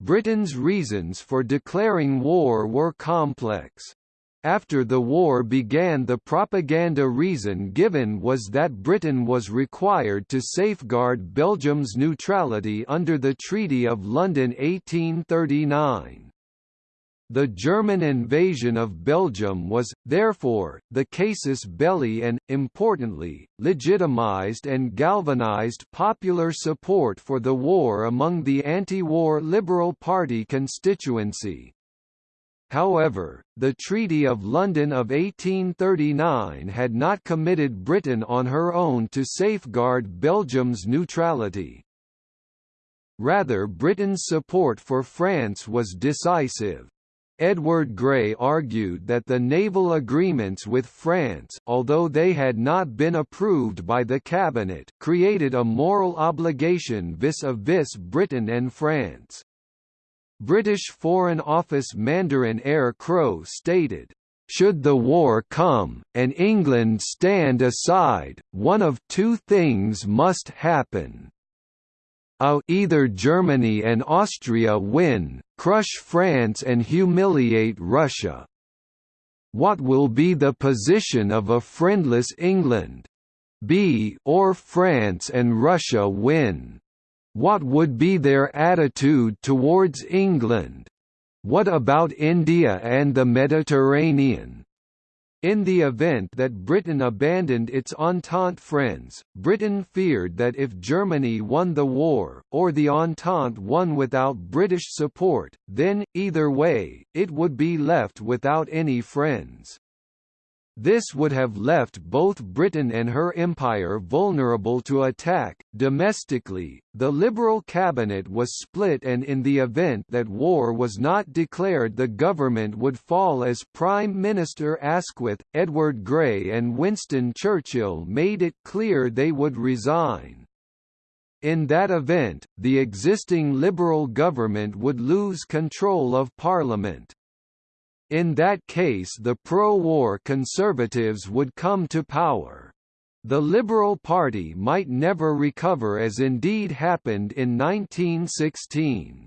Britain's reasons for declaring war were complex. After the war began the propaganda reason given was that Britain was required to safeguard Belgium's neutrality under the Treaty of London 1839. The German invasion of Belgium was, therefore, the casus belli and, importantly, legitimized and galvanized popular support for the war among the anti-war Liberal Party constituency. However, the Treaty of London of 1839 had not committed Britain on her own to safeguard Belgium's neutrality. Rather Britain's support for France was decisive. Edward Grey argued that the naval agreements with France although they had not been approved by the cabinet created a moral obligation vis-a-vis -vis Britain and France. British Foreign Office Mandarin Eyre Crowe stated, should the war come, and England stand aside, one of two things must happen. A either Germany and Austria win, crush France and humiliate Russia. What will be the position of a friendless England? B or France and Russia win. What would be their attitude towards England? What about India and the Mediterranean? In the event that Britain abandoned its Entente friends, Britain feared that if Germany won the war, or the Entente won without British support, then, either way, it would be left without any friends. This would have left both Britain and her empire vulnerable to attack. Domestically, the Liberal cabinet was split, and in the event that war was not declared, the government would fall as Prime Minister Asquith, Edward Grey, and Winston Churchill made it clear they would resign. In that event, the existing Liberal government would lose control of Parliament. In that case the pro-war Conservatives would come to power. The Liberal Party might never recover as indeed happened in 1916.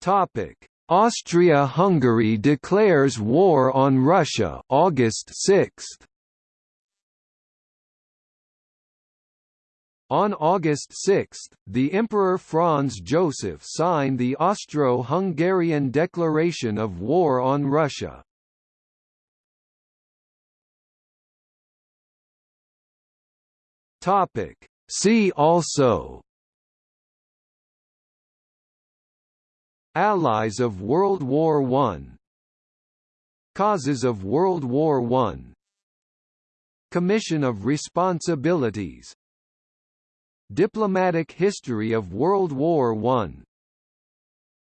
Topic: Austria-Hungary declares war on Russia August 6. On August 6, the Emperor Franz Joseph signed the Austro-Hungarian Declaration of War on Russia. Topic. See also Allies of World War I Causes of World War I Commission of Responsibilities Diplomatic history of World War I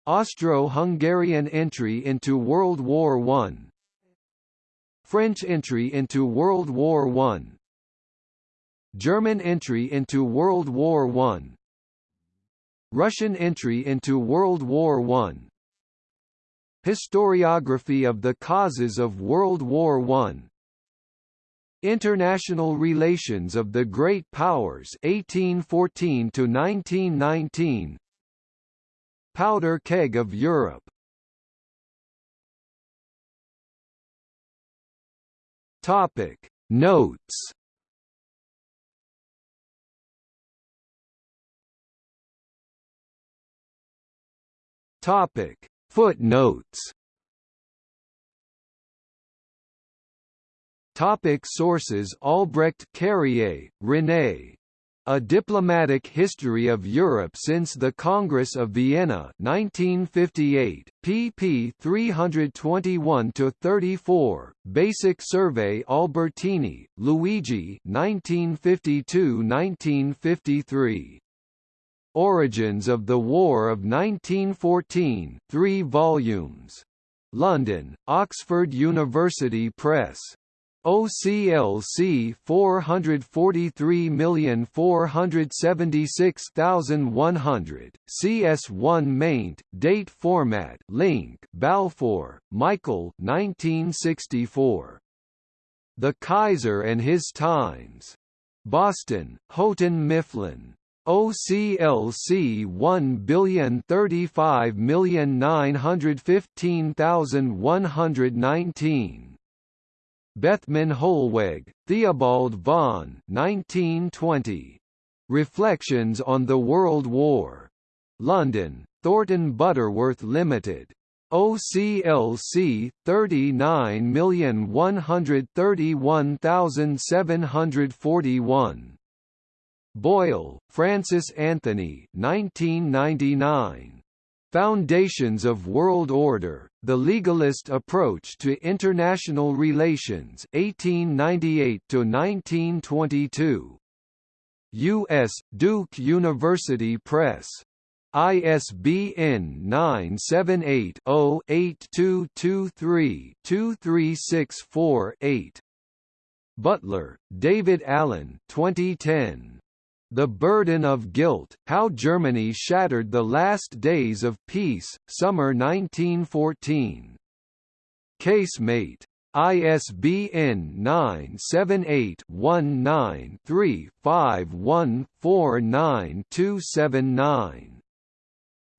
Austro-Hungarian entry into World War I French entry into World War I German entry into World War I Russian entry into World War I Historiography of the causes of World War I International Relations of the Great Powers 1814 to 1919 Powder keg of Europe. Topic. Notes. Topic. Footnotes Topic sources Albrecht Carrié, René. A Diplomatic History of Europe since the Congress of Vienna 1958, pp 321–34, Basic Survey Albertini, Luigi 1952–1953. Origins of the War of 1914 3 volumes. London, Oxford University Press. OCLC 443476100 CS1 maint date format link Balfour Michael 1964 The Kaiser and His Times. Boston Houghton Mifflin. OCLC 135915119 Bethmann Hollweg, Theobald von 1920. Reflections on the World War. London, Thornton Butterworth Limited. OCLC 39131741. Boyle, Francis Anthony 1999. Foundations of World Order, The Legalist Approach to International Relations 1898–1922. U.S. Duke University Press. ISBN 978-0-8223-2364-8. Butler, David Allen 2010. The Burden of Guilt, How Germany Shattered the Last Days of Peace, Summer 1914. Casemate. ISBN 978-19-3-5149279.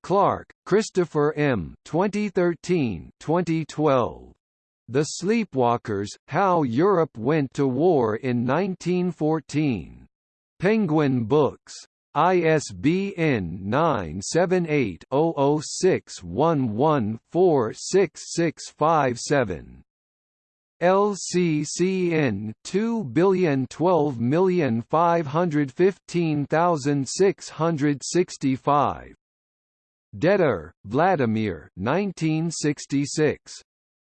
Clark, Christopher M. 2013 2012. The Sleepwalkers, How Europe Went to War in 1914. Penguin Books. ISBN 978-0061146657. LCCN 2012515,665. Dedijer, Vladimir 1966.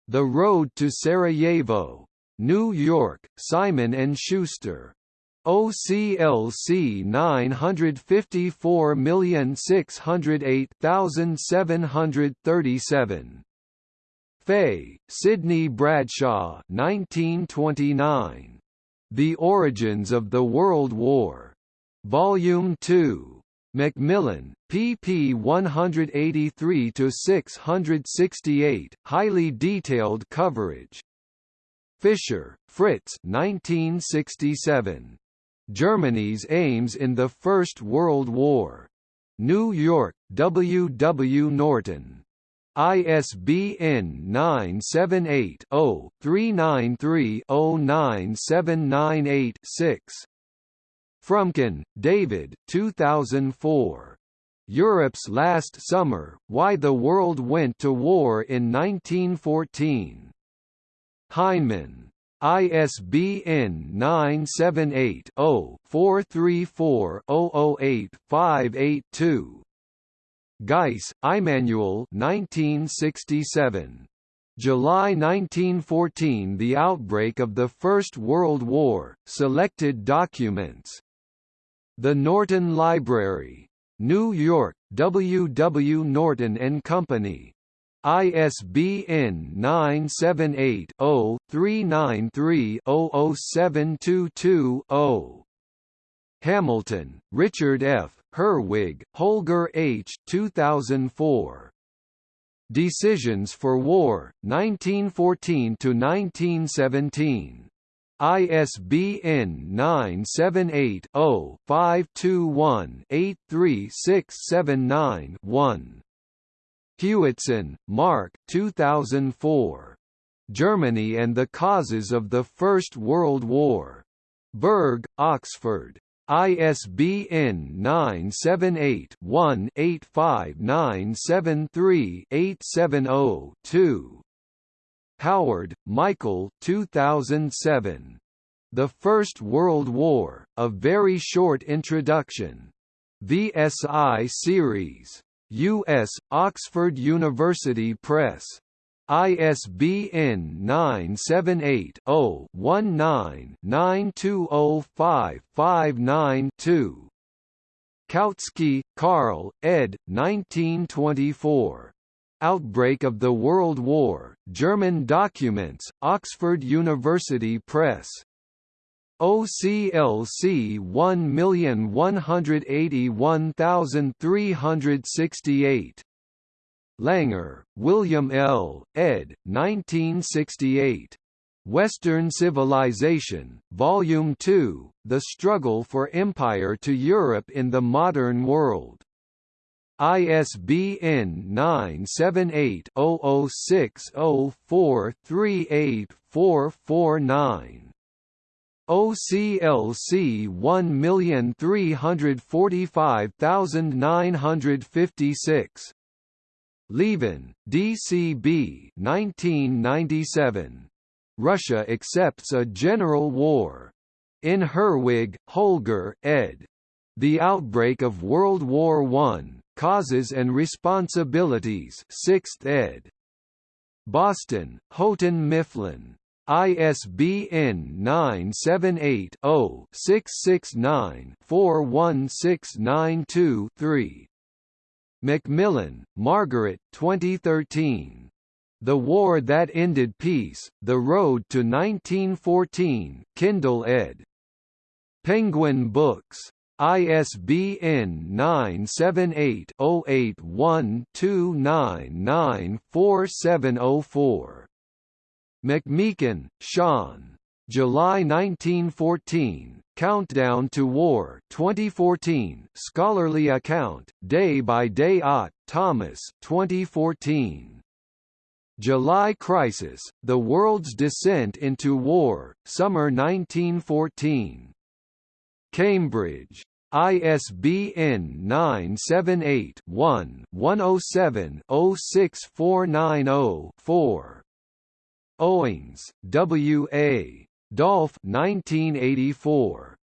The Road to Sarajevo. New York, Simon & Schuster. OCLC 954608737. Fay, Sidney Bradshaw 1929. The Origins of the World War. Volume 2. Macmillan, pp 183–668, highly detailed coverage. Fischer, Fritz 1967. Germany's aims in the First World War. New York, W. W. Norton. ISBN 978-0-393-09798-6. Fromkin, David 2004. Europe's Last Summer, Why the World Went to War in 1914. Heinemann. ISBN 978-0-434-008-582. Geiss, Immanuel 1967. July 1914 The outbreak of the First World War, selected documents. The Norton Library. New York, W. W. Norton and Company. ISBN 978-0-393-00722-0. Hamilton, Richard F., Herwig, Holger H. 2004. Decisions for War, 1914–1917. ISBN 978 0 521 83679 1. Hewitson, Mark 2004. Germany and the Causes of the First World War. Berg, Oxford. ISBN 978-1-85973-870-2. Howard, Michael 2007. The First World War, A Very Short Introduction. VSI Series. U.S., Oxford University Press. ISBN 978-0-19-920559-2. Kautsky, Karl, ed. 1924. Outbreak of the World War, German Documents, Oxford University Press. OCLC 1181368. Langer, William L., ed. 1968. Western Civilization, Volume 2, The Struggle for Empire to Europe in the Modern World. ISBN 978 0060438449. OCLC 1345956. Lieven, DCB 1997. Russia accepts a general war. In Herwig, Holger, ed. The Outbreak of World War I, Causes and Responsibilities 6th ed. Boston, Houghton Mifflin. ISBN 978-0-669-41692-3. Macmillan, Margaret 2013. The War That Ended Peace, The Road to 1914 Kindle ed. Penguin Books. ISBN 978-081-299-4704. McMeekin, Sean. July 1914, Countdown to War 2014, Scholarly Account, Day by Day Ott, Thomas 2014. July Crisis, The World's Descent into War, Summer 1914. Cambridge. ISBN 978 one 107 06490 4. Owings, W. A. Dolph 1984.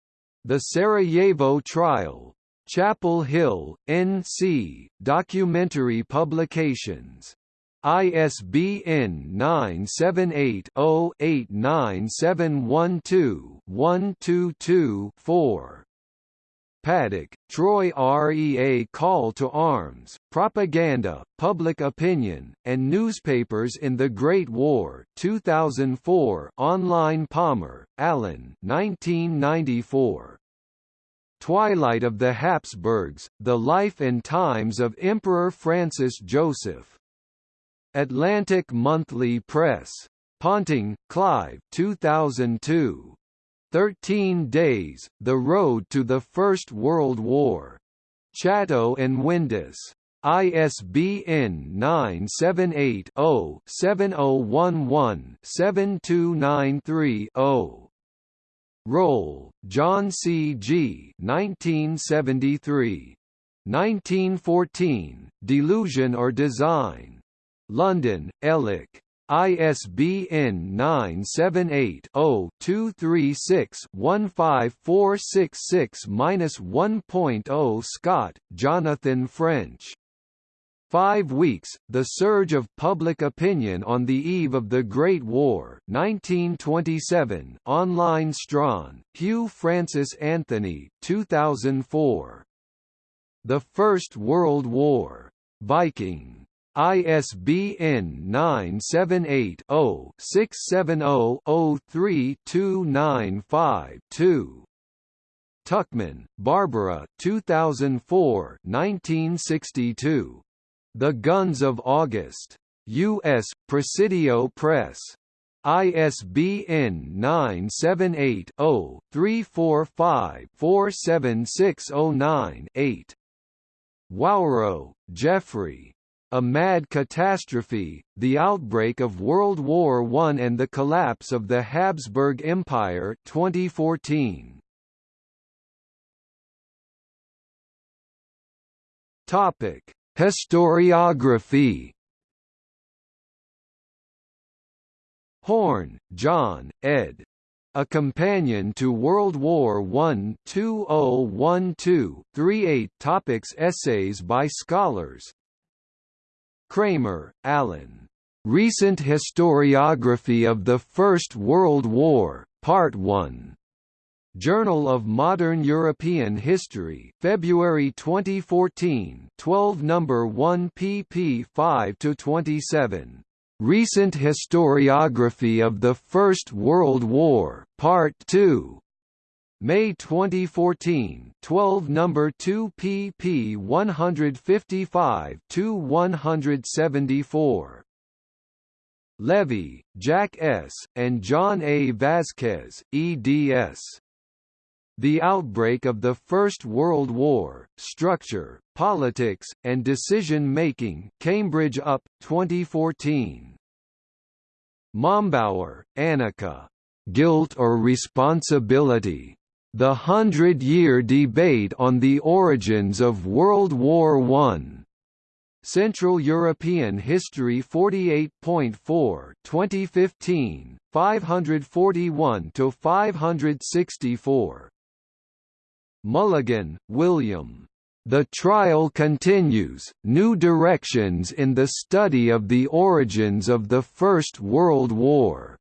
The Sarajevo Trial. Chapel Hill, N.C., Documentary Publications. ISBN 978-0-89712-122-4. Paddock, Troy REA Call to Arms, Propaganda, Public Opinion, and Newspapers in the Great War 2004 online Palmer, Alan 1994. Twilight of the Habsburgs, The Life and Times of Emperor Francis Joseph. Atlantic Monthly Press. Ponting, Clive 2002. Thirteen Days, The Road to the First World War. Chatto and Windus. ISBN 978-0-7011-7293-0. Röhl, John C. G. 1973. 1914, Delusion or Design. London, Elek. ISBN 978-0-236-15466-1.0 Scott, Jonathan French. Five Weeks, The Surge of Public Opinion on the Eve of the Great War 1927, online Strachan, Hew Francis Anthony 2004. The First World War. Viking. ISBN 978-0-670-03295-2. Tuchman, Barbara 2004 1962. The Guns of August. U.S. Presidio Press. ISBN 978-0-345-47609-8. Wawro, Geoffrey. A mad catastrophe, the outbreak of World War I and the collapse of the Habsburg Empire 2014. Topic: Historiography. Horne, John, ed. A Companion to World War I 2012-38 Topics Essays by scholars, Kramer, Alan. Recent Historiography of the First World War, Part 1. Journal of Modern European History, February 2014, 12 number 1 pp 5 to 27. Recent Historiography of the First World War, Part 2. May 2014, 12 number 2 pp 155 to 174. Levy, Jack S., and John A. Vasquez, eds. The Outbreak of the First World War, Structure, Politics, and Decision-Making Cambridge UP, 2014. Mombauer, Annika. Guilt or Responsibility? The Hundred-Year Debate on the Origins of World War I. Central European History 48.4 2015 541 to 564 Mulligan, William. The Trial Continues, New Directions in the Study of the Origins of the First World War.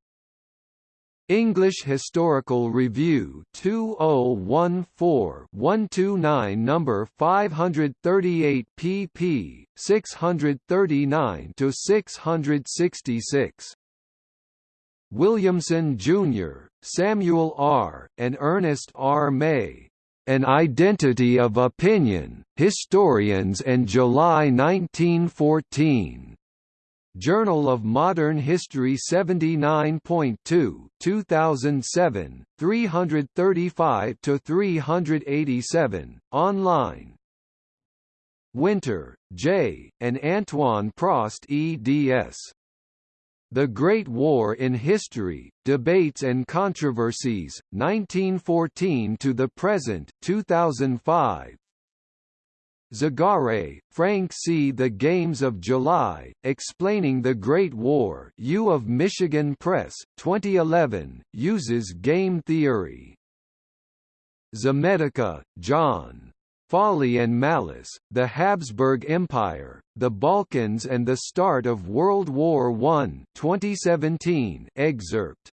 English Historical Review 2014-129 number 538 pp 639 to 666 Williamson Jr., Samuel R., and Ernest R. May. An Identity of Opinion, Historians and July 1914. Journal of Modern History 79.2 2007, 335–387, online Winter, J., and Antoine Prost eds. The Great War in History, Debates and Controversies, 1914 to the Present 2005, Zagare, Frank C. The Games of July, Explaining the Great War U of Michigan Press, 2011, uses game theory. Zametica, John. Folly and Malice, The Habsburg Empire, the Balkans and the Start of World War I 2017 excerpt.